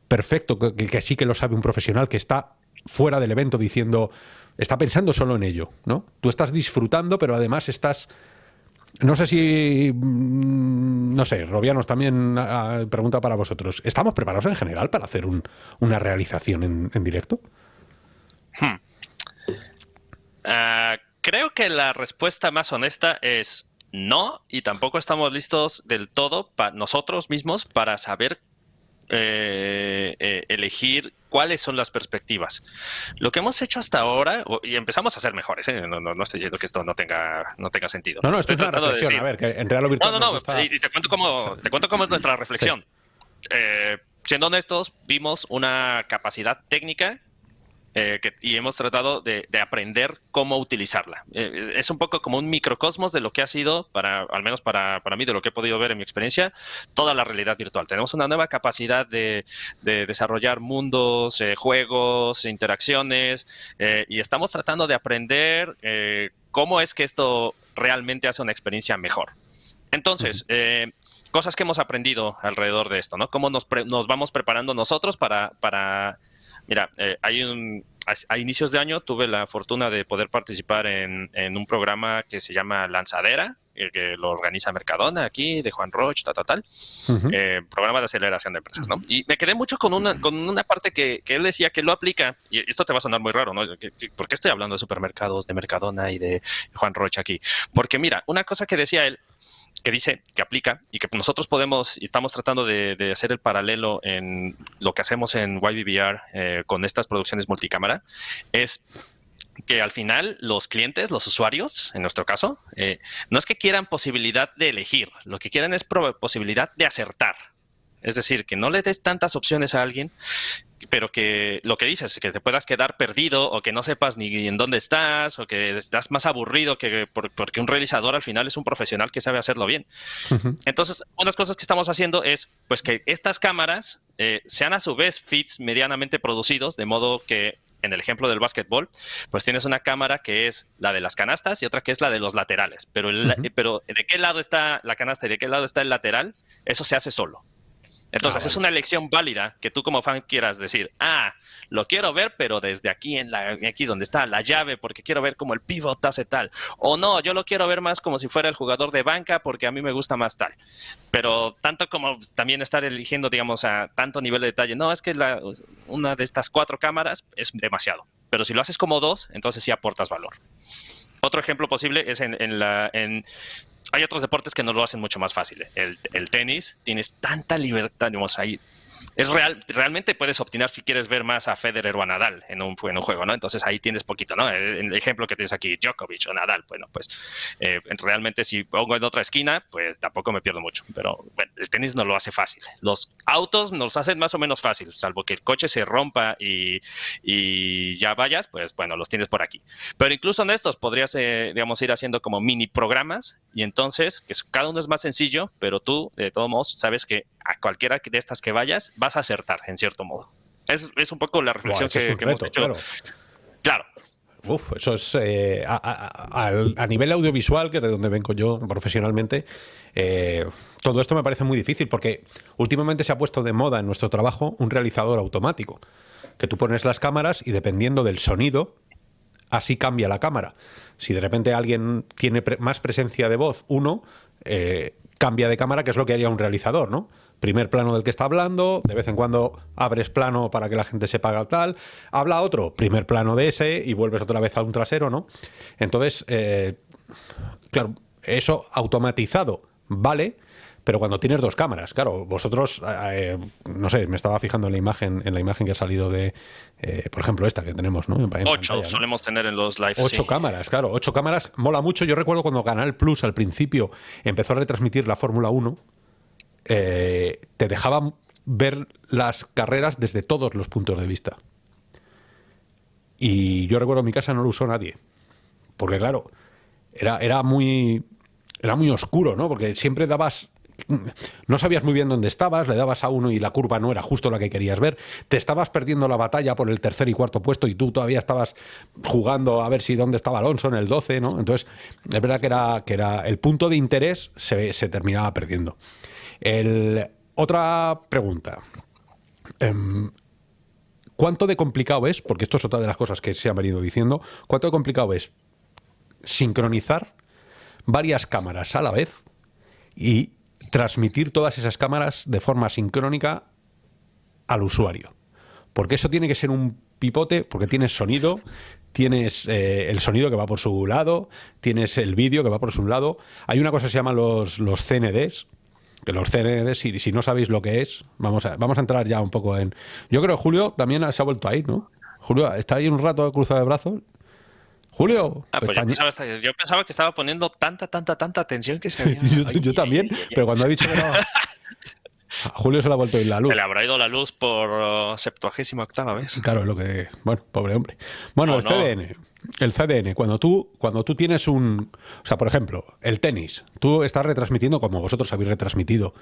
perfecto, que, sí que lo sabe un profesional que está fuera del evento diciendo, está pensando solo en ello, ¿no? Tú estás disfrutando, pero además estás... No sé si, mm, no sé, Robianos también ah, pregunta para vosotros. ¿Estamos preparados en general para hacer una realización en, directo? Hmm. Ah, creo que la respuesta más honesta es no y tampoco estamos listos del todo para nosotros mismos para saber eh, eh, elegir cuáles son las perspectivas. Lo que hemos hecho hasta ahora, y empezamos a ser mejores, ¿eh? no, no, estoy diciendo que esto no tenga, no tenga sentido. No, no, estoy tratando de decir, a ver, que en real virtual No, no, no, y te cuento cómo, te cuento cómo es nuestra reflexión. siendo honestos, vimos una capacidad técnica eh, y hemos tratado de, aprender cómo utilizarla. Eh, es un poco como un microcosmos de lo que ha sido, para, al menos para, mí, de lo que he podido ver en mi experiencia, toda la realidad virtual. Tenemos una nueva capacidad de, desarrollar mundos, eh, juegos, interacciones, y estamos tratando de aprender cómo es que esto realmente hace una experiencia mejor. Entonces, cosas que hemos aprendido alrededor de esto, ¿no? Cómo nos, nos vamos preparando nosotros para, para Mira, eh, hay un, a, inicios de año tuve la fortuna de poder participar en, un programa que se llama Lanzadera, que lo organiza Mercadona aquí, de Juan Roche, tal, tal, tal. Eh, programa de aceleración de empresas, ¿no? Y me quedé mucho con una, con una parte que, que él decía que lo aplica, y esto te va a sonar muy raro, ¿no? ¿Por qué estoy hablando de supermercados, de Mercadona y de Juan Roche aquí? Porque mira, una cosa que decía él que dice, que aplica y que nosotros podemos y estamos tratando de, hacer el paralelo en lo que hacemos en YBBR eh, con estas producciones multicámara, es que al final los clientes, los usuarios, en nuestro caso, eh, no es que quieran posibilidad de elegir, lo que quieren es posibilidad de acertar. Es decir, que no le des tantas opciones a alguien, pero que lo que dices, que te puedas quedar perdido o que no sepas ni en dónde estás o que estás más aburrido que porque un realizador al final es un profesional que sabe hacerlo bien. Entonces, unas cosas que estamos haciendo es pues que estas cámaras eh, sean a su vez fits medianamente producidos, de modo que en el ejemplo del básquetbol, pues tienes una cámara que es la de las canastas y otra que es la de los laterales. Pero, pero de qué lado está la canasta y de qué lado está el lateral, eso se hace solo. Entonces, ah, es una elección válida que tú como fan quieras decir, ah, lo quiero ver, pero desde aquí, en la, aquí donde está la llave, porque quiero ver cómo el pivot hace tal. O no, yo lo quiero ver más como si fuera el jugador de banca, porque a mí me gusta más tal. Pero tanto como también estar eligiendo, digamos, a tanto nivel de detalle, no, es que la, una de estas cuatro cámaras es demasiado. Pero si lo haces como dos, entonces sí aportas valor. Otro ejemplo posible es en, en la... En, hay otros deportes que nos lo hacen mucho más fácil. El, el tenis, tienes tanta libertad, digamos, ahí es real, realmente puedes optar si quieres ver más a Federer o a Nadal en un, en un juego, ¿no? Entonces ahí tienes poquito, ¿no? El, ejemplo que tienes aquí, Djokovic o Nadal, bueno, pues eh, realmente si pongo en otra esquina, pues tampoco me pierdo mucho, pero el tenis no lo hace fácil. Los autos nos hacen más o menos fácil, salvo que el coche se rompa y, y ya vayas, pues bueno, los tienes por aquí. Pero incluso en estos podrías, eh, digamos, ir haciendo como mini programas y entonces, que cada uno es más sencillo, pero tú, de todos modos, sabes que a cualquiera de estas que vayas, vas a acertar, en cierto modo. Es, es un poco la reflexión que, hemos hecho. Claro. claro. Uf, eso es eh, a, nivel audiovisual, que es de donde vengo yo profesionalmente, eh, todo esto me parece muy difícil porque últimamente se ha puesto de moda en nuestro trabajo un realizador automático, que tú pones las cámaras y dependiendo del sonido, así cambia la cámara. Si de repente alguien tiene más presencia de voz, uno eh, cambia de cámara, que es lo que haría un realizador, ¿no? Primer plano del que está hablando, de vez en cuando abres plano para que la gente se paga tal, habla otro, primer plano de ese y vuelves otra vez a un trasero, ¿no? Entonces, eh, claro, eso automatizado vale, pero cuando tienes dos cámaras, claro, vosotros, eh, no sé, me estaba fijando en la imagen, en la imagen que ha salido de, eh, por ejemplo, esta que tenemos, ¿no? ocho solemos tener en los live. Ocho cámaras, claro, ocho cámaras, mola mucho. Yo recuerdo cuando Canal Plus al principio empezó a retransmitir la Fórmula 1, eh, te dejaban ver las carreras desde todos los puntos de vista. Y yo recuerdo en mi casa no lo usó nadie, porque claro, era, era muy era muy oscuro, ¿no? Porque siempre dabas no sabías muy bien dónde estabas, le dabas a uno y la curva no era justo la que querías ver, te estabas perdiendo la batalla por el tercer y cuarto puesto y tú todavía estabas jugando a ver si dónde estaba Alonso en el 12, ¿no? Entonces, es verdad que era, que era el punto de interés se, terminaba perdiendo. Otra pregunta. Em, ¿Cuánto de complicado es, porque esto es otra de las cosas que se han venido diciendo, cuánto de complicado es sincronizar varias cámaras a la vez y transmitir todas esas cámaras de forma sincrónica al usuario. Porque eso tiene que ser un pipote, porque tienes sonido, tienes eh, el sonido que va por su lado, tienes el vídeo que va por su lado. Hay una cosa que se llama los, los CNDs, que los CNDs, si, si no sabéis lo que es, vamos a, vamos a entrar ya un poco en... Yo creo que Julio también se ha vuelto ahí, ¿no? Julio, ¿está ahí un rato cruzado de brazos? Julio. Ah, pues yo, pensaba, que estaba poniendo tanta, tanta, tanta atención que se había... yo, también, pero cuando ha dicho que no... A Julio se le ha vuelto a ir la luz. Se le habrá ido la luz por uh, septuagésima octava vez. Claro, es lo que. Bueno, pobre hombre. Bueno, el CDN. El CDN, cuando tú, cuando tú tienes un. O sea, por ejemplo, el tenis. Tú estás retransmitiendo, como vosotros habéis retransmitido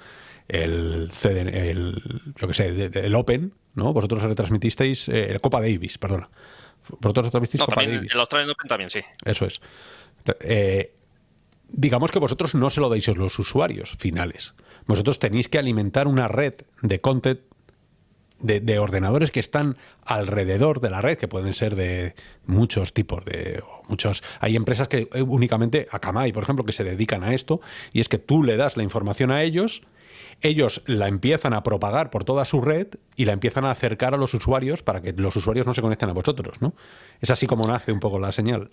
el CDN, el, yo que sé, el Open, ¿no? Vosotros retransmitisteis eh, el Copa Davis, perdona. Vosotros retransmitís Copa Davis. El Australian Open también, sí. Eso es. Eh, digamos que vosotros no se lo dais a los usuarios finales. Vosotros tenéis que alimentar una red de content de, ordenadores que están alrededor de la red, que pueden ser de muchos tipos de muchos. Hay empresas que eh, únicamente, Akamai, por ejemplo, que se dedican a esto, y es que tú le das la información a ellos, ellos la empiezan a propagar por toda su red y la empiezan a acercar a los usuarios para que los usuarios no se conecten a vosotros, ¿no? Es así como nace un poco la señal.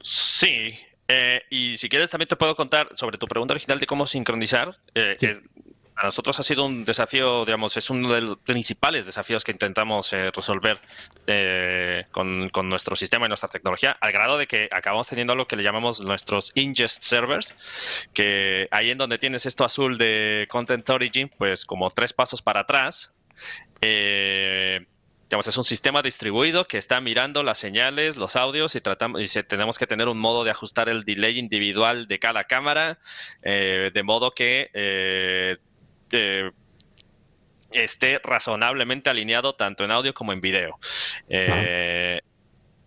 Sí, eh, y si quieres también te puedo contar sobre tu pregunta original de cómo sincronizar. Eh, a nosotros ha sido un desafío, digamos, es uno de los principales desafíos que intentamos eh, resolver eh, con, nuestro sistema y nuestra tecnología, al grado de que acabamos teniendo lo que le llamamos nuestros ingest servers, que ahí en donde tienes esto azul de Content Origin, pues como tres pasos para atrás, eh, digamos, es un sistema distribuido que está mirando las señales, los audios y tratamos y tenemos que tener un modo de ajustar el delay individual de cada cámara, de modo que esté razonablemente alineado tanto en audio como en video. Eh,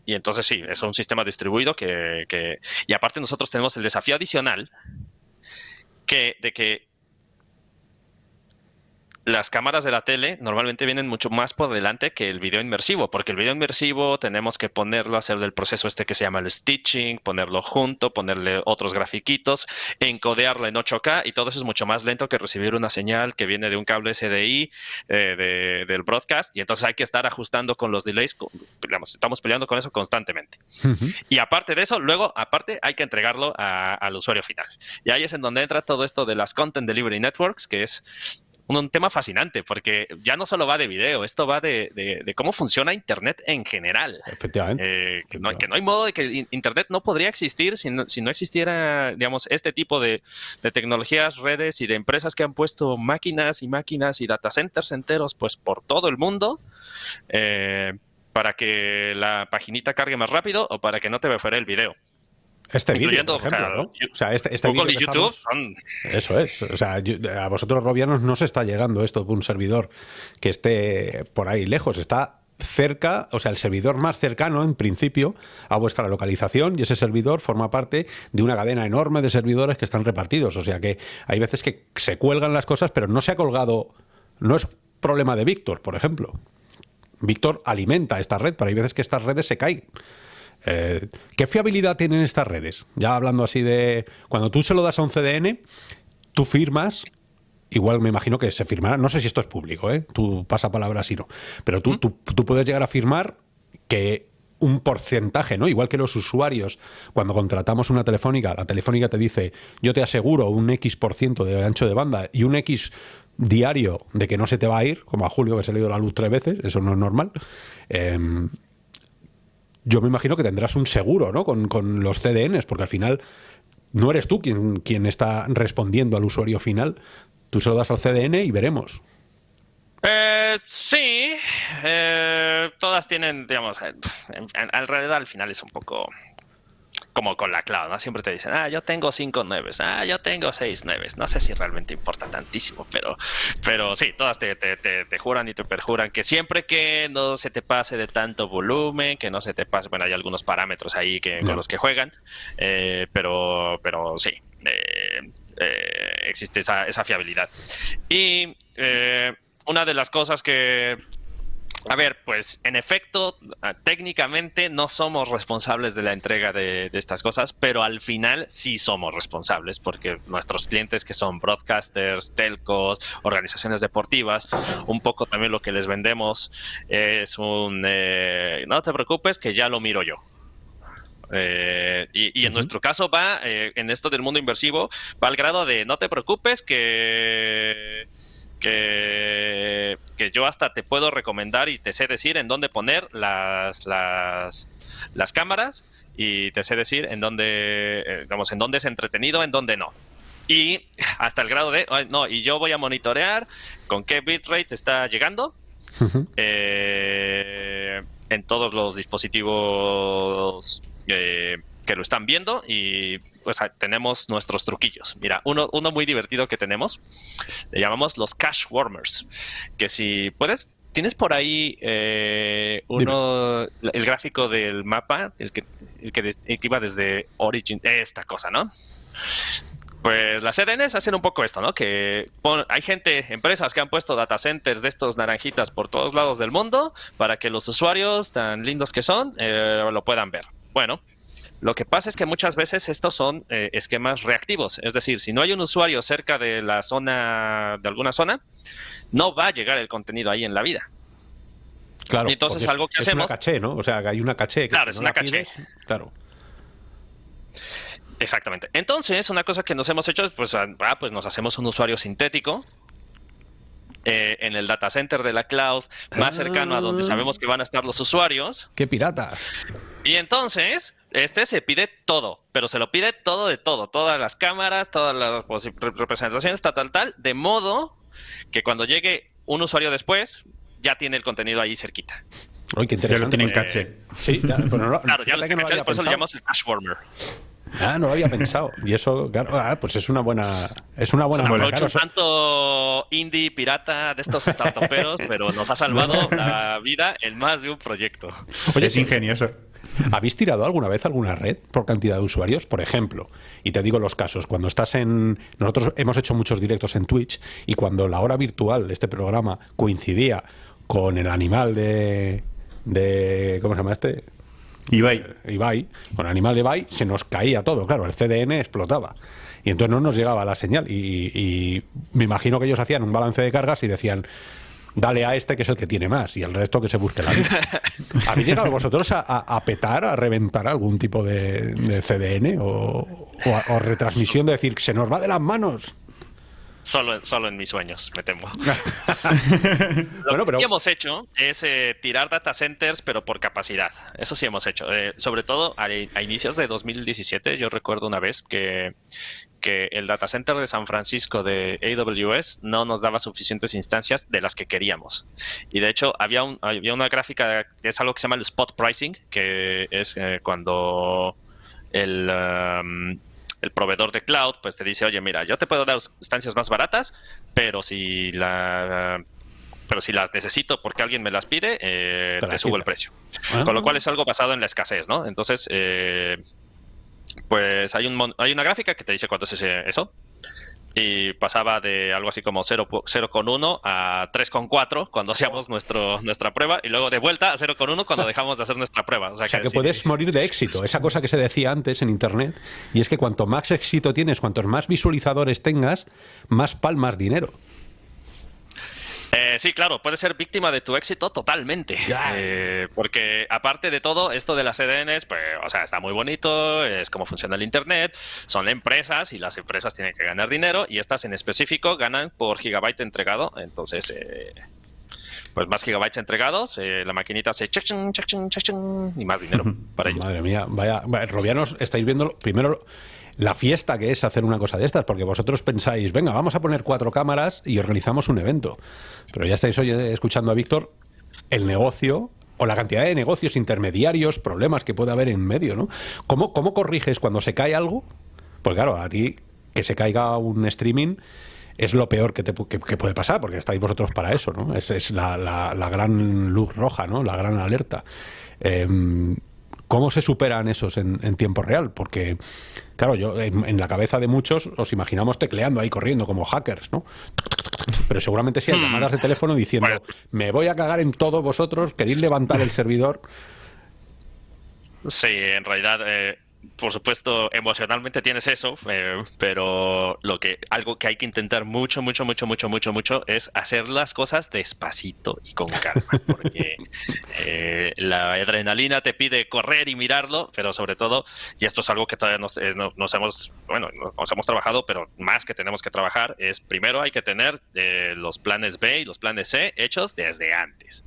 y entonces sí, es un sistema distribuido que, que, Y aparte nosotros tenemos el desafío adicional que, de que las cámaras de la tele normalmente vienen mucho más por delante que el video inmersivo, porque el video inmersivo tenemos que ponerlo, hacer el proceso este que se llama el stitching, ponerlo junto, ponerle otros grafiquitos, encodearlo en 8K y todo eso es mucho más lento que recibir una señal que viene de un cable SDI eh, del broadcast y entonces hay que estar ajustando con los delays, estamos peleando con eso constantemente. Y aparte de eso, luego, aparte, hay que entregarlo al usuario final. Y ahí es en donde entra todo esto de las Content Delivery Networks, que es un, tema fascinante, porque ya no solo va de video, esto va de, cómo funciona Internet en general. Efectivamente. Eh, que, no, hay modo de que Internet no podría existir si no, si no existiera, digamos, este tipo de, tecnologías, redes y de empresas que han puesto máquinas y máquinas y data centers enteros, pues por todo el mundo. Eh, para que la paginita cargue más rápido o para que no te fuera el video. Este vídeo, por ejemplo, ¿no? O sea, este, este vídeo YouTube Eso es. O sea, a vosotros, Robianos, no se está llegando esto de un servidor que esté por ahí lejos. Está cerca, o sea, el servidor más cercano, en principio, a vuestra localización y ese servidor forma parte de una cadena enorme de servidores que están repartidos. O sea que hay veces que se cuelgan las cosas, pero no se ha colgado... No es problema de Víctor, por ejemplo. Víctor alimenta esta red, pero hay veces que estas redes se caen. Eh, ¿Qué fiabilidad tienen estas redes? Ya hablando así de... Cuando tú se lo das a un CDN, tú firmas igual me imagino que se firmará, no sé si esto es público, ¿eh? tú pasa palabra así no, pero tú, tú, puedes llegar a firmar que un porcentaje, ¿no? Igual que los usuarios, cuando contratamos una telefónica, la telefónica te dice, yo te aseguro un X por ciento de ancho de banda y un X diario de que no se te va a ir, como a Julio que se le ha ido la luz tres veces, eso no es normal. Em, yo me imagino que tendrás un seguro ¿no? con, los CDNs, porque al final no eres tú quien, quien está respondiendo al usuario final. Tú se lo das al CDN y veremos. Eh, sí, eh, todas tienen, digamos, alrededor al final es un poco como con la cloud, ¿no? Siempre te dicen, ah, yo tengo cinco nueves, ah, yo tengo seis nueves. No sé si realmente importa tantísimo, pero, pero sí, todas te, te, te, juran y te perjuran que siempre que no se te pase de tanto volumen, que no se te pase, bueno, hay algunos parámetros ahí que, con los que juegan, eh, pero, pero sí, eh, eh, existe esa, esa, fiabilidad. Y una de las cosas que a ver, pues en efecto, ah, técnicamente no somos responsables de la entrega de, estas cosas, pero al final sí somos responsables porque nuestros clientes que son broadcasters, telcos, organizaciones deportivas, un poco también lo que les vendemos es un, eh, no te preocupes que ya lo miro yo. Eh, y, en nuestro caso va, eh, en esto del mundo inversivo, va al grado de no te preocupes que que, yo hasta te puedo recomendar y te sé decir en dónde poner las, las, las cámaras y te sé decir en dónde, eh, en dónde es entretenido, en dónde no. Y hasta el grado de, no, y yo voy a monitorear con qué bitrate está llegando eh, en todos los dispositivos eh, que lo están viendo y pues tenemos nuestros truquillos. Mira, uno, uno muy divertido que tenemos, le llamamos los cash warmers, que si puedes, tienes por ahí eh, uno, el gráfico del mapa, el que, el que, iba desde Origin, esta cosa, ¿no? Pues las CDNs hacen un poco esto, ¿no? Que hay gente, empresas que han puesto data centers de estos naranjitas por todos lados del mundo para que los usuarios, tan lindos que son, eh, lo puedan ver. Bueno, lo que pasa es que muchas veces estos son eh, esquemas reactivos, es decir, si no hay un usuario cerca de la zona, de alguna zona, no va a llegar el contenido ahí en la vida. Claro. Y entonces algo que hacemos. Es una caché, ¿no? O sea, hay una caché. claro, es una caché. claro. Exactamente. Entonces, una cosa que nos hemos hecho es, pues, ah, pues nos hacemos un usuario sintético eh, en el data center de la cloud, más cercano a donde ah. sabemos que van a estar los usuarios. ¡Qué pirata! Y entonces, este se pide todo, pero se lo pide todo de todo, todas las cámaras, todas las representaciones, tal, tal, tal, de modo que cuando llegue un usuario después, ya tiene el contenido ahí cerquita. Uy, qué interesante. Ya lo tienen caché. Sí, ya, pero claro, ya lo tienen caché, por eso lo llamamos el cache warmer. Ah, no lo había pensado. Y eso, claro, ah, pues es una buena, es una buena. O sea, tanto indie pirata de estos startuperos, pero nos ha salvado la vida en más de un proyecto. Oye, es ingenioso. ¿Habéis tirado alguna vez alguna red por cantidad de usuarios? Por ejemplo, y te digo los casos, cuando estás en... Nosotros hemos hecho muchos directos en Twitch y cuando la hora virtual de este programa coincidía con el animal de... de ¿Cómo se llama este? Ibai. Ibai. Con el animal de Ibai se nos caía todo, claro, el CDN explotaba. Y entonces no nos llegaba la señal. Y, y me imagino que ellos hacían un balance de cargas y decían, dale a este que es el que tiene más y el resto que se busque la vida. ¿Habéis llegado vosotros a, petar, a reventar algún tipo de, CDN o, retransmisión de decir que se nos va de las manos? Solo, solo en mis sueños, me temo. Lo que sí hemos hecho es eh, tirar data centers, pero por capacidad. Eso sí hemos hecho. Eh, sobre todo a, a, inicios de 2017, yo recuerdo una vez que que el data center de San Francisco de AWS no nos daba suficientes instancias de las que queríamos. Y de hecho, había, había una gráfica, es algo que se llama el spot pricing, que es eh, cuando el, um, el proveedor de cloud pues te dice, oye, mira, yo te puedo dar instancias más baratas, pero si la pero si las necesito porque alguien me las pide, eh, te subo el precio. Ah. Con lo cual es algo basado en la escasez, ¿no? Entonces, eh, pues hay, un, hay una gráfica que te dice cuánto es eso. Y pasaba de algo así como 0,1 a 3,4 cuando hacíamos nuestro, nuestra prueba y luego de vuelta a 0,1 cuando dejamos de hacer nuestra prueba. O sea, que, puedes morir de éxito. Esa cosa que se decía antes en Internet. Y es que cuanto más éxito tienes, cuantos más visualizadores tengas, más palmas dinero. Eh, sí, claro, puedes ser víctima de tu éxito totalmente. Eh, porque aparte de todo, esto de las CDNs, pues, o sea, está muy bonito, es cómo funciona el Internet, son empresas y las empresas tienen que ganar dinero y estas en específico ganan por gigabyte entregado. Entonces, eh, pues más gigabytes entregados, la maquinita hace check, y más dinero para ellos. Madre mía, vaya, vaya Robianos, estáis viendo primero la fiesta que es hacer una cosa de estas, porque vosotros pensáis, venga, vamos a poner cuatro cámaras y organizamos un evento. Pero ya estáis hoy escuchando a Víctor el negocio o la cantidad de negocios intermediarios, problemas que puede haber en medio, ¿no? ¿Cómo, cómo corriges cuando se cae algo? Pues claro, a ti que se caiga un streaming es lo peor que, te, puede pasar, porque estáis vosotros para eso, ¿no? Es, es la, la, gran luz roja, ¿no? La gran alerta. Em, ¿Cómo se superan esos en, tiempo real? Porque, claro, yo en, la cabeza de muchos os imaginamos tecleando ahí corriendo como hackers, ¿no? Pero seguramente sí hay hmm. llamadas de teléfono diciendo, me voy a cagar en todos vosotros, queréis levantar el servidor. Sí, en realidad eh, por supuesto, emocionalmente tienes eso, eh, pero lo que algo que hay que intentar mucho, mucho, mucho, mucho, mucho, mucho es hacer las cosas despacito y con calma, porque eh, la adrenalina te pide correr y mirarlo, pero sobre todo, y esto es algo que todavía nos, eh, hemos, bueno, nos hemos trabajado, pero más que tenemos que trabajar es primero hay que tener los planes B y los planes C hechos desde antes.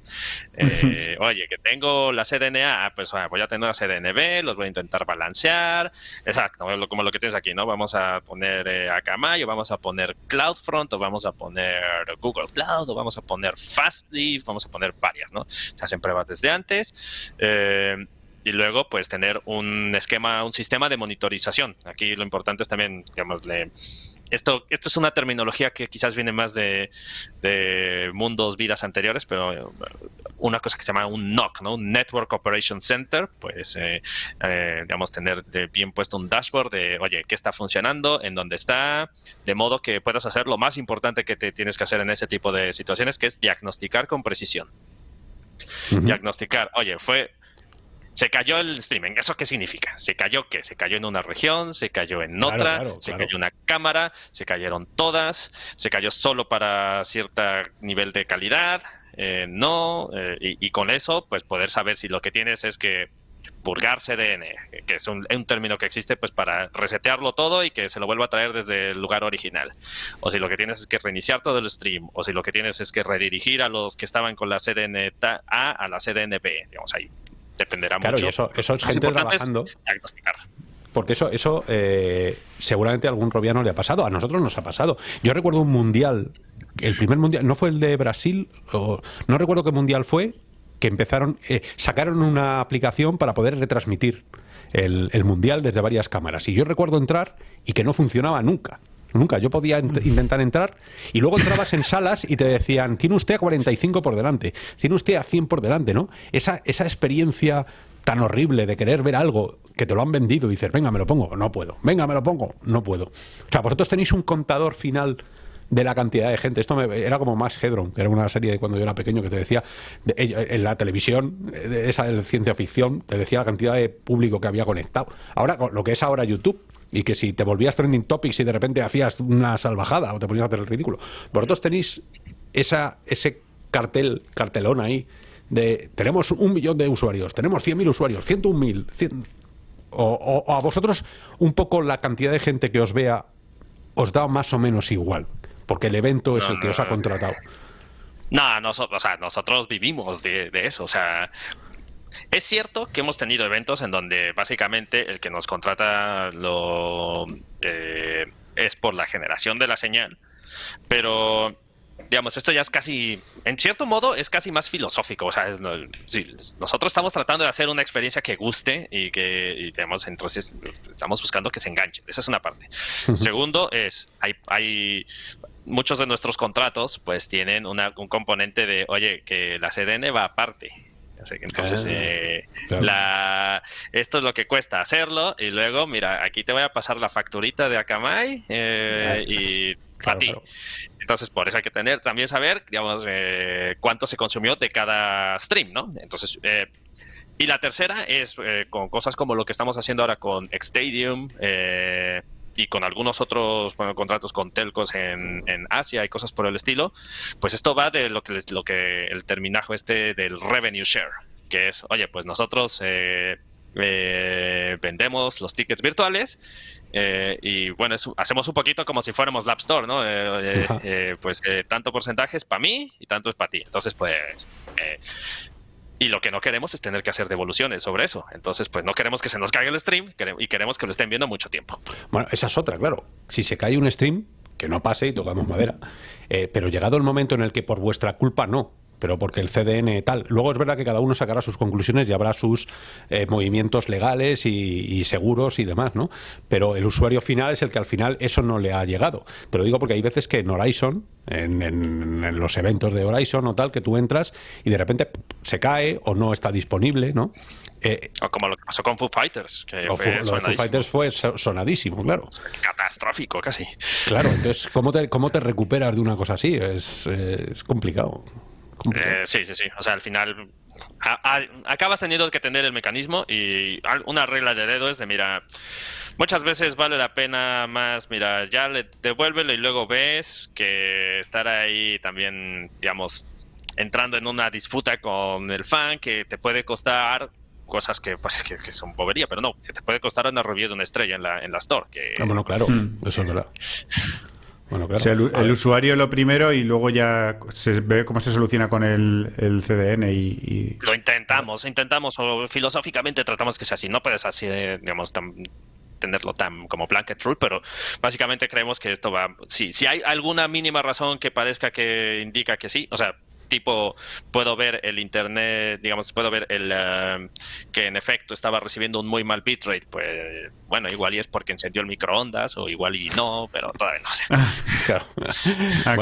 oye, que tengo la CDNA, ah, pues voy a tener la CDNB, los voy a intentar balancear exacto, como lo que tienes aquí, ¿no? Vamos a poner eh, Akamai, o vamos a poner CloudFront, o vamos a poner Google Cloud, o vamos a poner Fastly, vamos a poner varias, ¿no? Se hacen pruebas desde antes. Eh, y luego, pues, tener un esquema, un sistema de monitorización. Aquí lo importante es también, digamos, esto, esto es una terminología que quizás viene más de, mundos, vidas anteriores, pero eh, una cosa que se llama un NOC, ¿no? Un Network Operation Center, pues, eh, eh, digamos, tener bien puesto un dashboard de, oye, ¿qué está funcionando? ¿En dónde está? De modo que puedas hacer lo más importante que te tienes que hacer en ese tipo de situaciones, que es diagnosticar con precisión. Diagnosticar, oye, fue se cayó el streaming. ¿Eso qué significa? ¿Se cayó qué? ¿Se cayó en una región? ¿Se cayó en otra? ¿Se cayó una cámara? ¿Se cayeron todas? ¿Se cayó solo para cierto nivel de calidad? Eh, no. Eh, y, con eso, pues poder saber si lo que tienes es que purgar CDN, que es un, término que existe pues para resetearlo todo y que se lo vuelva a traer desde el lugar original. O si lo que tienes es que reiniciar todo el stream, o si lo que tienes es que redirigir a los que estaban con la CDN A a la CDN B, digamos ahí. Dependerá claro, mucho. Y eso, eso es gente trabajando. Porque eso, eso eh, seguramente a algún robiano le ha pasado. A nosotros nos ha pasado. Yo recuerdo un mundial, el primer mundial, no fue el de Brasil, o, no recuerdo qué mundial fue, que empezaron, eh, sacaron una aplicación para poder retransmitir el, mundial desde varias cámaras. Y yo recuerdo entrar y que no funcionaba nunca. Nunca. Yo podía intentar entrar y luego entrabas en salas y te decían, tiene usted a 45 por delante, tiene usted a 100 por delante, ¿no? Esa, esa experiencia tan horrible de querer ver algo que te lo han vendido y dices, venga, me lo pongo, no puedo, venga, me lo pongo, no puedo. O sea, vosotros tenéis un contador final de la cantidad de gente. Esto era como más Hedron, que era una serie de cuando yo era pequeño que te decía, en la televisión, esa de ciencia ficción, te decía la cantidad de público que había conectado. Ahora, lo que es ahora YouTube, y que si te volvías trending topics y de repente hacías una salvajada o te ponías a hacer el ridículo, vosotros tenéis esa, ese cartel, cartelón ahí de tenemos un millón de usuarios, tenemos 100.000 usuarios, 101.000, o, o a vosotros un poco la cantidad de gente que os vea os da más o menos igual porque el evento es el que os ha contratado. No, nosotros, nosotros vivimos de, eso. O sea, es cierto que hemos tenido eventos en donde básicamente el que nos contrata lo eh, es por la generación de la señal, pero digamos, esto ya es casi, en cierto modo, es casi más filosófico. O sea, nosotros estamos tratando de hacer una experiencia que guste y que, y digamos, entonces estamos buscando que se enganche. Esa es una parte. Segundo es, hay, hay muchos de nuestros contratos pues tienen una, un componente de, oye, que la CDN va aparte. Entonces, ah, eh, la, esto es lo que cuesta hacerlo y luego, mira, aquí te voy a pasar la facturita de Akamai eh, ah, y a ti. Entonces, por eso hay que tener, también saber, digamos, eh, cuánto se consumió de cada stream, ¿no? Entonces, y la tercera es con cosas como lo que estamos haciendo ahora con Xstadium, eh, y con algunos otros contratos con telcos en, Asia y cosas por el estilo, pues esto va de lo que, lo que el terminajo este del revenue share, que es, oye, pues nosotros eh, eh, vendemos los tickets virtuales eh, y bueno, hacemos un poquito como si fuéramos la App Store, ¿no? pues tanto porcentaje es para mí y tanto es para ti. Entonces, pues y lo que no queremos es tener que hacer devoluciones sobre eso. Entonces, pues no queremos que se nos caiga el stream y queremos que lo estén viendo mucho tiempo. Bueno, esa es otra, claro. Si se cae un stream, que no pase y tocamos madera. Eh, pero llegado el momento en el que por vuestra culpa no, pero porque el CDN tal. Luego es verdad que cada uno sacará sus conclusiones y habrá sus eh, movimientos legales y, seguros y demás, ¿no? Pero el usuario final es el que al final eso no le ha llegado. Te lo digo porque hay veces que en Horizon, en, los eventos de Horizon o tal, que tú entras y de repente se cae o no está disponible, ¿no? Eh, o como lo que pasó con Foo Fighters. Que fue Foo, Fighters fue sonadísimo, claro. Catastrófico, casi. Claro, entonces, ¿cómo te, cómo te recuperas de una cosa así? Es, es complicado. Eh, sí, sí, sí. O sea, al final acabas teniendo que tener el mecanismo y una regla de dedo es de, mira, muchas veces vale la pena más, mira, ya le devuélvelo y luego ves que estar ahí también, digamos, entrando en una disputa con el fan que te puede costar cosas que, pues, que, son bobería, pero no, que te puede costar una review de una estrella en la, en la store. Que, ah, bueno, claro, mm. eso es verdad. Bueno, claro. el, usuario lo primero y luego ya se ve cómo se soluciona con el, CDN y, Lo intentamos, intentamos, o filosóficamente tratamos que sea así. No puedes así, digamos, tenerlo tan como blanket rule, pero básicamente creemos que esto va... Si, si hay alguna mínima razón que parezca que indica que sí, o sea, tipo puedo ver el internet, digamos, puedo ver el eh, que en efecto estaba recibiendo un muy mal bitrate, pues bueno, igual y es porque encendió el microondas o igual y no, pero todavía no sé. Ah,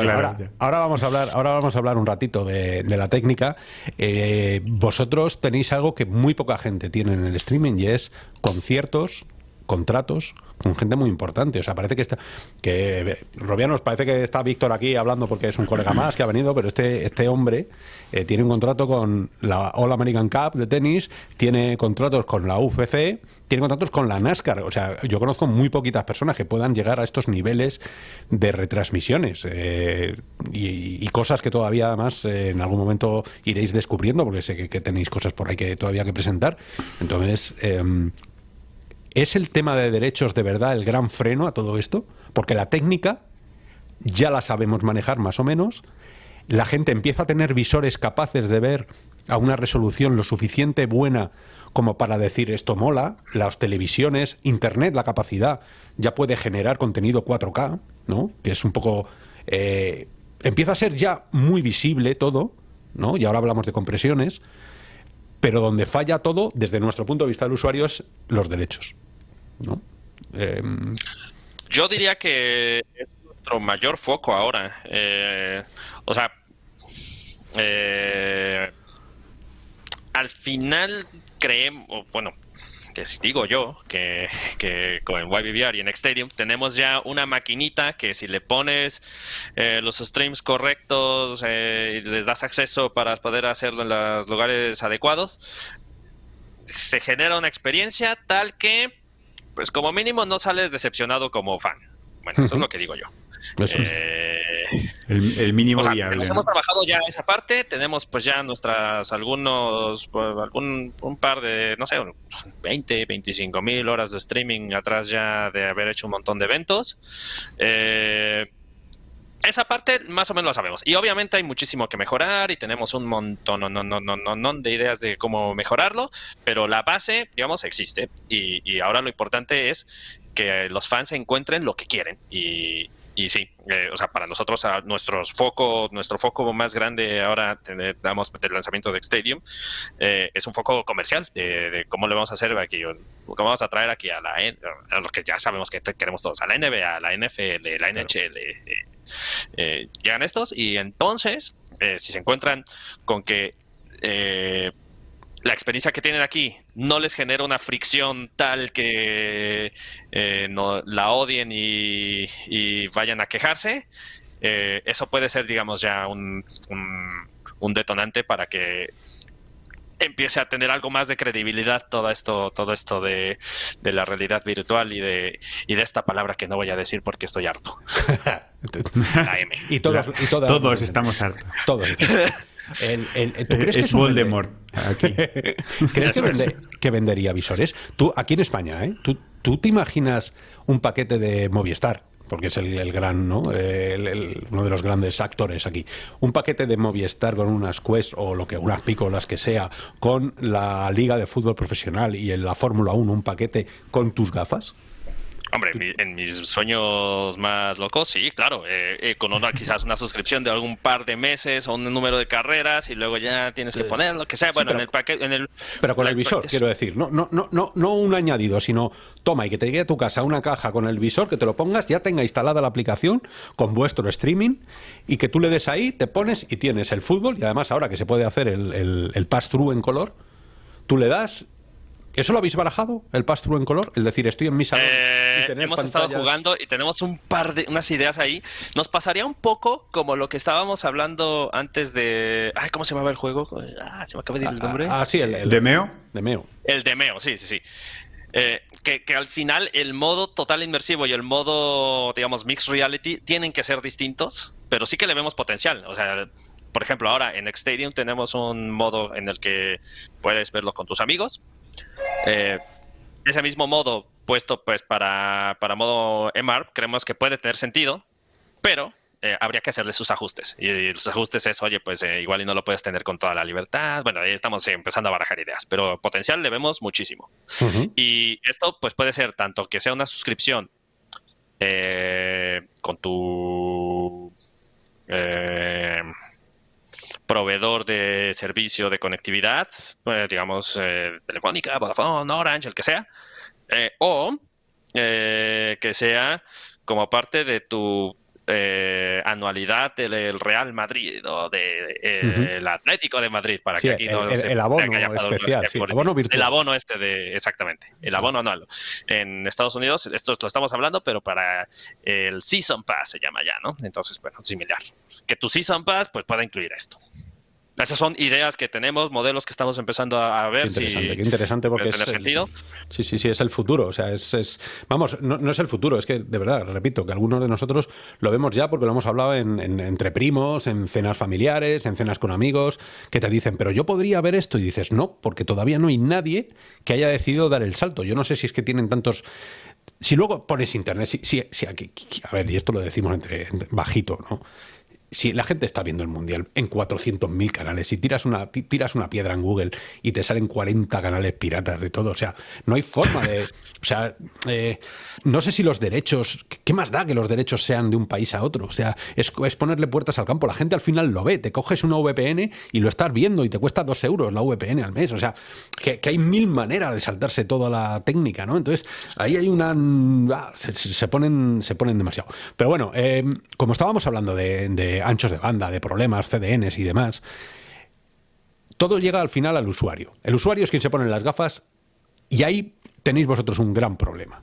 ahora, vamos a hablar, ahora vamos a hablar un ratito de, la técnica. Eh, vosotros tenéis algo que muy poca gente tiene en el streaming y es conciertos contratos con gente muy importante. O sea, parece que está. que Robianos, parece que está Víctor aquí hablando porque es un colega más que ha venido, pero este, este hombre eh, tiene un contrato con la All American Cup de tenis, tiene contratos con la UFC, tiene contratos con la NASCAR. O sea, yo conozco muy poquitas personas que puedan llegar a estos niveles de retransmisiones eh, y, cosas que todavía además eh, en algún momento iréis descubriendo, porque sé que, que, tenéis cosas por ahí que todavía que presentar. Entonces, em, ¿Es el tema de derechos de verdad el gran freno a todo esto? Porque la técnica ya la sabemos manejar más o menos. La gente empieza a tener visores capaces de ver a una resolución lo suficiente buena como para decir esto mola. Las televisiones, Internet, la capacidad ya puede generar contenido 4K, ¿no? Que es un poco... Eh, empieza a ser ya muy visible todo, ¿no? Y ahora hablamos de compresiones pero donde falla todo, desde nuestro punto de vista del usuario, es los derechos. ¿no? Em, Yo diría que es nuestro mayor foco ahora. Eh, o sea, eh, al final creemos, bueno, digo yo que, que con YBVR y en Xstadium tenemos ya una maquinita que si le pones eh, los streams correctos eh, y les das acceso para poder hacerlo en los lugares adecuados, se genera una experiencia tal que, pues como mínimo no sales decepcionado como fan. Bueno, eso es lo que digo yo. Eh, el, mínimo viable. Hemos trabajado ya esa parte, tenemos pues ya nuestras algunos, pues, algún un par de, no sé, 20, 25 mil horas de streaming atrás ya de haber hecho un montón de eventos. Eh, esa parte más o menos la sabemos. Y obviamente hay muchísimo que mejorar y tenemos un montón no, no, no, no, no, de ideas de cómo mejorarlo, pero la base, digamos, existe. Y, y ahora lo importante es que los fans encuentren lo que quieren. Y, y sí, eh, o sea, para nosotros a nuestros foco, nuestro foco más grande ahora damos del lanzamiento de Stadium eh, es un foco comercial de, cómo le vamos a hacer aquí, cómo vamos a traer aquí a la a lo que ya sabemos que queremos todos, a la NBA, a la NFL, la NHL, eh, llegan estos y entonces si se encuentran con que la experiencia que tienen aquí no les genera una fricción tal que eh, no, la odien y, vayan a quejarse, eh, eso puede ser, digamos, ya un, un, detonante para que empiece a tener algo más de credibilidad todo esto, todo esto de, la realidad virtual y de, y de esta palabra que no voy a decir porque estoy harto. y todos, y todos estamos hartos. Todos. ¿tú crees es que Voldemort. ¿Crees que, vendería visores? Tú, aquí en España, ¿eh? ¿Tú, ¿Tú te imaginas un paquete de Movistar? Porque es el, gran, ¿no? uno de los grandes actores aquí. Un paquete de Movistar con unas Quest o lo que unas pícolas que sea, con la Liga de Fútbol Profesional y en la Fórmula 1 un paquete con tus gafas. Hombre, en mis sueños más locos, sí, claro, eh, eh, con una, quizás una suscripción de algún par de meses o un número de carreras y luego ya tienes que poner lo que sea, bueno, en el paquete, en el, pero con el visor, quiero decir, no, no, no, no, no un añadido, sino toma y que te llegue a tu casa una caja con el visor, que te lo pongas, ya tenga instalada la aplicación con vuestro streaming y que tú le des ahí, te pones y tienes el fútbol y además ahora que se puede hacer el, el, el pass-through en color, tú le das ¿Eso lo habéis barajado, el pass-through en color? El decir, estoy en mi salón y eh, Hemos estado jugando y tenemos un par de unas ideas ahí. Nos pasaría un poco como lo que estábamos hablando antes de... Ay, ¿cómo se llamaba el juego? Ah, se me acaba de ir el nombre. Ah, sí, el, el Demeo. Demeo. El Demeo, sí, sí, sí. Eh, que, que, al final el modo total inmersivo y el modo, digamos, mixed reality tienen que ser distintos, pero sí que le vemos potencial. O sea, por ejemplo, ahora en Xstadium tenemos un modo en el que puedes verlo con tus amigos, eh, ese mismo modo puesto pues para, para modo EMAR, creemos que puede tener sentido, pero eh, habría que hacerle sus ajustes. Y, los ajustes es, oye, pues eh, igual y no lo puedes tener con toda la libertad. Bueno, ahí estamos empezando a barajar ideas, pero potencial le vemos muchísimo. Y esto pues puede ser tanto que sea una suscripción con tu proveedor de servicio de conectividad, pues, digamos, eh, Telefónica, Vodafone, Orange, el que sea, eh, o eh, que sea como parte de tu anualidad del Real Madrid o del Atlético de Madrid, para que aquí el, no el, el abono especial, sí, el abono virtual. El abono este de, exactamente, el abono anual. En Estados Unidos, esto lo estamos hablando, pero para el Season Pass se llama ya, ¿no? Entonces, bueno, similar. Que tu Season Pass, pues pueda incluir esto. Esas son ideas que tenemos, modelos que estamos empezando a, ver. Qué interesante, si qué interesante porque es. sentido. sí, sí, sí, es el futuro. O sea, es. es vamos, no, no, es el futuro, es que, de verdad, repito, que algunos de nosotros lo vemos ya porque lo hemos hablado en, en, entre primos, en cenas familiares, en cenas con amigos, que te dicen, pero yo podría ver esto. Y dices, no, porque todavía no hay nadie que haya decidido dar el salto. Yo no sé si es que tienen tantos. Si luego pones internet, si, si, si aquí, a ver, y esto lo decimos entre, entre bajito, ¿no? Si la gente está viendo el mundial en 400.000 canales, si tiras una, tiras una piedra en Google y te salen 40 canales piratas de todo, o sea, no hay forma de. O sea, eh, no sé si los derechos. ¿Qué más da que los derechos sean de un país a otro? O sea, es, es, ponerle puertas al campo. La gente al final lo ve. Te coges una VPN y lo estás viendo y te cuesta dos euros la VPN al mes. O sea, que, hay mil maneras de saltarse toda la técnica, ¿no? Entonces, ahí hay una. Ah, se, ponen, se ponen demasiado. Pero bueno, eh, como estábamos hablando de anchos de banda, de problemas, CDNs y demás, todo llega al final al usuario. El usuario es quien se pone las gafas y ahí tenéis vosotros un gran problema.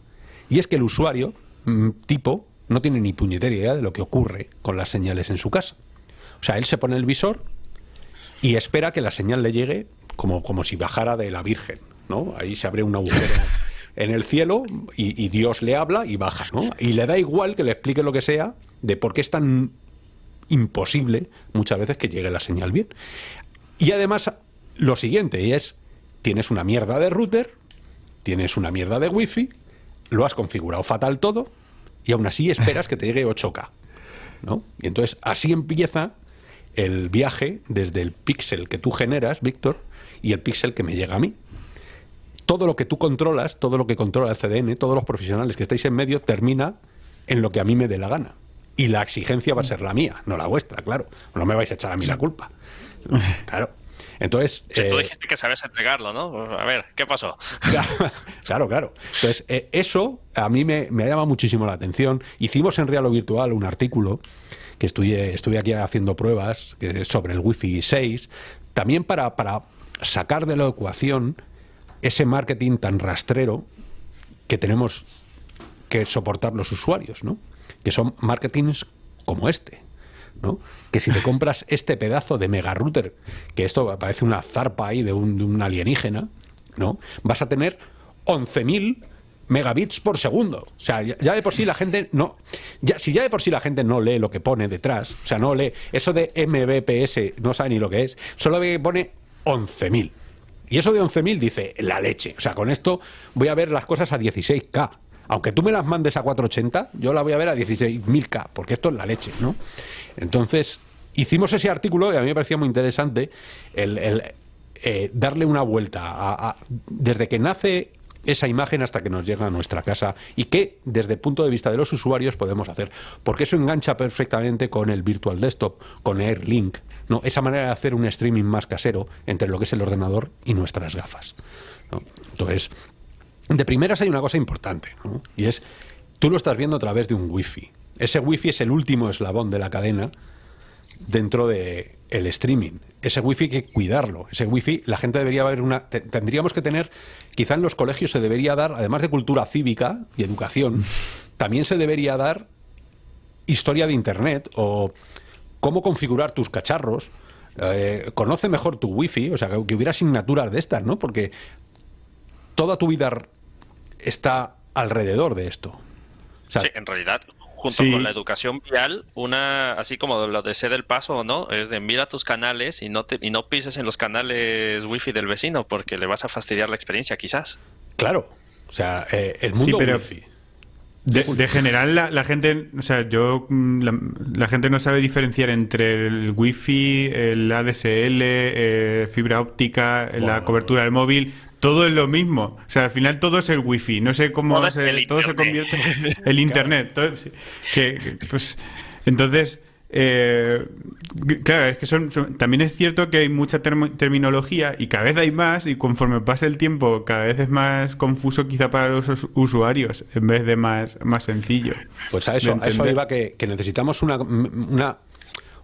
Y es que el usuario, mm, tipo, no tiene ni puñetera idea de lo que ocurre con las señales en su casa. O sea, él se pone el visor y espera que la señal le llegue como, como si bajara de la Virgen, ¿no? Ahí se abre un agujero en el cielo y, y Dios le habla y baja, ¿no? Y le da igual que le explique lo que sea de por qué es tan imposible muchas veces que llegue la señal bien. Y además, lo siguiente, es, tienes una mierda de router, tienes una mierda de wifi, lo has configurado fatal todo, y aún así esperas que te llegue 8K. ¿no? Y entonces así empieza el viaje desde el píxel que tú generas, Víctor, y el píxel que me llega a mí. Todo lo que tú controlas, todo lo que controla el CDN, todos los profesionales que estáis en medio, termina en lo que a mí me dé la gana. Y la exigencia va a ser la mía, no la vuestra, claro. No me vais a echar a mí la culpa. Claro. Entonces. Si tú dijiste que sabes entregarlo, ¿no? A ver, ¿qué pasó? Claro, claro. Entonces, eh, eso a mí me, me, ha llamado muchísimo la atención. Hicimos en Real o Virtual un artículo que estuve, estuve aquí haciendo pruebas sobre el Wi-Fi 6, también para, para sacar de la ecuación ese marketing tan rastrero que tenemos que soportar los usuarios, ¿no? Que son marketings como este. ¿no? Que si te compras este pedazo de mega router, que esto parece una zarpa ahí de un, de un alienígena, ¿no? Vas a tener 11.000 megabits por segundo. O sea, ya, ya, de por sí la gente no. Ya, si ya de por sí la gente no lee lo que pone detrás, o sea, no lee. Eso de MBPS no sabe ni lo que es, solo ve que pone 11.000. Y eso de 11.000 dice la leche. O sea, con esto voy a ver las cosas a 16K. Aunque tú me las mandes a 480, yo la voy a ver a 16.000K, porque esto es la leche, ¿no? Entonces, hicimos ese artículo y a mí me parecía muy interesante el, eh, darle una vuelta desde que nace esa imagen hasta que nos llega a nuestra casa y qué, desde el punto de vista de los usuarios, podemos hacer. Porque eso engancha perfectamente con el Virtual Desktop, con AirLink, ¿no? esa manera de hacer un streaming más casero entre lo que es el ordenador y nuestras gafas. Entonces, de primeras hay una cosa importante, ¿no? y es, tú lo estás viendo a través de un wifi. Ese wifi es el último eslabón de la cadena dentro de el streaming. Ese wifi hay que cuidarlo. Ese wifi, la gente debería haber una. Te, tendríamos que tener, quizá en los colegios se debería dar, además de cultura cívica y educación, también se debería dar historia de internet o cómo configurar tus cacharros. Eh, conoce mejor tu wifi, o sea, que, que hubiera asignaturas de estas, ¿no? Porque toda tu vida está alrededor de esto. O sea, sí, en realidad, junto sí. con la educación vial, una, así como lo de ser el paso o no, es de mira tus canales y no te, y no pises en los canales wifi del vecino porque le vas a fastidiar la experiencia, quizás. Claro. O sea, eh, el mundo sí, pero... wifi. De, de, general, la, la, gente, o sea, yo, la, la, gente no sabe diferenciar entre el wifi, el ADSL, eh, fibra óptica, bueno, la cobertura del móvil. Todo es lo mismo. O sea, al final todo es el wifi. No sé cómo todo, se, todo se convierte el internet. Todo, que, pues, entonces, eh, claro, es que son, también es cierto que hay mucha terminología y cada vez hay más y conforme pasa el tiempo cada vez es más confuso quizá para los usuarios en vez de más, más sencillo. Pues a eso, a eso iba que, necesitamos una, una,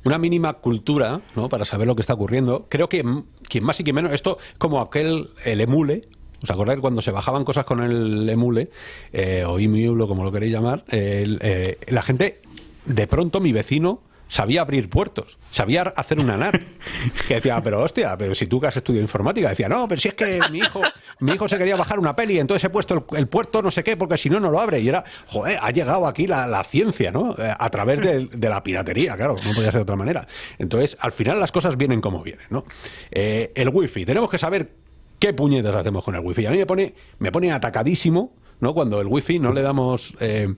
una mínima cultura ¿no? para saber lo que está ocurriendo. Creo que quien más y quien menos, esto como aquel, el emule, ¿Os acordáis cuando se bajaban cosas con el emule eh, o emule, como lo queréis llamar? Eh, la gente, de pronto mi vecino sabía abrir puertos, sabía hacer una NAT. Que decía, pero hostia, pero si tú que has estudiado informática, decía, no, pero si es que mi hijo, mi hijo se quería bajar una peli, entonces he puesto el, puerto no sé qué, porque si no, no lo abre. Y era, joder, ha llegado aquí la, ciencia, ¿no? Eh, a través de, la piratería, claro, no podía ser de otra manera. Entonces, al final las cosas vienen como vienen, ¿no? Eh, el wifi, tenemos que saber qué puñetas hacemos con el wifi. A mí me pone, me pone atacadísimo, ¿no? Cuando el wifi no le damos... Eh,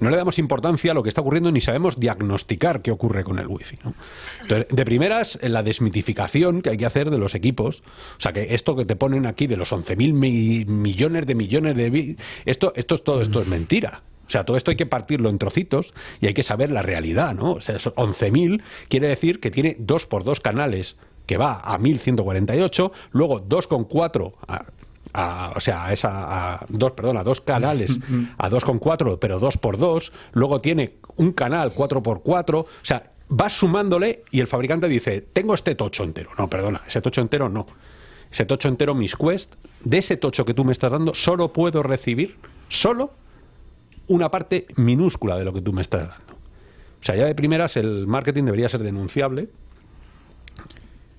no le damos importancia a lo que está ocurriendo ni sabemos diagnosticar qué ocurre con el wifi. ¿no? Entonces, de primeras, la desmitificación que hay que hacer de los equipos, o sea, que esto que te ponen aquí de los 11.000 millones de millones de... Esto, esto, todo esto es mentira. O sea, todo esto hay que partirlo en trocitos y hay que saber la realidad, ¿no? O sea, 11.000 quiere decir que tiene dos por dos canales que va a 1148, luego 2,4 o sea, a esa, a dos, perdón, a dos canales, a 2,4, pero 2 por 2 luego tiene un canal 4x4, o sea, vas sumándole y el fabricante dice, tengo este tocho entero. No, perdona, ese tocho entero no. Ese tocho entero, mis Quest, de ese tocho que tú me estás dando, solo puedo recibir, solo, una parte minúscula de lo que tú me estás dando. O sea, ya de primeras el marketing debería ser denunciable,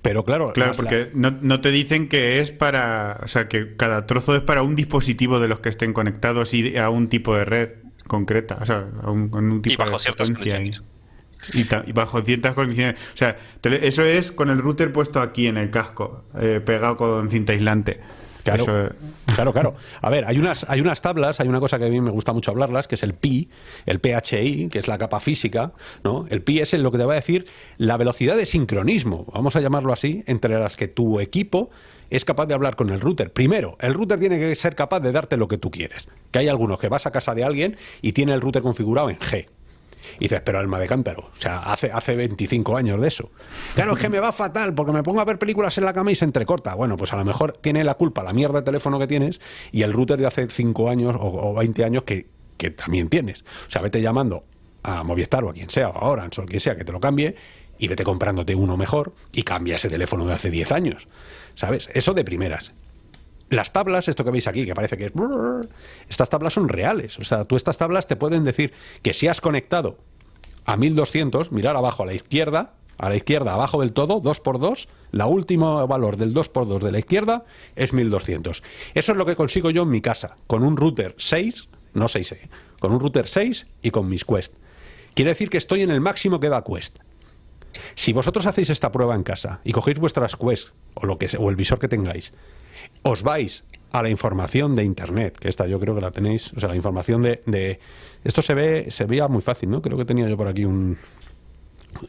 pero claro, claro porque no, te dicen que es para, o sea, que cada trozo es para un dispositivo de los que estén conectados y a un tipo de red concreta, o sea, a un, tipo y bajo ciertas condiciones. Y, bajo ciertas condiciones. O sea, eso es con el router puesto aquí en el casco, eh, pegado con cinta aislante. Claro, claro, claro. A ver, hay unas, hay unas tablas, hay una cosa que a mí me gusta mucho hablarlas, que es el pi, el PHI, que es la capa física, ¿no? El pi es lo que te va a decir la velocidad de sincronismo, vamos a llamarlo así, entre las que tu equipo es capaz de hablar con el router. Primero, el router tiene que ser capaz de darte lo que tú quieres. Que hay algunos que vas a casa de alguien y tiene el router configurado en G. Y dices, pero alma de cántaro, o sea, hace, hace 25 años de eso. Claro, es que me va fatal porque me pongo a ver películas en la cama y se entrecorta. Bueno, pues a lo mejor tiene la culpa la mierda de teléfono que tienes y el router de hace 5 años o, 20 años que, que, también tienes. O sea, vete llamando a Movistar o a quien sea, o a Orange o quien sea que te lo cambie y vete comprándote uno mejor y cambia ese teléfono de hace 10 años. ¿Sabes? Eso de primeras las tablas, esto que veis aquí, que parece que es... Estas tablas son reales. O sea, tú estas tablas te pueden decir que si has conectado a 1200, mirar abajo a la izquierda, a la izquierda, abajo del todo, 2 por 2 la última valor del 2 por 2 de la izquierda es 1200. Eso es lo que consigo yo en mi casa, con un router 6, no 6, eh, con un router 6 y con mis Quest. Quiere decir que estoy en el máximo que da Quest. Si vosotros hacéis esta prueba en casa y cogéis vuestras Quest o, lo que, o el visor que tengáis os vais a la información de internet, que esta yo creo que la tenéis, o sea, la información de, esto se ve, se veía muy fácil, ¿no? Creo que tenía yo por aquí un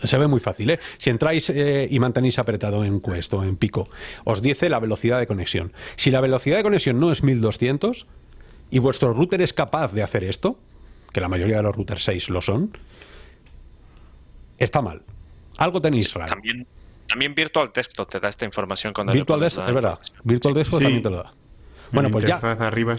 se ve muy fácil, ¿eh? Si entráis eh, y mantenéis apretado en Quest o en Pico, os dice la velocidad de conexión. Si la velocidad de conexión no es 1200 y vuestro router es capaz de hacer esto, que la mayoría de los routers 6 lo son, está mal. Algo tenéis raro. También también Virtual Desktop te da esta información cuando Virtual Desktop, es verdad. Virtual Desktop también te lo da. Bueno, pues ya. Arriba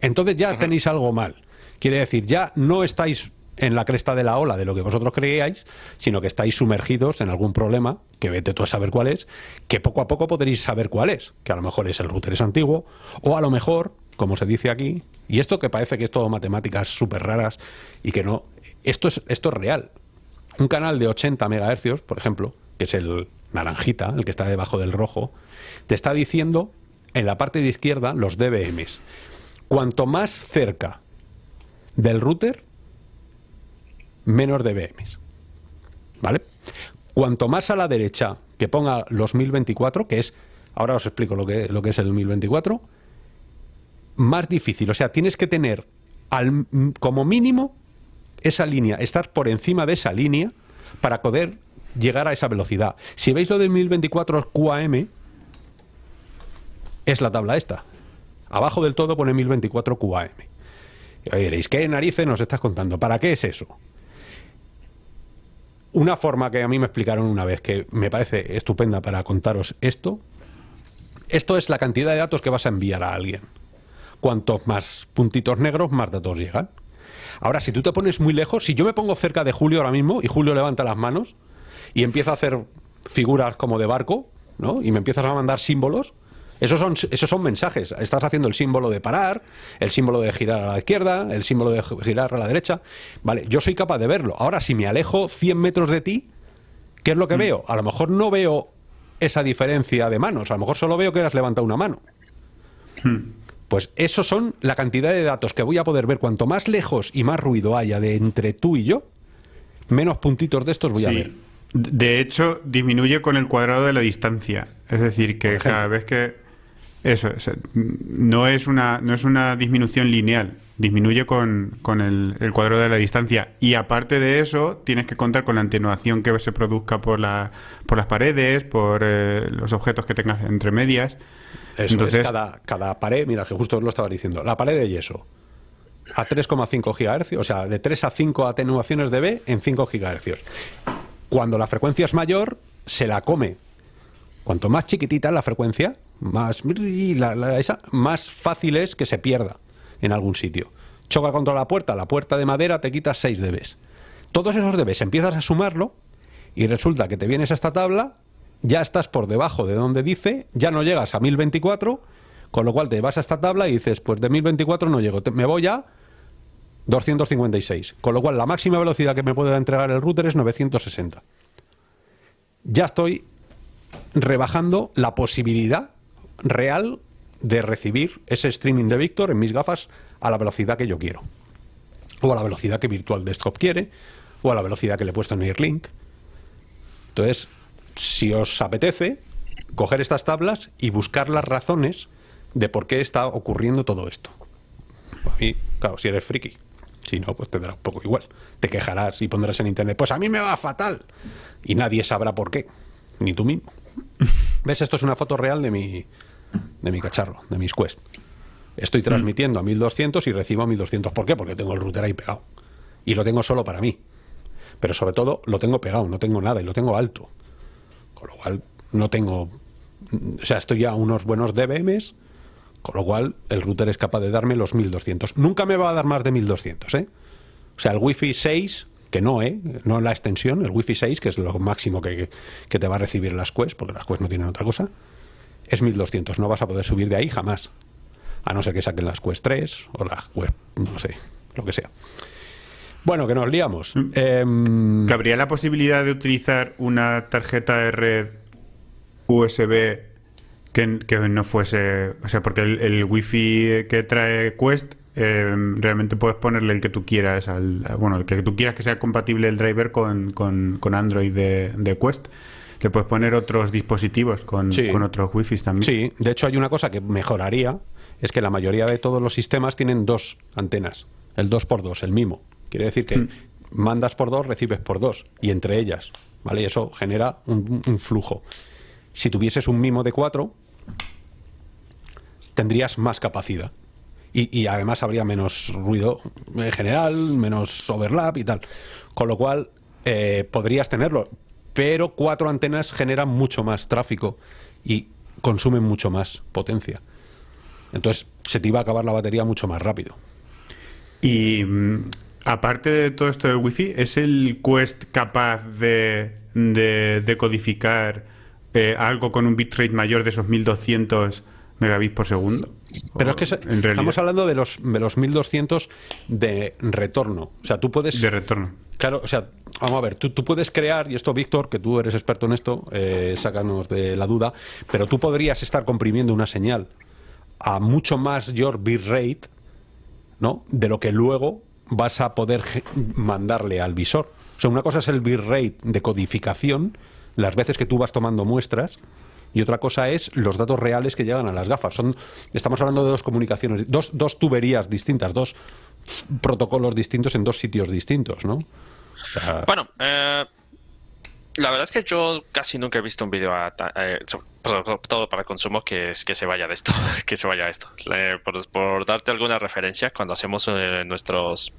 Entonces ya tenéis algo mal. Quiere decir, ya no estáis en la cresta de la ola de lo que vosotros creíais, sino que estáis sumergidos en algún problema, que vete tú a saber cuál es, que poco a poco podréis saber cuál es, que a lo mejor es el router es antiguo, o a lo mejor, como se dice aquí, y esto que parece que es todo matemáticas súper raras y que no, esto es, esto es real. Un canal de 80 MHz, por ejemplo, que es el, naranjita, el que está debajo del rojo, te está diciendo en la parte de izquierda los DBMs. Cuanto más cerca del router, menos DBMs. ¿Vale? Cuanto más a la derecha que ponga los 1024, que es, ahora os explico lo que, lo que es el 1024, más difícil. O sea, tienes que tener al, como mínimo esa línea, estar por encima de esa línea para poder llegar a esa velocidad. Si veis lo de 1024 QAM, es la tabla esta. Abajo del todo pone 1024 QAM. Y diréis, ¿qué narices nos estás contando? ¿Para qué es eso? una forma que a mí me explicaron una vez que me parece estupenda para contaros esto, esto es la cantidad de datos que vas a enviar a alguien. Cuantos más puntitos negros, más datos llegan. Ahora, si tú te pones muy lejos, si yo me pongo cerca de Julio ahora mismo y Julio levanta las manos y empieza a hacer figuras como de barco, ¿no? Y me empiezas a mandar símbolos, esos son, esos son mensajes. Estás haciendo el símbolo de parar, el símbolo de girar a la izquierda, el símbolo de girar a la derecha. Vale, yo soy capaz de verlo. Ahora, si me alejo 100 metros de ti, ¿qué es lo que mm. veo? A lo mejor no veo esa diferencia de manos. A lo mejor solo veo que has levantado una mano. Mm. Pues eso son la cantidad de datos que voy a poder ver. Cuanto más lejos y más ruido haya de entre tú y yo, menos puntitos de estos voy a ver. De hecho, disminuye con el cuadrado de la distancia. Es decir, que cada vez que... Eso, no, es una, no es una disminución lineal, disminuye con, el, cuadrado de la distancia. Y aparte de eso, tienes que contar con la atenuación que se produzca por, la, por las paredes, por eh, los objetos que tengas entre medias. Entonces, cada, cada pared, mira, que justo lo estaba diciendo, la pared de yeso a 3,5 GHz, o sea, de 3 a 5 atenuaciones de B en 5 GHz. Cuando la frecuencia es mayor, se la come. Cuanto más chiquitita la frecuencia, más, fácil es que se pierda en algún sitio. Choca contra la puerta, la puerta de madera te quita 6 dB. Todos esos dB empiezas a sumarlo y resulta que te vienes a esta tabla ya estás por debajo de donde dice, ya no llegas a 1024, con lo cual te vas a esta tabla y dices, pues de 1024 no llego, me voy a 256, con lo cual la máxima velocidad que me puede entregar el router es 960. Ya estoy rebajando la posibilidad real de recibir ese streaming de Victor en mis gafas a la velocidad que yo quiero. O a la velocidad que Virtual Desktop quiere, o a la velocidad que le he puesto en Airlink. Entonces, si os apetece, coger estas tablas y buscar las razones de por qué está ocurriendo todo esto. Y, claro, si eres friki. Si no, pues te dará un poco igual. Te quejarás y pondrás en internet, pues a mí me va fatal. Y nadie sabrá por qué. Ni tú mismo. ¿Ves? Esto es una foto real de mi, de mi cacharro, de mis Quest. Estoy transmitiendo a 1200 y recibo a 1200. ¿Por qué? Porque tengo el router ahí pegado. Y lo tengo solo para mí. Pero sobre todo lo tengo pegado, no tengo nada y lo tengo alto. Con lo cual no tengo... O sea, estoy a unos buenos DBMs, con lo cual el router es capaz de darme los 1200. Nunca me va a dar más de 1200, ¿eh? O sea, el Wi-Fi 6, que no, ¿eh? No la extensión, el Wi-Fi 6, que es lo máximo que, que te va a recibir las Quest, porque las Quest no tienen otra cosa, es 1200. No vas a poder subir de ahí jamás. A no ser que saquen las Quest 3 o las Quest, no sé, lo que sea. Bueno, que nos liamos. Eh, ¿Cabría la posibilidad de utilizar una tarjeta de red USB que, no fuese... O sea, porque el, el Wi-Fi que trae Quest em, realmente puedes ponerle el que tú quieras, al, bueno, el que tú quieras que sea compatible el driver con, con, Android de, de, Quest. Le puedes poner otros dispositivos con, con otros Wi-Fi también. Sí, de hecho hay una cosa que mejoraría, es que la mayoría de todos los sistemas tienen dos antenas, el 2x2, el MIMO. Quiere decir que mm. mandas por dos, recibes por dos, y entre ellas, ¿vale? Y eso genera un, flujo. Si tuvieses un mimo de cuatro, tendrías más capacidad. Y, además habría menos ruido en general, menos overlap y tal. Con lo cual, eh, podrías tenerlo. Pero cuatro antenas generan mucho más tráfico y consumen mucho más potencia. Entonces, se te iba a acabar la batería mucho más rápido. Y mm, Aparte de todo esto del wifi, ¿es el Quest capaz de, de, codificar eh, algo con un bitrate mayor de esos 1200 megabits por segundo? Pero es que estamos hablando de los, de los 1200 de retorno. O sea, tú puedes... De retorno. Claro, o sea, vamos a ver, tú, tú puedes crear, y esto Víctor, que tú eres experto en esto, eh, sácanos de la duda, pero tú podrías estar comprimiendo una señal a mucho mayor bitrate, ¿no? De lo que luego vas a poder mandarle al visor. O sea, una cosa es el bitrate de codificación, las veces que tú vas tomando muestras, y otra cosa es los datos reales que llegan a las gafas. Son, estamos hablando de dos comunicaciones, dos, dos tuberías distintas, dos protocolos distintos en dos sitios distintos, ¿no? bueno, eh, la verdad es que yo casi nunca he visto un vídeo eh, todo para consumo que es que se vaya de esto, que se vaya a esto. por, darte alguna referencia, cuando hacemos eh, nuestros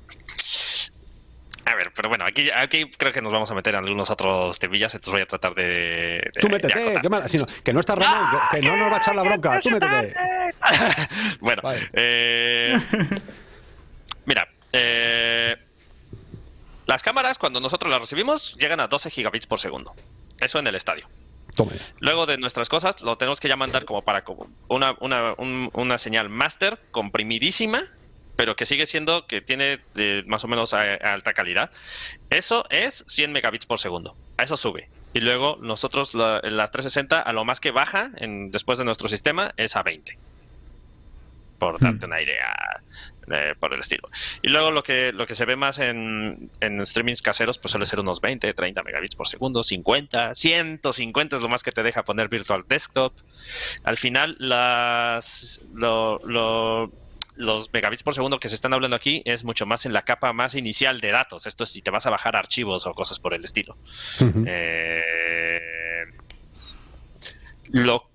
a ver, pero bueno, aquí, aquí creo que nos vamos a meter en algunos otros temillas, entonces voy a tratar de. Tú métete, qué mal, sino, que no está Ramón, que no nos va a echar la bronca, tú métete. bueno, eh, mira, eh, las cámaras, cuando nosotros las recibimos, llegan a 12 gigabits por segundo. Eso en el estadio. Luego de nuestras cosas, lo tenemos que ya mandar como para una, una, una señal master comprimidísima pero que sigue siendo que tiene eh, más o menos alta calidad. Eso es 100 megabits por segundo. A eso sube. Y luego nosotros la, 360 a lo más que baja en, después de nuestro sistema es a 20. Por hmm. darte una idea eh, por el estilo. Y luego lo que, lo que se ve más en, en streamings caseros pues suele ser unos 20, 30 megabits por segundo, 50, 150 es lo más que te deja poner Virtual Desktop. Al final las... lo, los megabits por segundo que se están hablando aquí es mucho más en la capa más inicial de datos. Esto es si te vas a bajar archivos o cosas por el estilo. Eh, lo,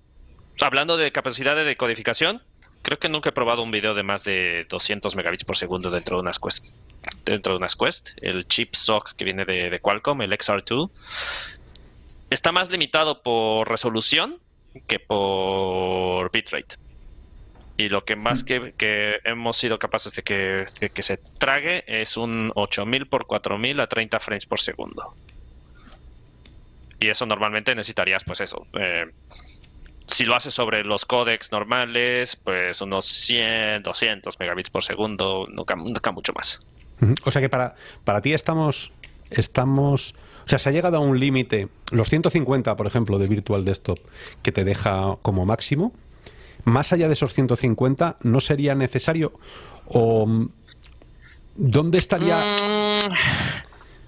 hablando de capacidad de decodificación, creo que nunca he probado un video de más de 200 megabits por segundo dentro de unas Quest. Dentro de unas Quest, el chip SOC que viene de, de Qualcomm, el XR2, está más limitado por resolución que por bitrate y lo que más mm. que, hemos sido capaces de que, que, se trague es un 8000 por 4000 a 30 frames por segundo. Y eso normalmente necesitarías, pues eso. Eh, si lo haces sobre los códecs normales, pues unos 100, 200 megabits por segundo, nunca, nunca mucho más. O sea que para, para ti estamos, estamos, o sea, se ha llegado a un límite, los 150, por ejemplo, de Virtual Desktop, que te deja como máximo, más allá de esos 150, ¿no sería necesario? ¿O dónde estaría...? Mm,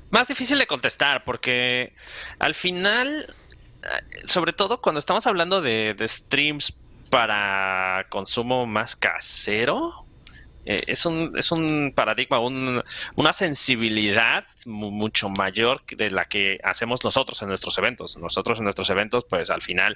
más difícil de contestar, porque al final, eh, sobre todo cuando estamos hablando de streams para consumo más casero, eh, es, un, es un paradigma, una sensibilidad mucho mayor de la que hacemos nosotros en nuestros eventos. Nosotros en nuestros eventos, pues al final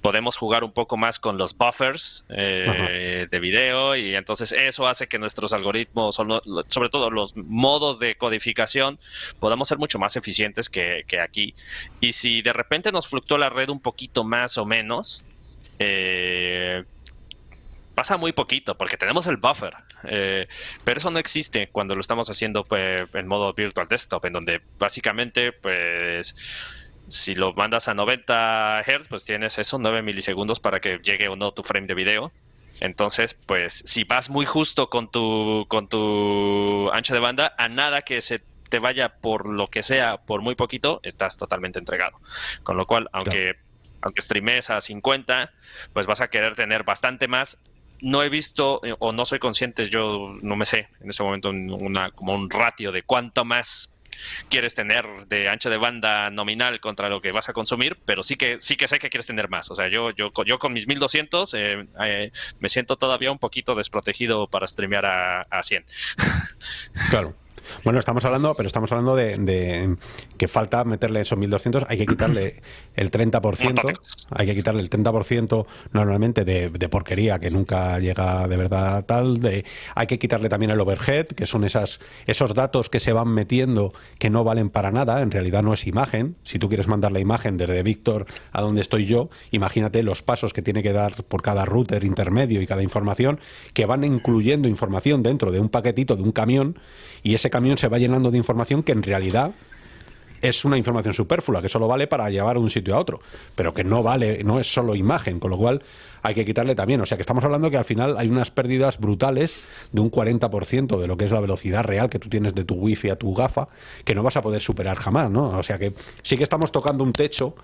podemos jugar un poco más con los buffers eh, de video y entonces eso hace que nuestros algoritmos, sobre todo los modos de codificación, podamos ser mucho más eficientes que, que aquí. Y si de repente nos fluctúa la red un poquito más o menos, eh, pasa muy poquito porque tenemos el buffer, eh, pero eso no existe cuando lo estamos haciendo pues, en modo virtual desktop, en donde básicamente pues si lo mandas a 90 Hz, pues tienes eso, 9 milisegundos para que llegue o no tu frame de video. Entonces, pues si vas muy justo con tu, con tu ancho de banda, a nada que se te vaya por lo que sea, por muy poquito, estás totalmente entregado. Con lo cual, aunque... aunque streames a 50, pues vas a querer tener bastante más no he visto eh, o no soy consciente, yo no me sé en ese momento una, como un ratio de cuánto más quieres tener de ancho de banda nominal contra lo que vas a consumir, pero sí que sí que sé que quieres tener más. O sea, yo yo, yo con mis 1200 eh, eh, me siento todavía un poquito desprotegido para streamear a, a 100. Claro. Bueno, estamos hablando, pero estamos hablando de, que falta meterle esos 1.200, hay que quitarle el 30%, hay que quitarle el 30% normalmente de, porquería que nunca llega de verdad tal, de, hay que quitarle también el overhead, que son esas, esos datos que se van metiendo que no valen para nada, en realidad no es imagen, si tú quieres mandar la imagen desde Víctor a donde estoy yo, imagínate los pasos que tiene que dar por cada router intermedio y cada información, que van incluyendo información dentro de un paquetito de un camión, y ese camión se va llenando de información que en realidad es una información superflua, que solo vale para llevar un sitio a otro, pero que no vale, no es solo imagen, con lo cual hay que quitarle también. O sea que estamos hablando que al final hay unas pérdidas brutales de un 40% de lo que es la velocidad real que tú tienes de tu wifi a tu gafa, que no vas a poder superar jamás, ¿no? O sea que sí que estamos tocando un techo,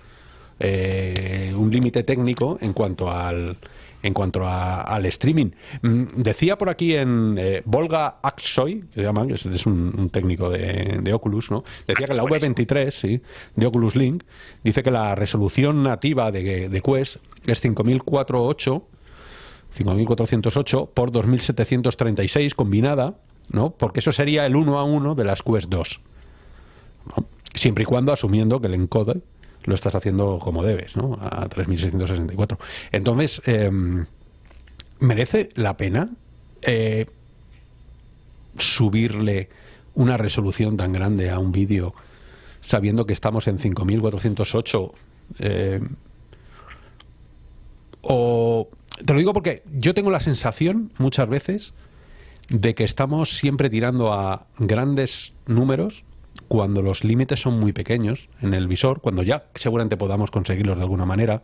eh, un límite técnico en cuanto al en cuanto al streaming. Mm, decía por aquí en eh, Volga Aksoy, que se llama, es, un, técnico de, Oculus, ¿no? Decía que la V23, sí, de Oculus Link, dice que la resolución nativa de, de Quest es 5408 5408 por 2736 combinada, ¿no? Porque eso sería el 1 a 1 de las Quest 2. Siempre y cuando asumiendo que el encode lo estás haciendo como debes, ¿no? A 3.664. Entonces, em, ¿merece la pena eh, subirle una resolución tan grande a un vídeo sabiendo que estamos en 5408? Eh, o te lo digo porque yo tengo la sensación muchas veces de que estamos siempre tirando a grandes números cuando los límites son muy pequeños en el visor, cuando ya seguramente podamos conseguirlos de alguna manera.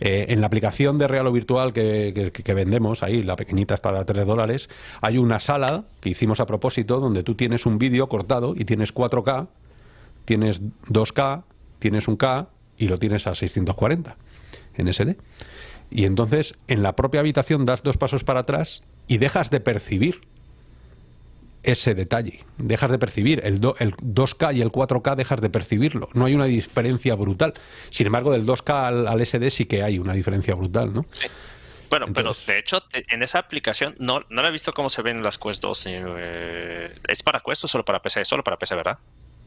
Eh, en la aplicación de real o virtual que, vendemos, ahí, la pequeñita está de 3 dólares, hay una sala que hicimos a propósito donde tú tienes un vídeo cortado y tienes 4K, tienes 2K, tienes un K y lo tienes a 640 en SD. Y entonces en la propia habitación das dos pasos para atrás y dejas de percibir ese detalle. Dejas de percibir el, el 2K y el 4K, dejas de percibirlo. No hay una diferencia brutal. Sin embargo, del 2K al, SD sí que hay una diferencia brutal, ¿no? Sí. Bueno, pero de hecho, en esa aplicación no, no la he visto cómo se ven las Quest 2. Eh, ¿Es para Quest o solo para PC? Solo para PC, ¿verdad?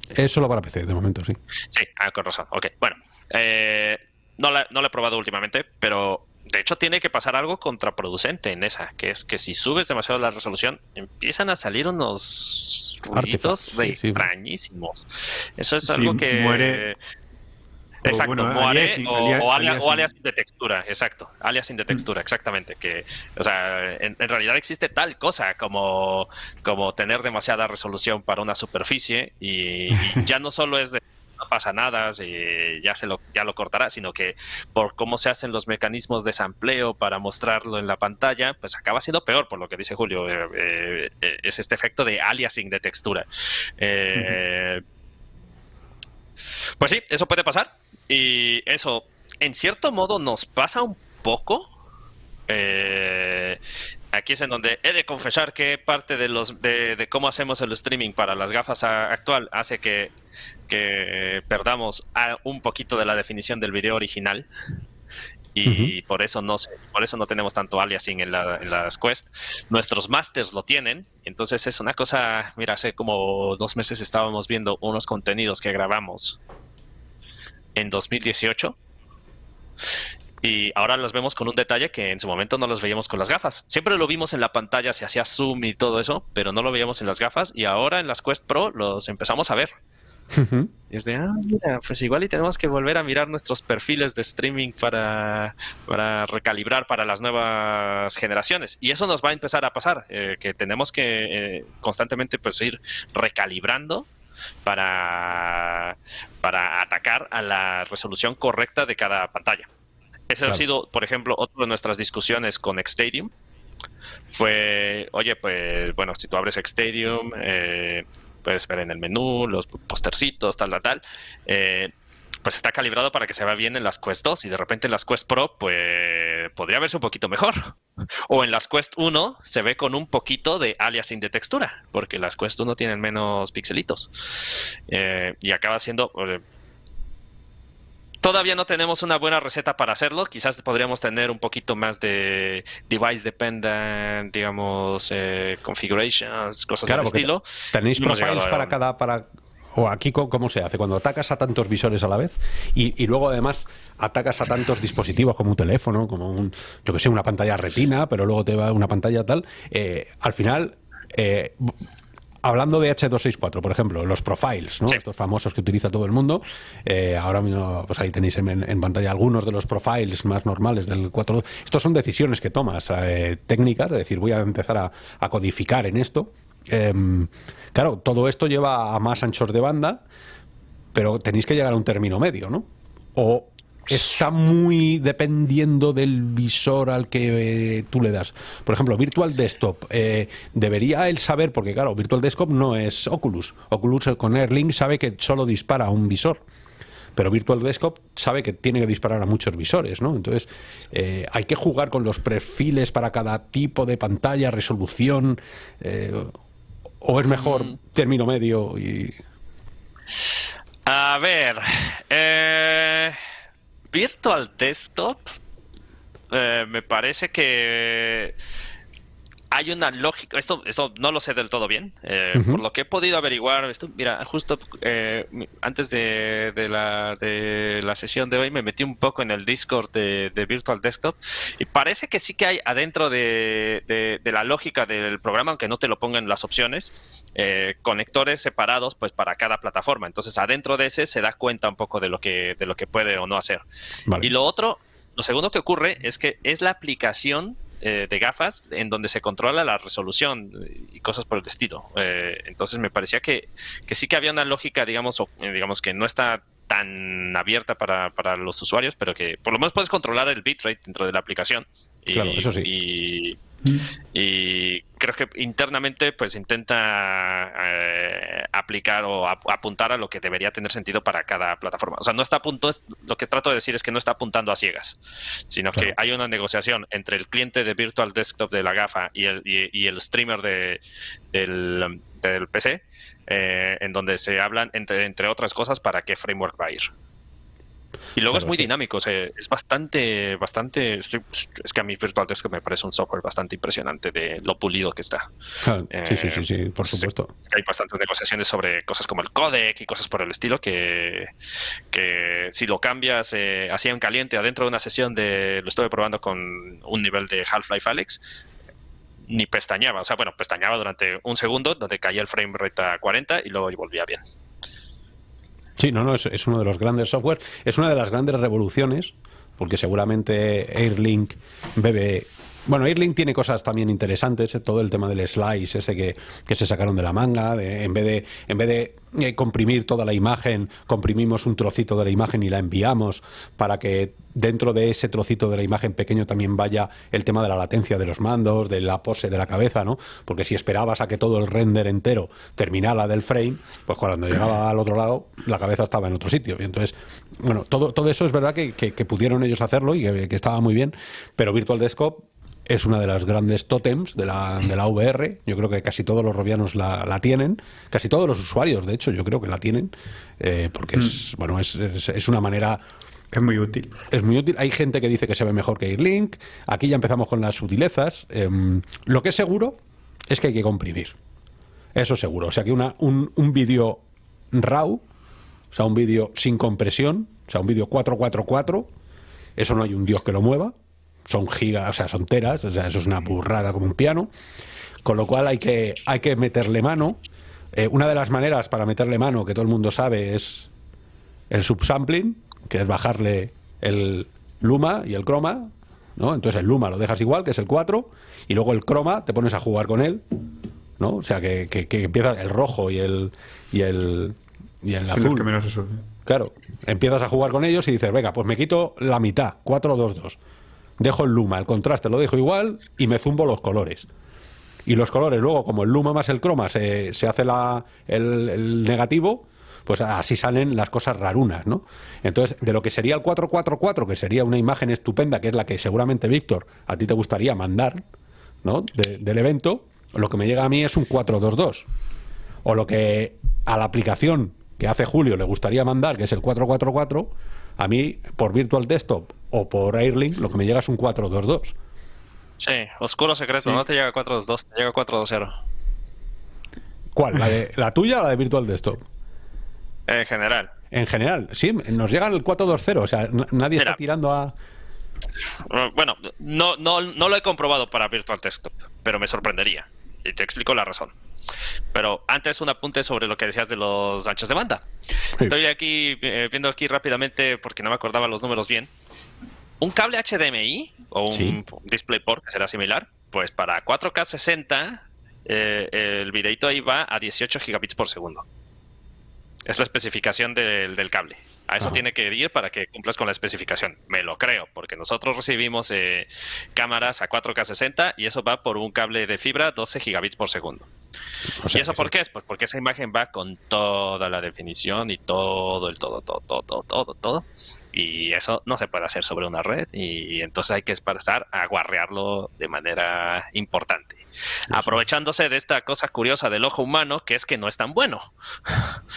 Es solo para PC, de momento, sí. Sí, ah, con razón. Ok, bueno. Eh, no, la, no la he probado últimamente, pero de hecho, tiene que pasar algo contraproducente en esa, que es que si subes demasiado la resolución, empiezan a salir unos ruidos extrañísimos. Eso es algo que. Muere. Exacto, muere o, alias, de textura, exacto, alias de textura, exactamente. Que, o sea, en, realidad existe tal cosa como, como tener demasiada resolución para una superficie y ya no solo es de no pasa nada, ya, se lo, ya lo cortará, sino que por cómo se hacen los mecanismos de sampleo para mostrarlo en la pantalla, pues acaba siendo peor, por lo que dice Julio. Eh, eh, es este efecto de aliasing de textura. Eh, pues sí, eso puede pasar. Y eso, en cierto modo, nos pasa un poco. Eh, aquí es en donde he de confesar que parte de los de, cómo hacemos el streaming para las gafas actual hace que, perdamos un poquito de la definición del video original. Y por eso no por eso no tenemos tanto aliasing en, en las Quest. Nuestros masters lo tienen, entonces es una cosa, mira, hace como dos meses estábamos viendo unos contenidos que grabamos en 2018 y ahora los vemos con un detalle que en su momento no los veíamos con las gafas. Siempre lo vimos en la pantalla, se hacía zoom y todo eso, pero no lo veíamos en las gafas y ahora en las Quest Pro los empezamos a ver. Y es de, ah, mira, pues igual y tenemos que volver a mirar nuestros perfiles de streaming para, para recalibrar para las nuevas generaciones. Y eso nos va a empezar a pasar, eh, que tenemos que eh, constantemente pues ir recalibrando para, para atacar a la resolución correcta de cada pantalla. Ese ha sido, por ejemplo, otra de nuestras discusiones con Xstadium. Fue, oye, pues bueno, si tú abres Xstadium, eh, puedes ver en el menú los postercitos, tal, tal, tal. Eh, pues está calibrado para que se vea bien en las Quest 2 y de repente en las Quest Pro, pues podría verse un poquito mejor. O en las Quest 1 se ve con un poquito de aliasing de textura, porque las Quest 1 tienen menos pixelitos. Eh, y acaba siendo, Todavía no tenemos una buena receta para hacerlo. Quizás podríamos tener un poquito más de device dependent, digamos, eh, configurations, cosas del estilo. Tenéis profiles para cada, para o aquí cómo se hace cuando atacas a tantos visores a la vez y, luego además atacas a tantos dispositivos como un teléfono, como un, yo que sé, una pantalla retina, pero luego te va una pantalla tal. Eh, al final eh, hablando de H264, por ejemplo, los profiles, ¿no? estos famosos que utiliza todo el mundo, eh, ahora mismo, pues ahí tenéis en, pantalla algunos de los profiles más normales del 4. Estos son decisiones que tomas eh, técnicas, de decir, voy a empezar a, codificar en esto. Em, claro, todo esto lleva a más anchos de banda, pero tenéis que llegar a un término medio, ¿no? O está muy dependiendo del visor al que eh, tú le das. Por ejemplo, Virtual Desktop, eh, debería él saber, porque claro, Virtual Desktop no es Oculus. Oculus con Airlink sabe que solo dispara a un visor. Pero Virtual Desktop sabe que tiene que disparar a muchos visores, ¿no? Entonces, eh, hay que jugar con los perfiles para cada tipo de pantalla, resolución, o es mejor mm. término medio y... A ver, eh... Virtual Desktop eh, me parece que hay una lógica, esto, esto no lo sé del todo bien, eh, por lo que he podido averiguar, esto, mira, justo eh, antes de, la, de la sesión de hoy me metí un poco en el Discord de, Virtual Desktop y parece que sí que hay adentro de, la lógica del programa, aunque no te lo pongan las opciones, eh, conectores separados pues para cada plataforma. Entonces adentro de ese se da cuenta un poco de lo que, de lo que puede o no hacer. Y lo otro, lo segundo que ocurre es que es la aplicación eh, de gafas en donde se controla la resolución y cosas por el estilo. Eh, entonces me parecía que, que, sí que había una lógica, digamos, eh, digamos que no está tan abierta para, para, los usuarios, pero que por lo menos puedes controlar el bitrate dentro de la aplicación. Y, claro, eso sí. Y, y creo que internamente pues intenta eh, aplicar o apuntar a lo que debería tener sentido para cada plataforma. O sea, no está a punto, lo que trato de decir es que no está apuntando a ciegas, sino que hay una negociación entre el cliente de Virtual Desktop de la GAFA y el, y, el streamer de, del, PC, eh, en donde se hablan, entre, entre otras cosas, para qué framework va a ir. Y luego es muy dinámico, es bastante, bastante, es que a mí Virtual Desktop me parece un software bastante impresionante de lo pulido que está. sí, sí, sí, sí, por supuesto. Hay bastantes negociaciones sobre cosas como el codec y cosas por el estilo que, que si lo cambias eh, así en caliente adentro de una sesión de, lo estuve probando con un nivel de Half-Life Alex, ni pestañaba, o sea, bueno, pestañaba durante un segundo donde caía el frame rate a 40 y luego volvía bien. Sí, no, no, es, uno de los grandes software, es una de las grandes revoluciones, porque seguramente Airlink bebe bueno, Airlink tiene cosas también interesantes, eh, todo el tema del slice ese que, que se sacaron de la manga, de, en vez de, en vez de eh, comprimir toda la imagen, comprimimos un trocito de la imagen y la enviamos para que dentro de ese trocito de la imagen pequeño también vaya el tema de la latencia de los mandos, de la pose de la cabeza, ¿no? Porque si esperabas a que todo el render entero terminara del frame, pues cuando llegaba al otro lado, la cabeza estaba en otro sitio. Y entonces, bueno, todo, todo eso es verdad que, pudieron ellos hacerlo y que, que estaba muy bien, pero Virtual Desktop es una de las grandes tótems de la, de la VR. Yo creo que casi todos los robianos la, tienen, casi todos los usuarios, de hecho, yo creo que la tienen, eh, porque es, mm. bueno, es, es, una manera... Es muy útil. Es muy útil. Hay gente que dice que se ve mejor que Airlink. Aquí ya empezamos con las sutilezas. Em, lo que es seguro es que hay que comprimir. Eso seguro. O sea que una, un, un vídeo RAW, o sea, un vídeo sin compresión, o sea, un vídeo 444, eso no hay un dios que lo mueva son gigas, o sea, son teras, o sea, eso es una burrada como un piano, con lo cual hay que, hay que meterle mano. Eh, una de las maneras para meterle mano, que todo el mundo sabe, es el subsampling, que es bajarle el luma y el croma, ¿no? Entonces el luma lo dejas igual, que es el 4, y luego el croma te pones a jugar con él, ¿no? O sea, que, que, empieza el rojo y el, y el, y el azul. Que menos. Claro, empiezas a jugar con ellos y dices, venga, pues me quito la mitad, 4, 2, 2 dejo el luma, el contraste lo dejo igual y me zumbo los colores. Y los colores, luego, como el luma más el croma se, se hace la, el, negativo, pues así salen las cosas rarunas, ¿no? Entonces, de lo que sería el 444, que sería una imagen estupenda, que es la que seguramente, Víctor, a ti te gustaría mandar, ¿no? del evento, lo que me llega a mí es un 422. O lo que a la aplicación que hace Julio le gustaría mandar, que es el 444, a mí, por Virtual Desktop o por Airlink, lo que me llega es un 422. Sí, oscuro secreto, no te llega 422, te llega 420. ¿Cuál? ¿La, de, ¿La tuya o la de Virtual Desktop? En general. En general, sí, nos llega el 420, o sea, nadie está tirando a... Bueno, no, no, no lo he comprobado para Virtual Desktop, pero me sorprendería. Y te explico la razón. Pero antes un apunte sobre lo que decías de los anchos de banda. Estoy aquí eh, viendo aquí rápidamente porque no me acordaba los números bien. Un cable HDMI o un DisplayPort que será similar, pues para 4K 60 eh, el videito ahí va a 18 gigabits por segundo. Es la especificación del cable. A eso tiene que ir para que cumplas con la especificación. Me lo creo, porque nosotros recibimos eh, cámaras a 4K 60 y eso va por un cable de fibra 12 gigabits por segundo. ¿Y eso por qué es? Pues porque esa imagen va con toda la definición y todo, el todo, todo, todo, todo, todo. Y eso no se puede hacer sobre una red y entonces hay que empezar a guarrearlo de manera importante. Aprovechándose de esta cosa curiosa del ojo humano, que es que no es tan bueno.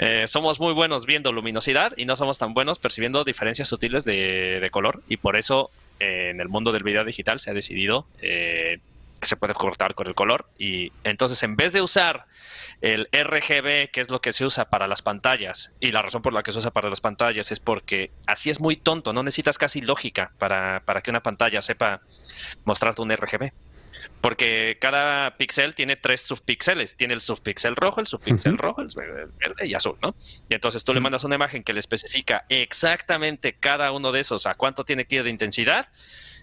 Eh, somos muy buenos viendo luminosidad y no somos tan buenos percibiendo diferencias sutiles de, color y por eso eh, en el mundo del video digital se ha decidido eh, que se puede cortar con el color. Y entonces, en vez de usar el RGB, que es lo que se usa para las pantallas, y la razón por la que se usa para las pantallas es porque así es muy tonto, no necesitas casi lógica para, para que una pantalla sepa mostrarte un RGB. Porque cada píxel tiene tres subpíxeles. Tiene el subpíxel rojo, el subpíxel rojo, el verde y azul, ¿no? Y entonces tú le mandas una imagen que le especifica exactamente cada uno de esos a cuánto tiene que ir de intensidad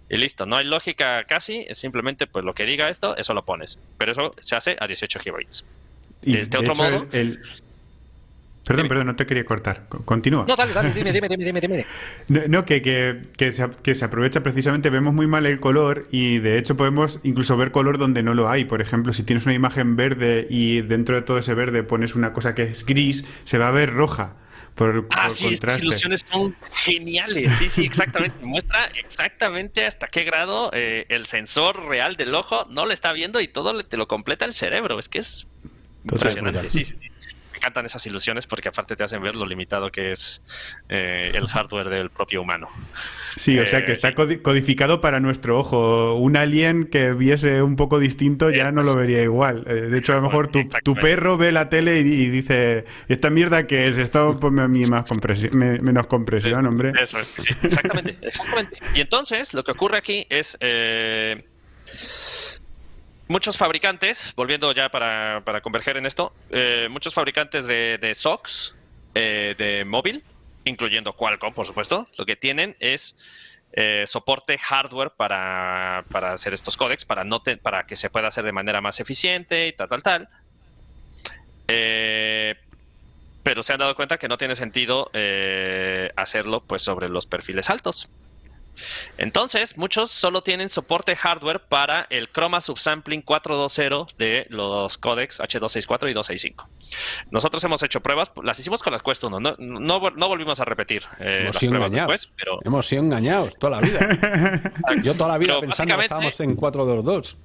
y listo. No hay lógica casi, es simplemente pues lo que diga esto, eso lo pones. Pero eso se hace a 18 GB. Y de este otro modo... el, Perdón, perdón, no te quería cortar. Continúa. No, dale, dale, dime, dime, dime, dime. No, que, que, que, se, que, se, aprovecha precisamente, vemos muy mal el color y de hecho podemos incluso ver color donde no lo hay. Por ejemplo, si tienes una imagen verde y dentro de todo ese verde pones una cosa que es gris, se va a ver roja. Por, ah, sí, las ilusiones son geniales. Sí, sí, exactamente. Muestra exactamente hasta qué grado eh, el sensor real del ojo no le está viendo y todo te lo completa el cerebro. Es que es impresionante. Sí, sí, sí encantan esas ilusiones porque aparte te hacen ver lo limitado que es eh, el hardware del propio humano. Sí, o sea que eh, está codificado para nuestro ojo. Un alien que viese un poco distinto ya no lo pues, vería igual. Eh, de hecho, a lo mejor tu, perro ve la tele y, dice, ¿esta mierda que es? Esto ponme a mí más compresión, menos compresión, hombre. Eso sí, exactamente, exactamente. Y entonces, lo que ocurre aquí es... Muchos fabricantes, volviendo ya para, converger en esto, eh, muchos fabricantes de, SOCs eh, de móvil, incluyendo Qualcomm, por supuesto, lo que tienen es eh, soporte hardware para, hacer estos códecs, para, para que se pueda hacer de manera más eficiente y tal, tal, tal. pero se han dado cuenta que no tiene sentido hacerlo pues sobre los perfiles altos. Entonces, muchos solo tienen soporte hardware para el Chroma Subsampling 420 de los codecs H264 y 265. Nosotros hemos hecho pruebas, las hicimos con las Quest 1, no, no, volvimos a repetir eh, las pruebas después, pero... Hemos sido engañados toda la vida. Yo toda la vida pensando que estábamos en 422.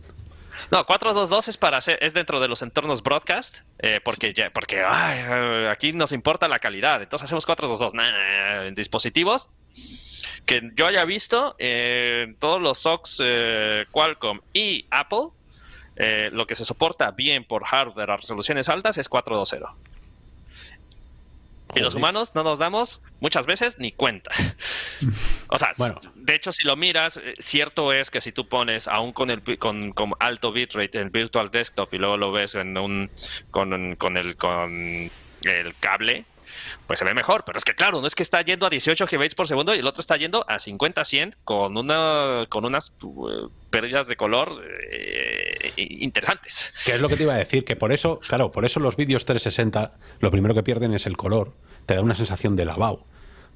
No, 422 es para hacer, es dentro de los entornos broadcast, eh, porque ya, porque aquí nos importa la calidad. Entonces hacemos 422 en dispositivos que yo haya visto, eh, todos los SOCs eh, Qualcomm y Apple, eh, lo que se soporta bien por hardware a resoluciones altas es 420. Y los humanos no nos damos muchas veces ni cuenta. o sea, de hecho, si lo miras, cierto es que si tú pones aún con el con, alto bitrate el virtual desktop y luego lo ves en un con, con el con el cable, pues se ve mejor. Pero es que claro, no es que está yendo a 18 GB por segundo y el otro está yendo a 50, 100 con, una, con unas uh, pérdidas de color eh, interesantes. ¿Qué es lo que te iba a decir? Que por eso, claro, por eso los vídeos 360 lo primero que pierden es el color. Te da una sensación de lavado.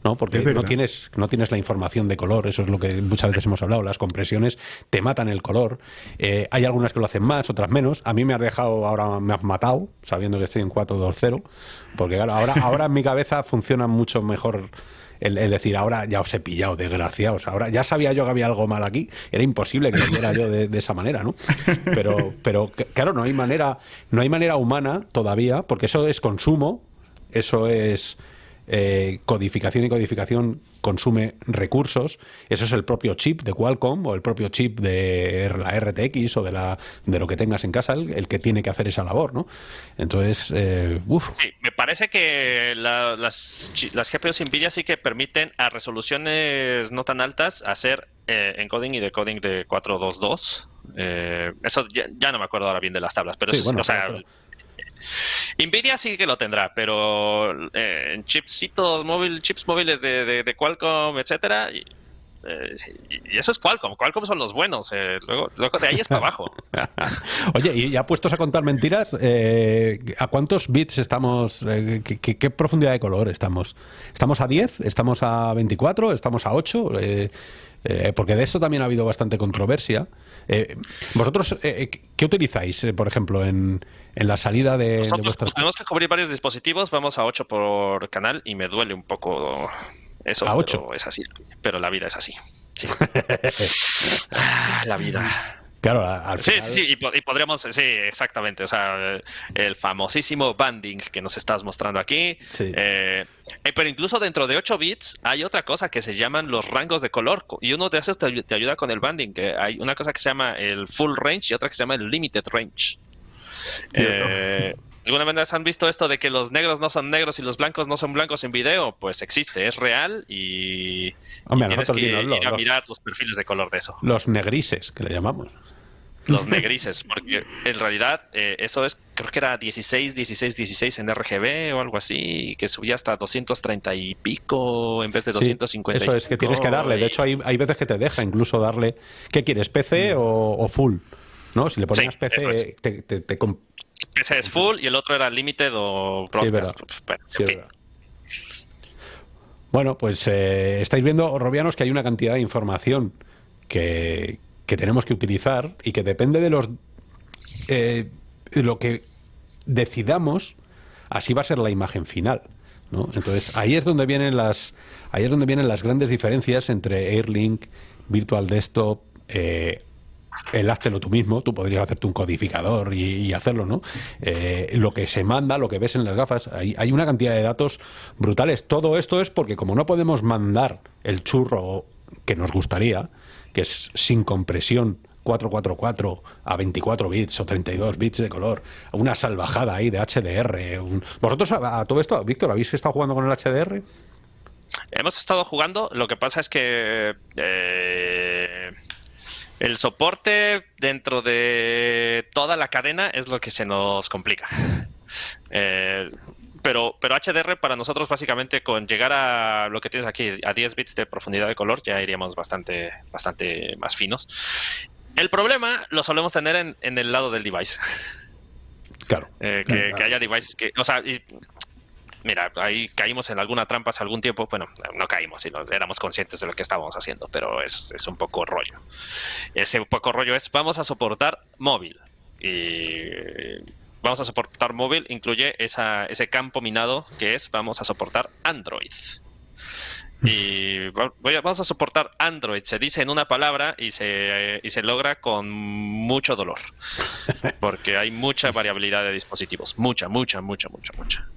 ¿No? Porque no tienes, no tienes la información de color, eso es lo que muchas veces hemos hablado, las compresiones te matan el color. Eh, hay algunas que lo hacen más, otras menos. A mí me has dejado, ahora me has matado, sabiendo que estoy en 4.2.0, porque claro, ahora, ahora en mi cabeza funciona mucho mejor el, decir, ahora ya os he pillado, desgraciados. Ahora ya sabía yo que había algo mal aquí. Era imposible que lo viera yo de, de, esa manera, ¿no? Pero, pero claro, no hay manera, no hay manera humana todavía, porque eso es consumo, eso es eh, codificación y codificación consume recursos. Eso es el propio chip de Qualcomm o el propio chip de la RTX o de, la, de lo que tengas en casa, el, que tiene que hacer esa labor, ¿no? Entonces, eh, Sí, me parece que las, las GPUs NVIDIA sí que permiten a resoluciones no tan altas hacer eh, encoding y decoding de 422. Eh, eso ya, no me acuerdo ahora bien de las tablas, pero, o sea, Nvidia sí que lo tendrá, pero eh, en chipsitos móvil, chips móviles de, Qualcomm, etcétera, y, eh, y, eso es Qualcomm. Qualcomm son los buenos. Eh, luego, de ahí es para abajo. Oye, y ya puestos a contar mentiras, ¿a cuántos bits estamos? Qué, profundidad de color estamos? ¿Estamos a 10? ¿Estamos a 24? ¿Estamos a 8? porque de esto también ha habido bastante controversia. ¿Vosotros qué utilizáis, por ejemplo, en, en la salida de, Nosotros, tenemos que cubrir varios dispositivos, vamos a 8 por canal y me duele un poco eso. A 8. es así, pero la vida es así. Ah, la vida. Claro, al final... Sí, sí, sí, y, podríamos, sí, exactamente, o sea, el famosísimo banding que nos estás mostrando aquí. Sí. Eh, eh, pero incluso dentro de 8 bits hay otra cosa que se llaman los rangos de color, y uno de esos te, te ayuda con el banding, que hay una cosa que se llama el full range y otra que se llama el limited range. Eh, ¿Alguna vez han visto esto de que los negros no son negros y los blancos no son blancos en video? Pues existe, es real y, tienes que ir, a mirar los perfiles de color de eso. Los negrises, que le llamamos. Los negrises, porque en realidad eh, eso es, creo que era 16, 16, 16 en RGB o algo así, que subía hasta 230 y pico en vez de 250. eso es que tienes que darle, de hecho hay, hay veces que te deja incluso darle, ¿qué quieres, PC mm. o, full? ¿No? Si le ponías PC, te, te, ese es full y el otro era limited o broadcast. bueno, pues eh, estáis viendo, Robianos, que hay una cantidad de información que, tenemos que utilizar y que depende de los eh, lo que decidamos, así va a ser la imagen final. ¿no? Entonces ahí es donde vienen las ahí es donde vienen las grandes diferencias entre Airlink, Virtual Desktop, eh, el háztelo tú mismo, tú podrías hacerte un codificador y, hacerlo, ¿no? Eh, lo que se manda, lo que ves en las gafas, hay, hay, una cantidad de datos brutales. Todo esto es porque como no podemos mandar el churro que nos gustaría, que es sin compresión 444 a 24 bits o 32 bits de color, una salvajada ahí de HDR. ¿Vosotros a, todo esto, Víctor, habéis estado jugando con el HDR? Hemos estado jugando, lo que pasa es que eh, el soporte dentro de toda la cadena es lo que se nos complica. Eh, pero, pero HDR para nosotros básicamente con llegar a lo que tienes aquí, a 10 bits de profundidad de color, ya iríamos bastante, bastante más finos. El problema lo solemos tener en, el lado del device. Claro. Eh, que, haya devices que, o sea, mira, ahí caímos en alguna trampa hace algún tiempo. Bueno, no caímos, y éramos conscientes de lo que estábamos haciendo, pero es, un poco rollo. Ese poco rollo es, vamos a soportar móvil. Y vamos a soportar móvil incluye ese campo minado que es, vamos a soportar Android. Y vamos a soportar Android, se dice en una palabra y se, y se logra con mucho dolor. Porque hay mucha variabilidad de dispositivos. Mucha, mucha, mucha, mucha, mucha.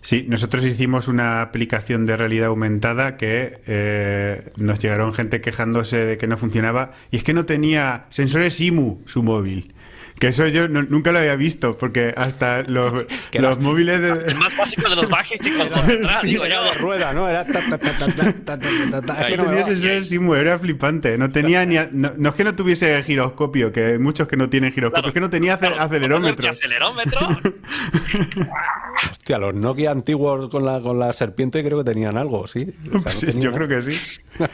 Sí, nosotros hicimos una aplicación de realidad aumentada que eh, nos llegaron gente quejándose de que no funcionaba y es que no tenía sensores IMU su móvil. Que eso yo nunca lo había visto, porque hasta los, los móviles... De... El más básico de los bajes, chicos, sí, era de rueda, ¿no? Era... Ta, ta, ta, no tenía sensores SIMU, era flipante. No tenía ni... No, es que no tuviese giroscopio, que hay muchos que no tienen giroscopio, es que no tenía acelerómetro. ¿Acelerómetro? Hostia, los Nokia antiguos con la, con la serpiente creo que tenían algo, ¿sí? yo creo que sí.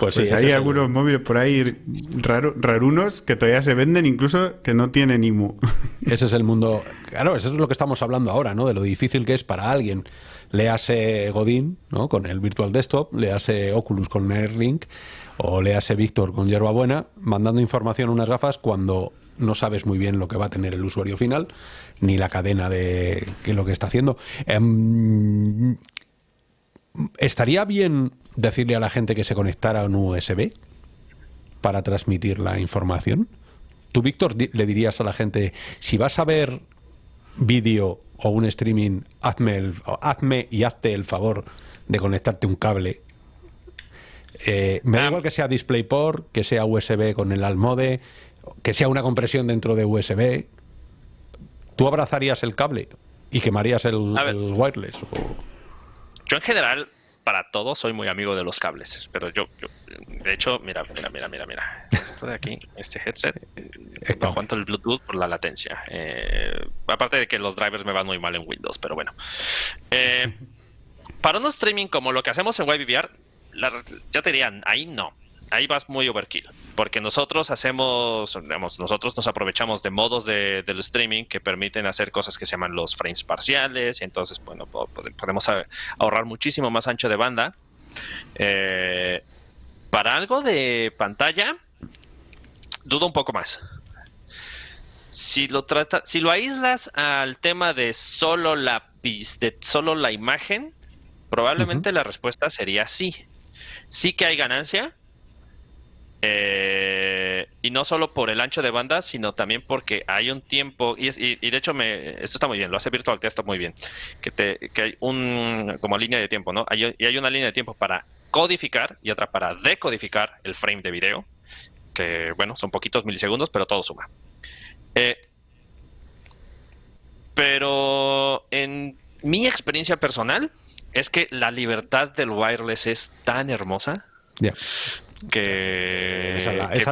pues sí, pues hay algunos móviles por ahí raro, rarunos que todavía se venden incluso que no tiene IMU. Ese es el mundo. Claro, eso es lo que estamos hablando ahora, ¿no? De lo difícil que es para alguien. Le hace Godín, ¿no? Con el Virtual Desktop, le hace Oculus con Airlink, o le hace Víctor con Buena, mandando información a unas gafas cuando no sabes muy bien lo que va a tener el usuario final, ni la cadena de que lo que está haciendo. Em, ¿Estaría bien decirle a la gente que se conectara a un USB para transmitir la información? Tú, Víctor, le dirías a la gente, si vas a ver vídeo o un streaming, hazme, hazme y hazte el favor de conectarte un cable. Eh, me da ah. igual que sea DisplayPort, que sea USB con el Almode, que sea una compresión dentro de USB. ¿Tú abrazarías el cable y quemarías el, wireless? Yo en general para todo soy muy amigo de los cables, pero yo, de hecho, mira, mira, mira, mira, mira, esto de aquí, este headset, no aguanto el Bluetooth por la latencia. Eh, aparte de que los drivers me van muy mal en Windows, pero bueno. Eh, para un streaming como lo que hacemos en WebVR, ya te dirían, ahí no ahí vas muy overkill, porque nosotros hacemos, digamos, nosotros nos aprovechamos de modos de, del streaming que permiten hacer cosas que se llaman los frames parciales, y entonces, bueno, podemos ahorrar muchísimo más ancho de banda. Eh, para algo de pantalla, dudo un poco más. Si lo trata, si lo aíslas al tema de solo la de solo la imagen, probablemente la respuesta sería sí. Sí que hay ganancia, eh, y no solo por el ancho de banda, sino también porque hay un tiempo, y, y, de hecho me, esto está muy bien, lo hace Virtual Test muy bien, que hay un, como línea de tiempo, ¿no? Hay, y hay una línea de tiempo para codificar y otra para decodificar el frame de video, que bueno, son poquitos milisegundos, pero todo suma. Eh, pero en mi experiencia personal es que la libertad del wireless es tan hermosa que,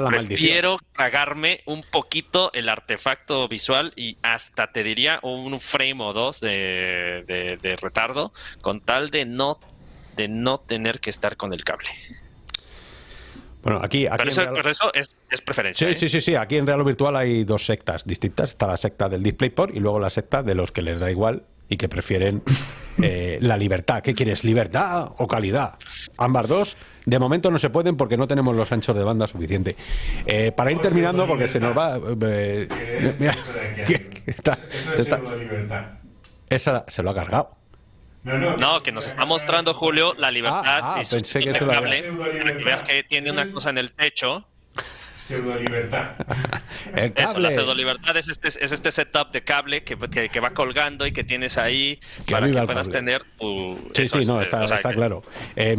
prefiero cagarme un poquito el artefacto visual y hasta te diría un frame o dos de, retardo con tal de no de no tener que estar con el cable. Bueno, aquí, pero, eso, es, preferencia. Sí, ¿eh? sí, sí, sí. Aquí en Real Virtual hay dos sectas distintas. Está la secta del DisplayPort y luego la secta de los que les da igual y que prefieren eh, la libertad. ¿Qué quieres? ¿Libertad o calidad? Ambas dos. De momento no se pueden porque no tenemos los anchos de banda suficiente. Eh, para ir terminando, porque se nos va. mira, esa se lo ha cargado. No, que nos está mostrando Julio la libertad ah, ah, pensé que cable, para que veas que tiene una cosa en el techo. Pseudo libertad. Eso, la pseudo libertad es este, es este setup de cable que, que, va colgando y que tienes ahí para que puedas tener tu. Sí, sí, no, está, está claro. Eh,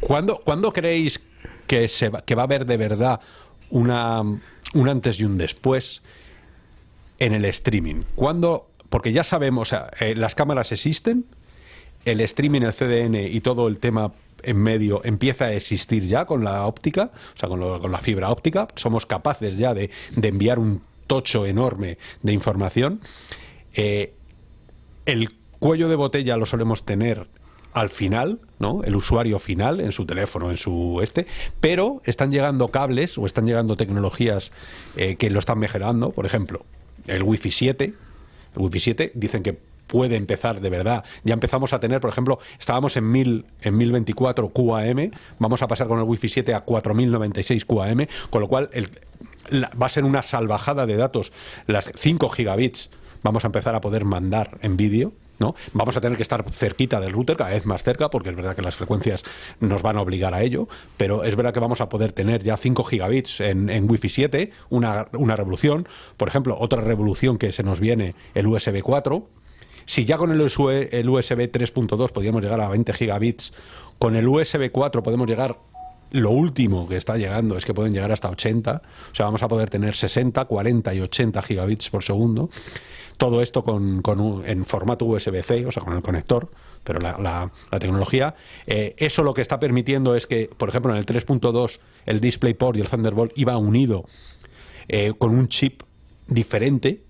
¿cuándo, creéis que, se va, que va a haber de verdad una, un antes y un después en el streaming? ¿Cuándo? Porque ya sabemos, o sea, eh, las cámaras existen, el streaming, el CDN y todo el tema en medio empieza a existir ya con la óptica, o sea, con, la fibra óptica. Somos capaces ya de, enviar un tocho enorme de información. Eh, el cuello de botella lo solemos tener al final, ¿no? El usuario final en su teléfono, en su este, pero están llegando cables o están llegando tecnologías eh, que lo están mejorando, por ejemplo, el Wi-Fi 7, el Wi-Fi 7 dicen que puede empezar de verdad. Ya empezamos a tener, por ejemplo, estábamos en, 1000, en 1024 QAM, vamos a pasar con el Wi-Fi 7 a 4096 QAM, con lo cual el, va a ser una salvajada de datos. Las 5 gigabits vamos a empezar a poder mandar en vídeo. ¿No? Vamos a tener que estar cerquita del router, cada vez más cerca, porque es verdad que las frecuencias nos van a obligar a ello, pero es verdad que vamos a poder tener ya 5 gigabits en, en Wi-Fi 7, una, una revolución. Por ejemplo, otra revolución que se nos viene, el USB 4, si ya con el USB, 3.2 podíamos llegar a 20 gigabits, con el USB 4 podemos llegar lo último que está llegando es que pueden llegar hasta 80, o sea, vamos a poder tener 60, 40 y 80 gigabits por segundo. Todo esto con, en formato USB-C, o sea, con el conector, pero la, tecnología. Eh, eso lo que está permitiendo es que, por ejemplo, en el 3.2 el DisplayPort y el Thunderbolt iba unido eh, con un chip diferente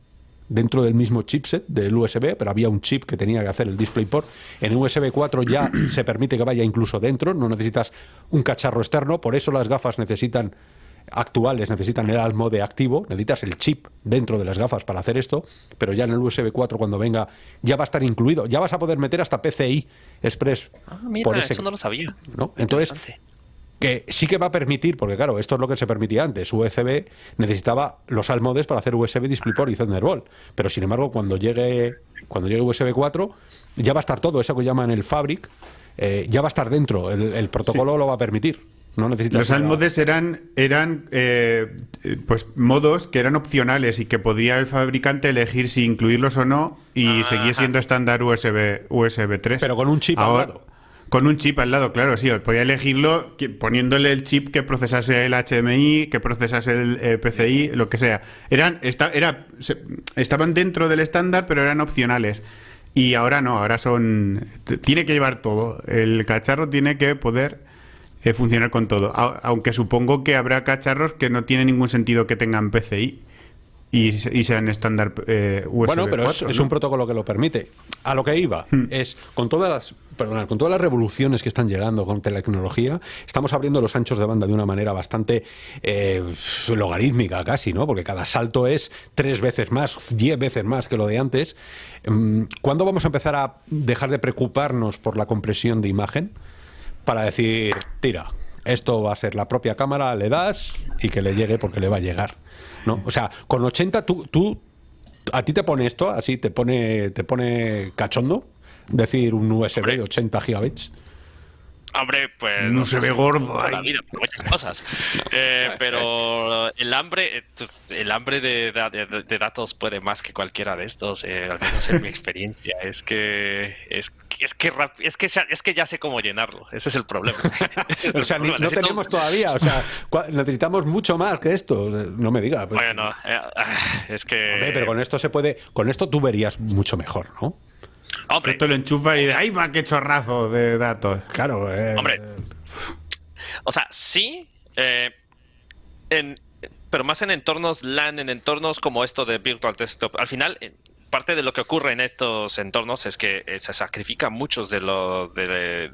dentro del mismo chipset del USB, pero había un chip que tenía que hacer el DisplayPort. En USB 4 ya se permite que vaya incluso dentro, no necesitas un cacharro externo, por eso las gafas necesitan actuales necesitan el almo de activo, necesitas el chip dentro de las gafas para hacer esto, pero ya en el USB 4 cuando venga ya va a estar incluido, ya vas a poder meter hasta PCI Express. Ah, mira, eso no lo sabía. ¿no? Entonces, que sí que va a permitir, porque claro, esto es lo que se permitía antes. USB necesitaba los almodes para hacer USB, DisplayPort y Thunderbolt. Pero sin embargo, cuando llegue, cuando llegue USB 4, ya va a estar todo, eso que llaman el Fabric, eh, ya va a estar dentro. El, protocolo lo va a permitir. No los almodes eran, eran eh, pues modos que eran opcionales y que podía el fabricante elegir si incluirlos o no y seguía siendo estándar USB, USB 3. Pero con un chip Ahora, al lado. Con un chip al lado, claro, sí. Podía elegirlo poniéndole el chip que procesase el HMI, que procesase el PCI, lo que sea. Eran, era, estaban dentro del estándar, pero eran opcionales. Y ahora no, ahora son. Tiene que llevar todo. El cacharro tiene que poder eh, funcionar con todo. aunque supongo que habrá cacharros que no tiene ningún sentido que tengan PCI y, sean estándar eh, USB. Bueno, pero es, un protocolo que lo permite. A lo que iba hmm. es con todas las con todas las revoluciones que están llegando con tecnología, estamos abriendo los anchos de banda de una manera bastante eh, logarítmica casi, ¿no? Porque cada salto es tres veces más, diez veces más que lo de antes. Mm, ¿Cuándo vamos a empezar a dejar de preocuparnos por la compresión de imagen para decir, tira, esto va a ser la propia cámara, le das y que le llegue porque le va a llegar? ¿No? O sea, con 80 tú, tú a ti te pone esto, así te pone, te pone cachondo decir un USB de 80 gigabits? Hombre, pues. No, se ve gordo ahí. Vida, muchas cosas. Eh, pero el hambre, el hambre de, de, datos puede más que cualquiera de estos, eh, al menos en mi experiencia. Es que es, es que es que es que ya sé cómo llenarlo. Ese es el problema. o sea, no tenemos todavía. O sea, necesitamos mucho más que esto. No me diga. Pues. Bueno, eh, ah, es que. pero con esto se puede. Con esto tú verías mucho mejor, ¿no? Hombre. Esto lo enchufa y de ahí va, qué chorrazo de datos. Claro, eh. Hombre. O sea, sí. Eh, pero más en entornos LAN, en entornos como esto de Virtual Desktop. Al final, parte de lo que ocurre en estos entornos es que eh, se sacrifican muchos de los de,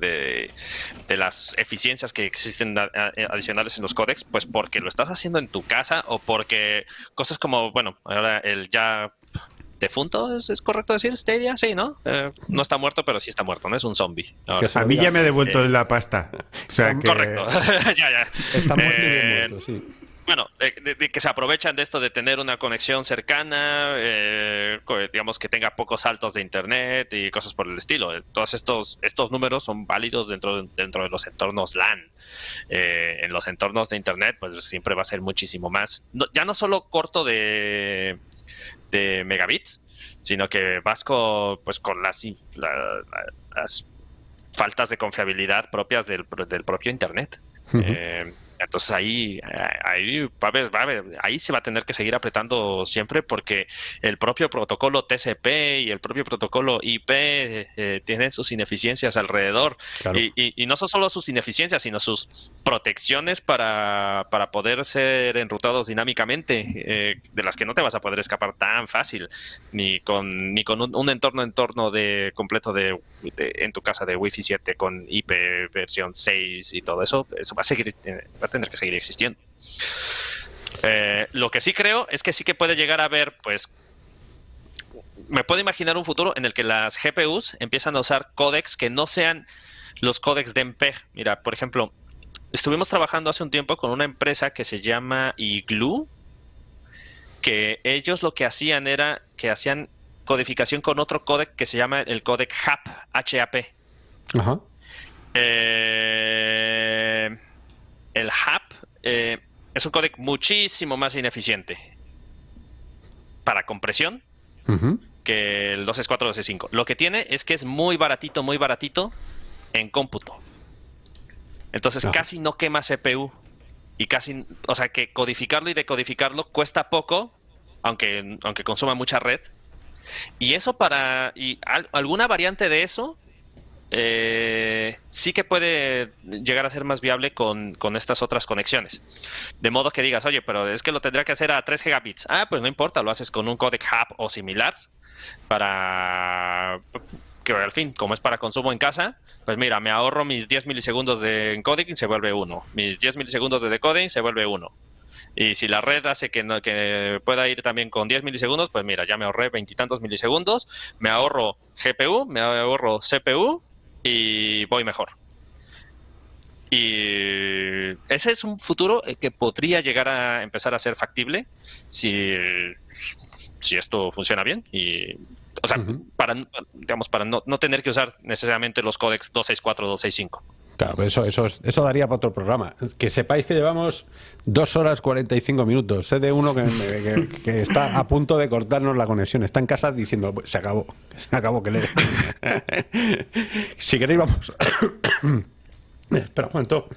de, las eficiencias que existen adicionales en los códex, pues porque lo estás haciendo en tu casa o porque cosas como, bueno, ahora el ya defunto, ¿es, correcto decir Stadia? Sí, ¿no? Eh, no está muerto, pero sí está muerto, ¿no? Es un zombie. a mí ya me ha devuelto eh, la pasta. Correcto, ya, ya. Está muerto y eh, muerto, sí. Bueno, de, que se aprovechan de esto de tener una conexión cercana, digamos que tenga pocos saltos de internet y cosas por el estilo. Todos estos, estos números son válidos dentro, dentro de los entornos LAN. en los entornos de internet, pues siempre va a ser muchísimo más. ya no solo corto de, de megabits, sino que vas con, pues, con las, las faltas de confiabilidad propias del, del propio Internet. Entonces ahí, ahí, va a ver, va a ver, ahí se va a tener que seguir apretando siempre porque el propio protocolo TCP y el propio protocolo IP eh, tienen sus ineficiencias alrededor. Y, y, no son solo sus ineficiencias, sino sus protecciones para, para poder ser enrutados dinámicamente, eh, de las que no te vas a poder escapar tan fácil, ni con, ni con un, entorno entorno de completo de, en tu casa de Wi-Fi 7 con IP versión 6 y todo eso, eso va a seguir tener que seguir existiendo. Eh, lo que sí creo es que sí que puede llegar a haber, pues, me puedo imaginar un futuro en el que las GPUs empiezan a usar códecs que no sean los códecs de MPEG. Mira, por ejemplo, estuvimos trabajando hace un tiempo con una empresa que se llama Igloo, que ellos lo que hacían era que hacían codificación con otro códec que se llama el códec HAP, HAP. Ajá. Eh, el HAP eh, es un códec muchísimo más ineficiente para compresión que el 264 Lo que tiene es que es muy baratito, muy baratito en cómputo. Entonces casi no quema CPU. Y casi, o sea que codificarlo y decodificarlo cuesta poco, aunque, aunque consuma mucha red. Y eso para. Y alguna variante de eso eh, sí que puede llegar a ser más viable con, estas otras conexiones. De modo que digas, oye, pero es que lo tendría que hacer a 3 gigabits. Ah, pues no importa, lo haces con un codec hub o similar para que al fin, como es para consumo en casa, pues mira, me ahorro mis 10 milisegundos de encoding y se vuelve 1. Mis 10 milisegundos de decoding se vuelve 1. Y si la red hace que, que pueda ir también con 10 milisegundos, pues mira, ya me ahorré veintitantos milisegundos, me ahorro GPU, me ahorro CPU y voy mejor. Y ese es un futuro eh, que podría llegar a empezar a ser factible si, si esto funciona bien. Y, o sea, para, digamos, para no, no, tener que usar necesariamente los códex 264, 265. Claro, eso, eso, eso daría para otro programa. Que sepáis que llevamos dos horas 45 minutos. Sé de uno que, que, está a punto de cortarnos la conexión. Está en casa diciendo, se acabó, se acabó, que le... si queréis, vamos... Espera un momento.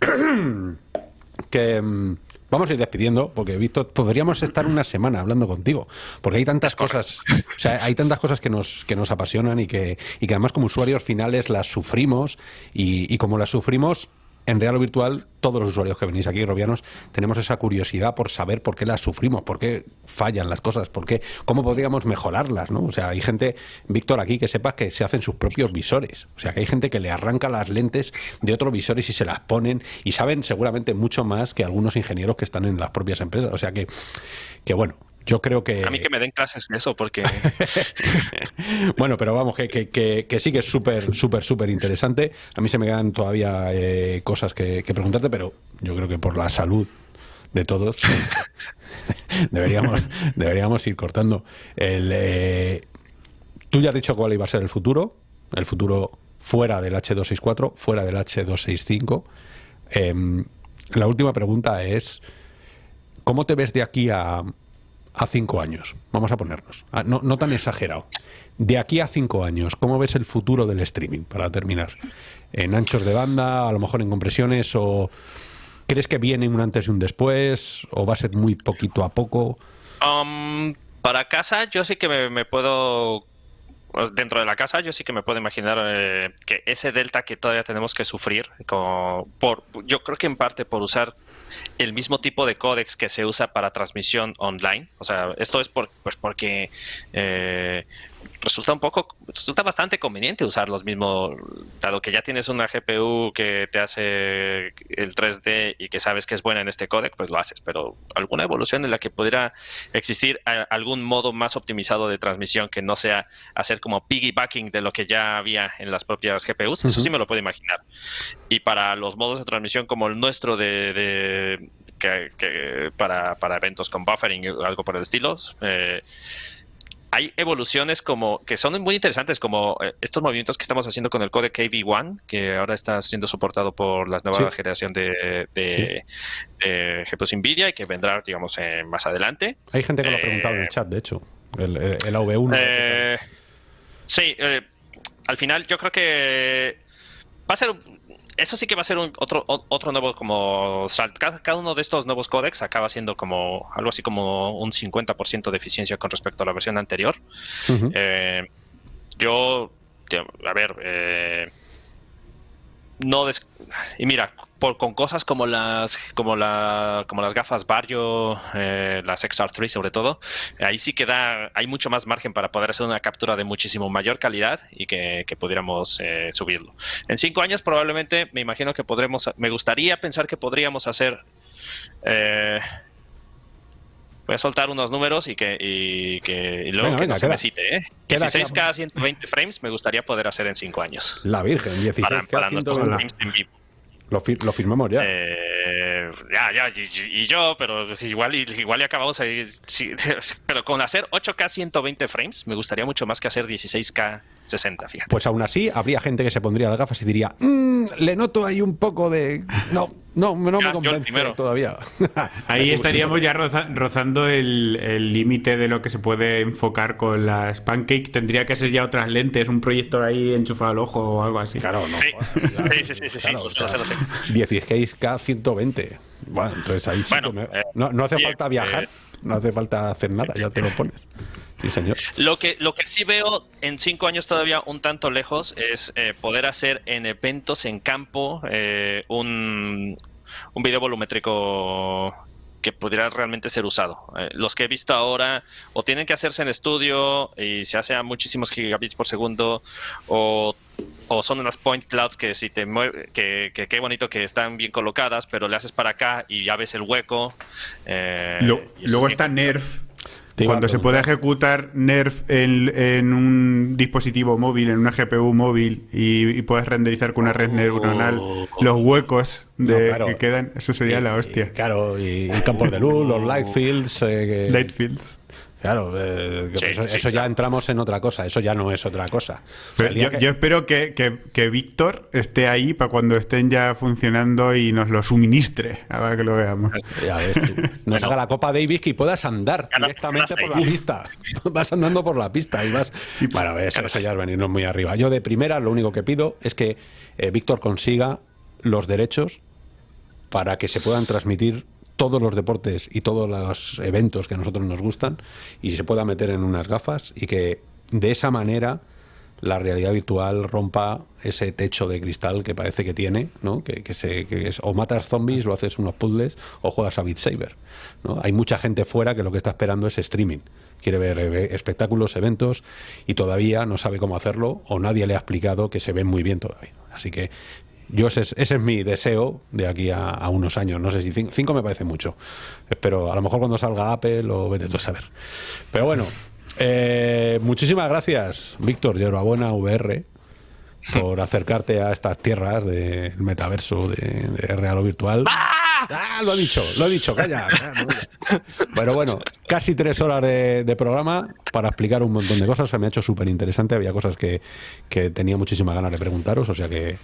que... Vamos a ir despidiendo, porque Víctor, podríamos estar una semana hablando contigo, porque hay tantas cosas, o sea, hay tantas cosas que nos, que nos apasionan y que, y que además como usuarios finales las sufrimos y, y como las sufrimos, en real o virtual, todos los usuarios que venís aquí, robianos, tenemos esa curiosidad por saber por qué las sufrimos, por qué fallan las cosas, por qué, cómo podríamos mejorarlas, ¿no? O sea, hay gente, Víctor, aquí que sepas que se hacen sus propios visores. O sea, que hay gente que le arranca las lentes de otros visores y se las ponen y saben seguramente mucho más que algunos ingenieros que están en las propias empresas. O sea que, que bueno, yo creo que... A mí que me den clases de eso, porque... bueno, pero vamos, que, que, sí que es súper, súper, súper interesante. A mí se me quedan todavía eh, cosas que, preguntarte, pero yo creo que por la salud de todos deberíamos, deberíamos ir cortando. El, eh, tú ya has dicho cuál iba a ser el futuro, el futuro fuera del H264, fuera del H265. Em, la última pregunta es, ¿cómo te ves de aquí a, a cinco años? Vamos a ponernos, ah, no, no tan exagerado. De aquí a cinco años, ¿cómo ves el futuro del streaming? Para terminar, en anchos de banda, a lo mejor en compresiones, o crees que viene un antes y un después, o va a ser muy poquito a poco. Um, para casa, yo sí que me, puedo pues, dentro de la casa yo sí que me puedo imaginar eh, que ese delta que todavía tenemos que sufrir, como por, yo creo que en parte por usar el mismo tipo de códex que se usa para transmisión online. O sea, esto es por, pues porque eh, resulta un poco, resulta bastante conveniente usar los mismos, dado que ya tienes una GPU que te hace el 3D y que sabes que es buena en este códec, pues lo haces. Pero alguna evolución en la que pudiera existir algún modo más optimizado de transmisión que no sea hacer como piggybacking de lo que ya había en las propias GPUs, eso sí me lo puedo imaginar. Y para los modos de transmisión como el nuestro de, que, para, para, eventos con buffering o algo por el estilo, eh, hay evoluciones como que son muy interesantes, como eh, estos movimientos que estamos haciendo con el codec KV1, que ahora está siendo soportado por la nueva generación de, de, GPUs NVIDIA y que vendrá, digamos, eh, más adelante. Hay gente que lo ha preguntado en el chat, de hecho, el, el, AV1. sí, al final yo creo que va a ser eso sí que va a ser un, otro, otro nuevo como Cada, uno de estos nuevos códex acaba siendo como algo así como un 50% de eficiencia con respecto a la versión anterior. Eh, yo, a ver, eh, no y mira por, con cosas como las como la como las gafas Barrio eh, las XR3 sobre todo ahí sí que da hay mucho más margen para poder hacer una captura de muchísimo mayor calidad y que, pudiéramos eh, subirlo en cinco años probablemente me imagino que podremos me gustaría pensar que podríamos hacer eh, Voy a soltar unos números y que, y que luego que no se me cite. ¿eh? 16K 120 frames me gustaría poder hacer en 5 años. La Virgen, 16K para, 120 frames en vivo. Lo, lo firmamos ya. Eh, ya, ya, y, yo, pero igual, igual y acabamos ahí. pero con hacer 8K 120 frames, me gustaría mucho más que hacer 16K 60, fíjate. Pues aún así, habría gente que se pondría las gafas y diría, mmm, le noto ahí un poco de. No, no, no me convence todavía. Ahí estaríamos ya rozando el límite de lo que se puede enfocar con las Pancake. Tendría que ser ya otras lentes, un proyector ahí enchufado al ojo o algo así. Claro, no. Sí, sí, sí, sí, sí, 16K 120. Bueno, entonces ahí sí eh, no, no, hace falta viajar, eh, no hace falta hacer nada, ya te lo pones. Sí, señor. Lo que, lo que sí veo en cinco años todavía un tanto lejos es eh, poder hacer en eventos en campo eh, un, un video volumétrico que pudiera realmente ser usado. Eh, los que he visto ahora o tienen que hacerse en estudio y se hace a muchísimos gigabits por segundo o, son unas point clouds que si te mueve, que, qué bonito que están bien colocadas, pero le haces para acá y ya ves el hueco. luego está Nerf cuando se puede ejecutar Nerf en, un dispositivo móvil, en una GPU móvil, y, puedes renderizar con una red neuronal oh. los huecos de, que quedan, eso sería la hostia. claro, y, campos de luz, los light fields. Eh, light fields. Claro, eh, eso, ya entramos en otra cosa, eso ya no es otra cosa. yo, espero que, Víctor esté ahí para cuando estén ya funcionando y nos lo suministre, a que lo veamos. Ya ves Nos haga la Copa Davis y puedas andar directamente por la pista. Vas andando por la pista y vas... Y bueno, eso, eso ya es venirnos muy arriba. Yo de primera lo único que pido es que eh, Víctor consiga los derechos para que se puedan transmitir todos los deportes y todos los eventos que a nosotros nos gustan y se pueda meter en unas gafas y que de esa manera la realidad virtual rompa ese techo de cristal que parece que tiene, ¿no? que, se, es, o matas zombies o haces unos puzzles o juegas a Beat Saber. ¿no? Hay mucha gente fuera que lo que está esperando es streaming. Quiere ver eh, espectáculos, eventos y todavía no sabe cómo hacerlo o nadie le ha explicado que se ven muy bien todavía. Así que yo ese, ese, es mi deseo de aquí a, unos años. No sé si cinco, me parece mucho. Pero a lo mejor cuando salga Apple o vete tú a saber. Pero bueno, eh, muchísimas gracias, Víctor de Buena VR, por acercarte a estas tierras del metaverso de, de real o virtual. ¡Ah! ah, lo he dicho, lo he dicho, calla. Pero bueno, casi tres horas de, programa para explicar un montón de cosas. Se me ha hecho súper interesante. Había cosas que, que tenía muchísimas ganas de preguntaros. O sea que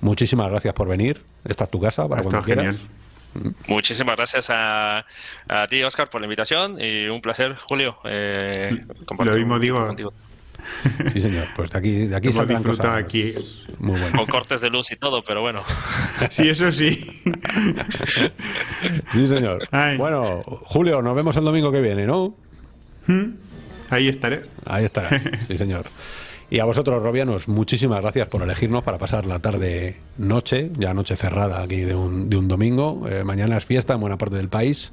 muchísimas gracias por venir. Esta es tu casa para cuando quieras. Muchísimas gracias a, ti, Oscar, por la invitación y un placer, Julio. Eh, Lo mismo digo. Contigo. Sí, señor. Pues de aquí, de aquí saldrán cosas aquí. Muy bueno. Con cortes de luz y todo, pero bueno. Sí, eso sí. Sí, señor. Bueno, Julio, nos vemos el domingo que viene, ¿no? ¿Mm? Ahí estaré. Ahí estará, sí, señor. Y a vosotros, Robianos, muchísimas gracias por elegirnos para pasar la tarde noche, ya noche cerrada aquí de un, domingo. Eh, mañana es fiesta en buena parte del país.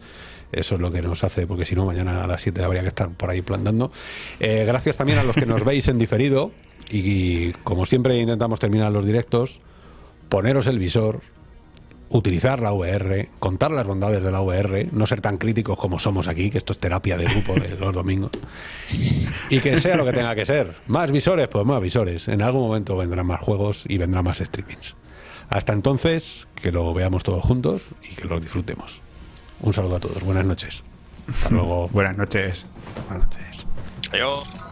Eso es lo que nos hace, porque si no, mañana a las 7 habría que estar por ahí plantando. Eh, gracias también a los que nos veis en diferido. Y como siempre intentamos terminar los directos, poneros el visor, utilizar la VR, contar las bondades de la VR, no ser tan críticos como somos aquí, que esto es terapia de grupo de los domingos, y que sea lo que tenga que ser. Más visores, pues más visores. En algún momento vendrán más juegos y vendrán más streamings. Hasta entonces, que lo veamos todos juntos y que lo disfrutemos. Un saludo a todos. Buenas noches. Hasta luego. Buenas noches. Buenas noches. Adiós.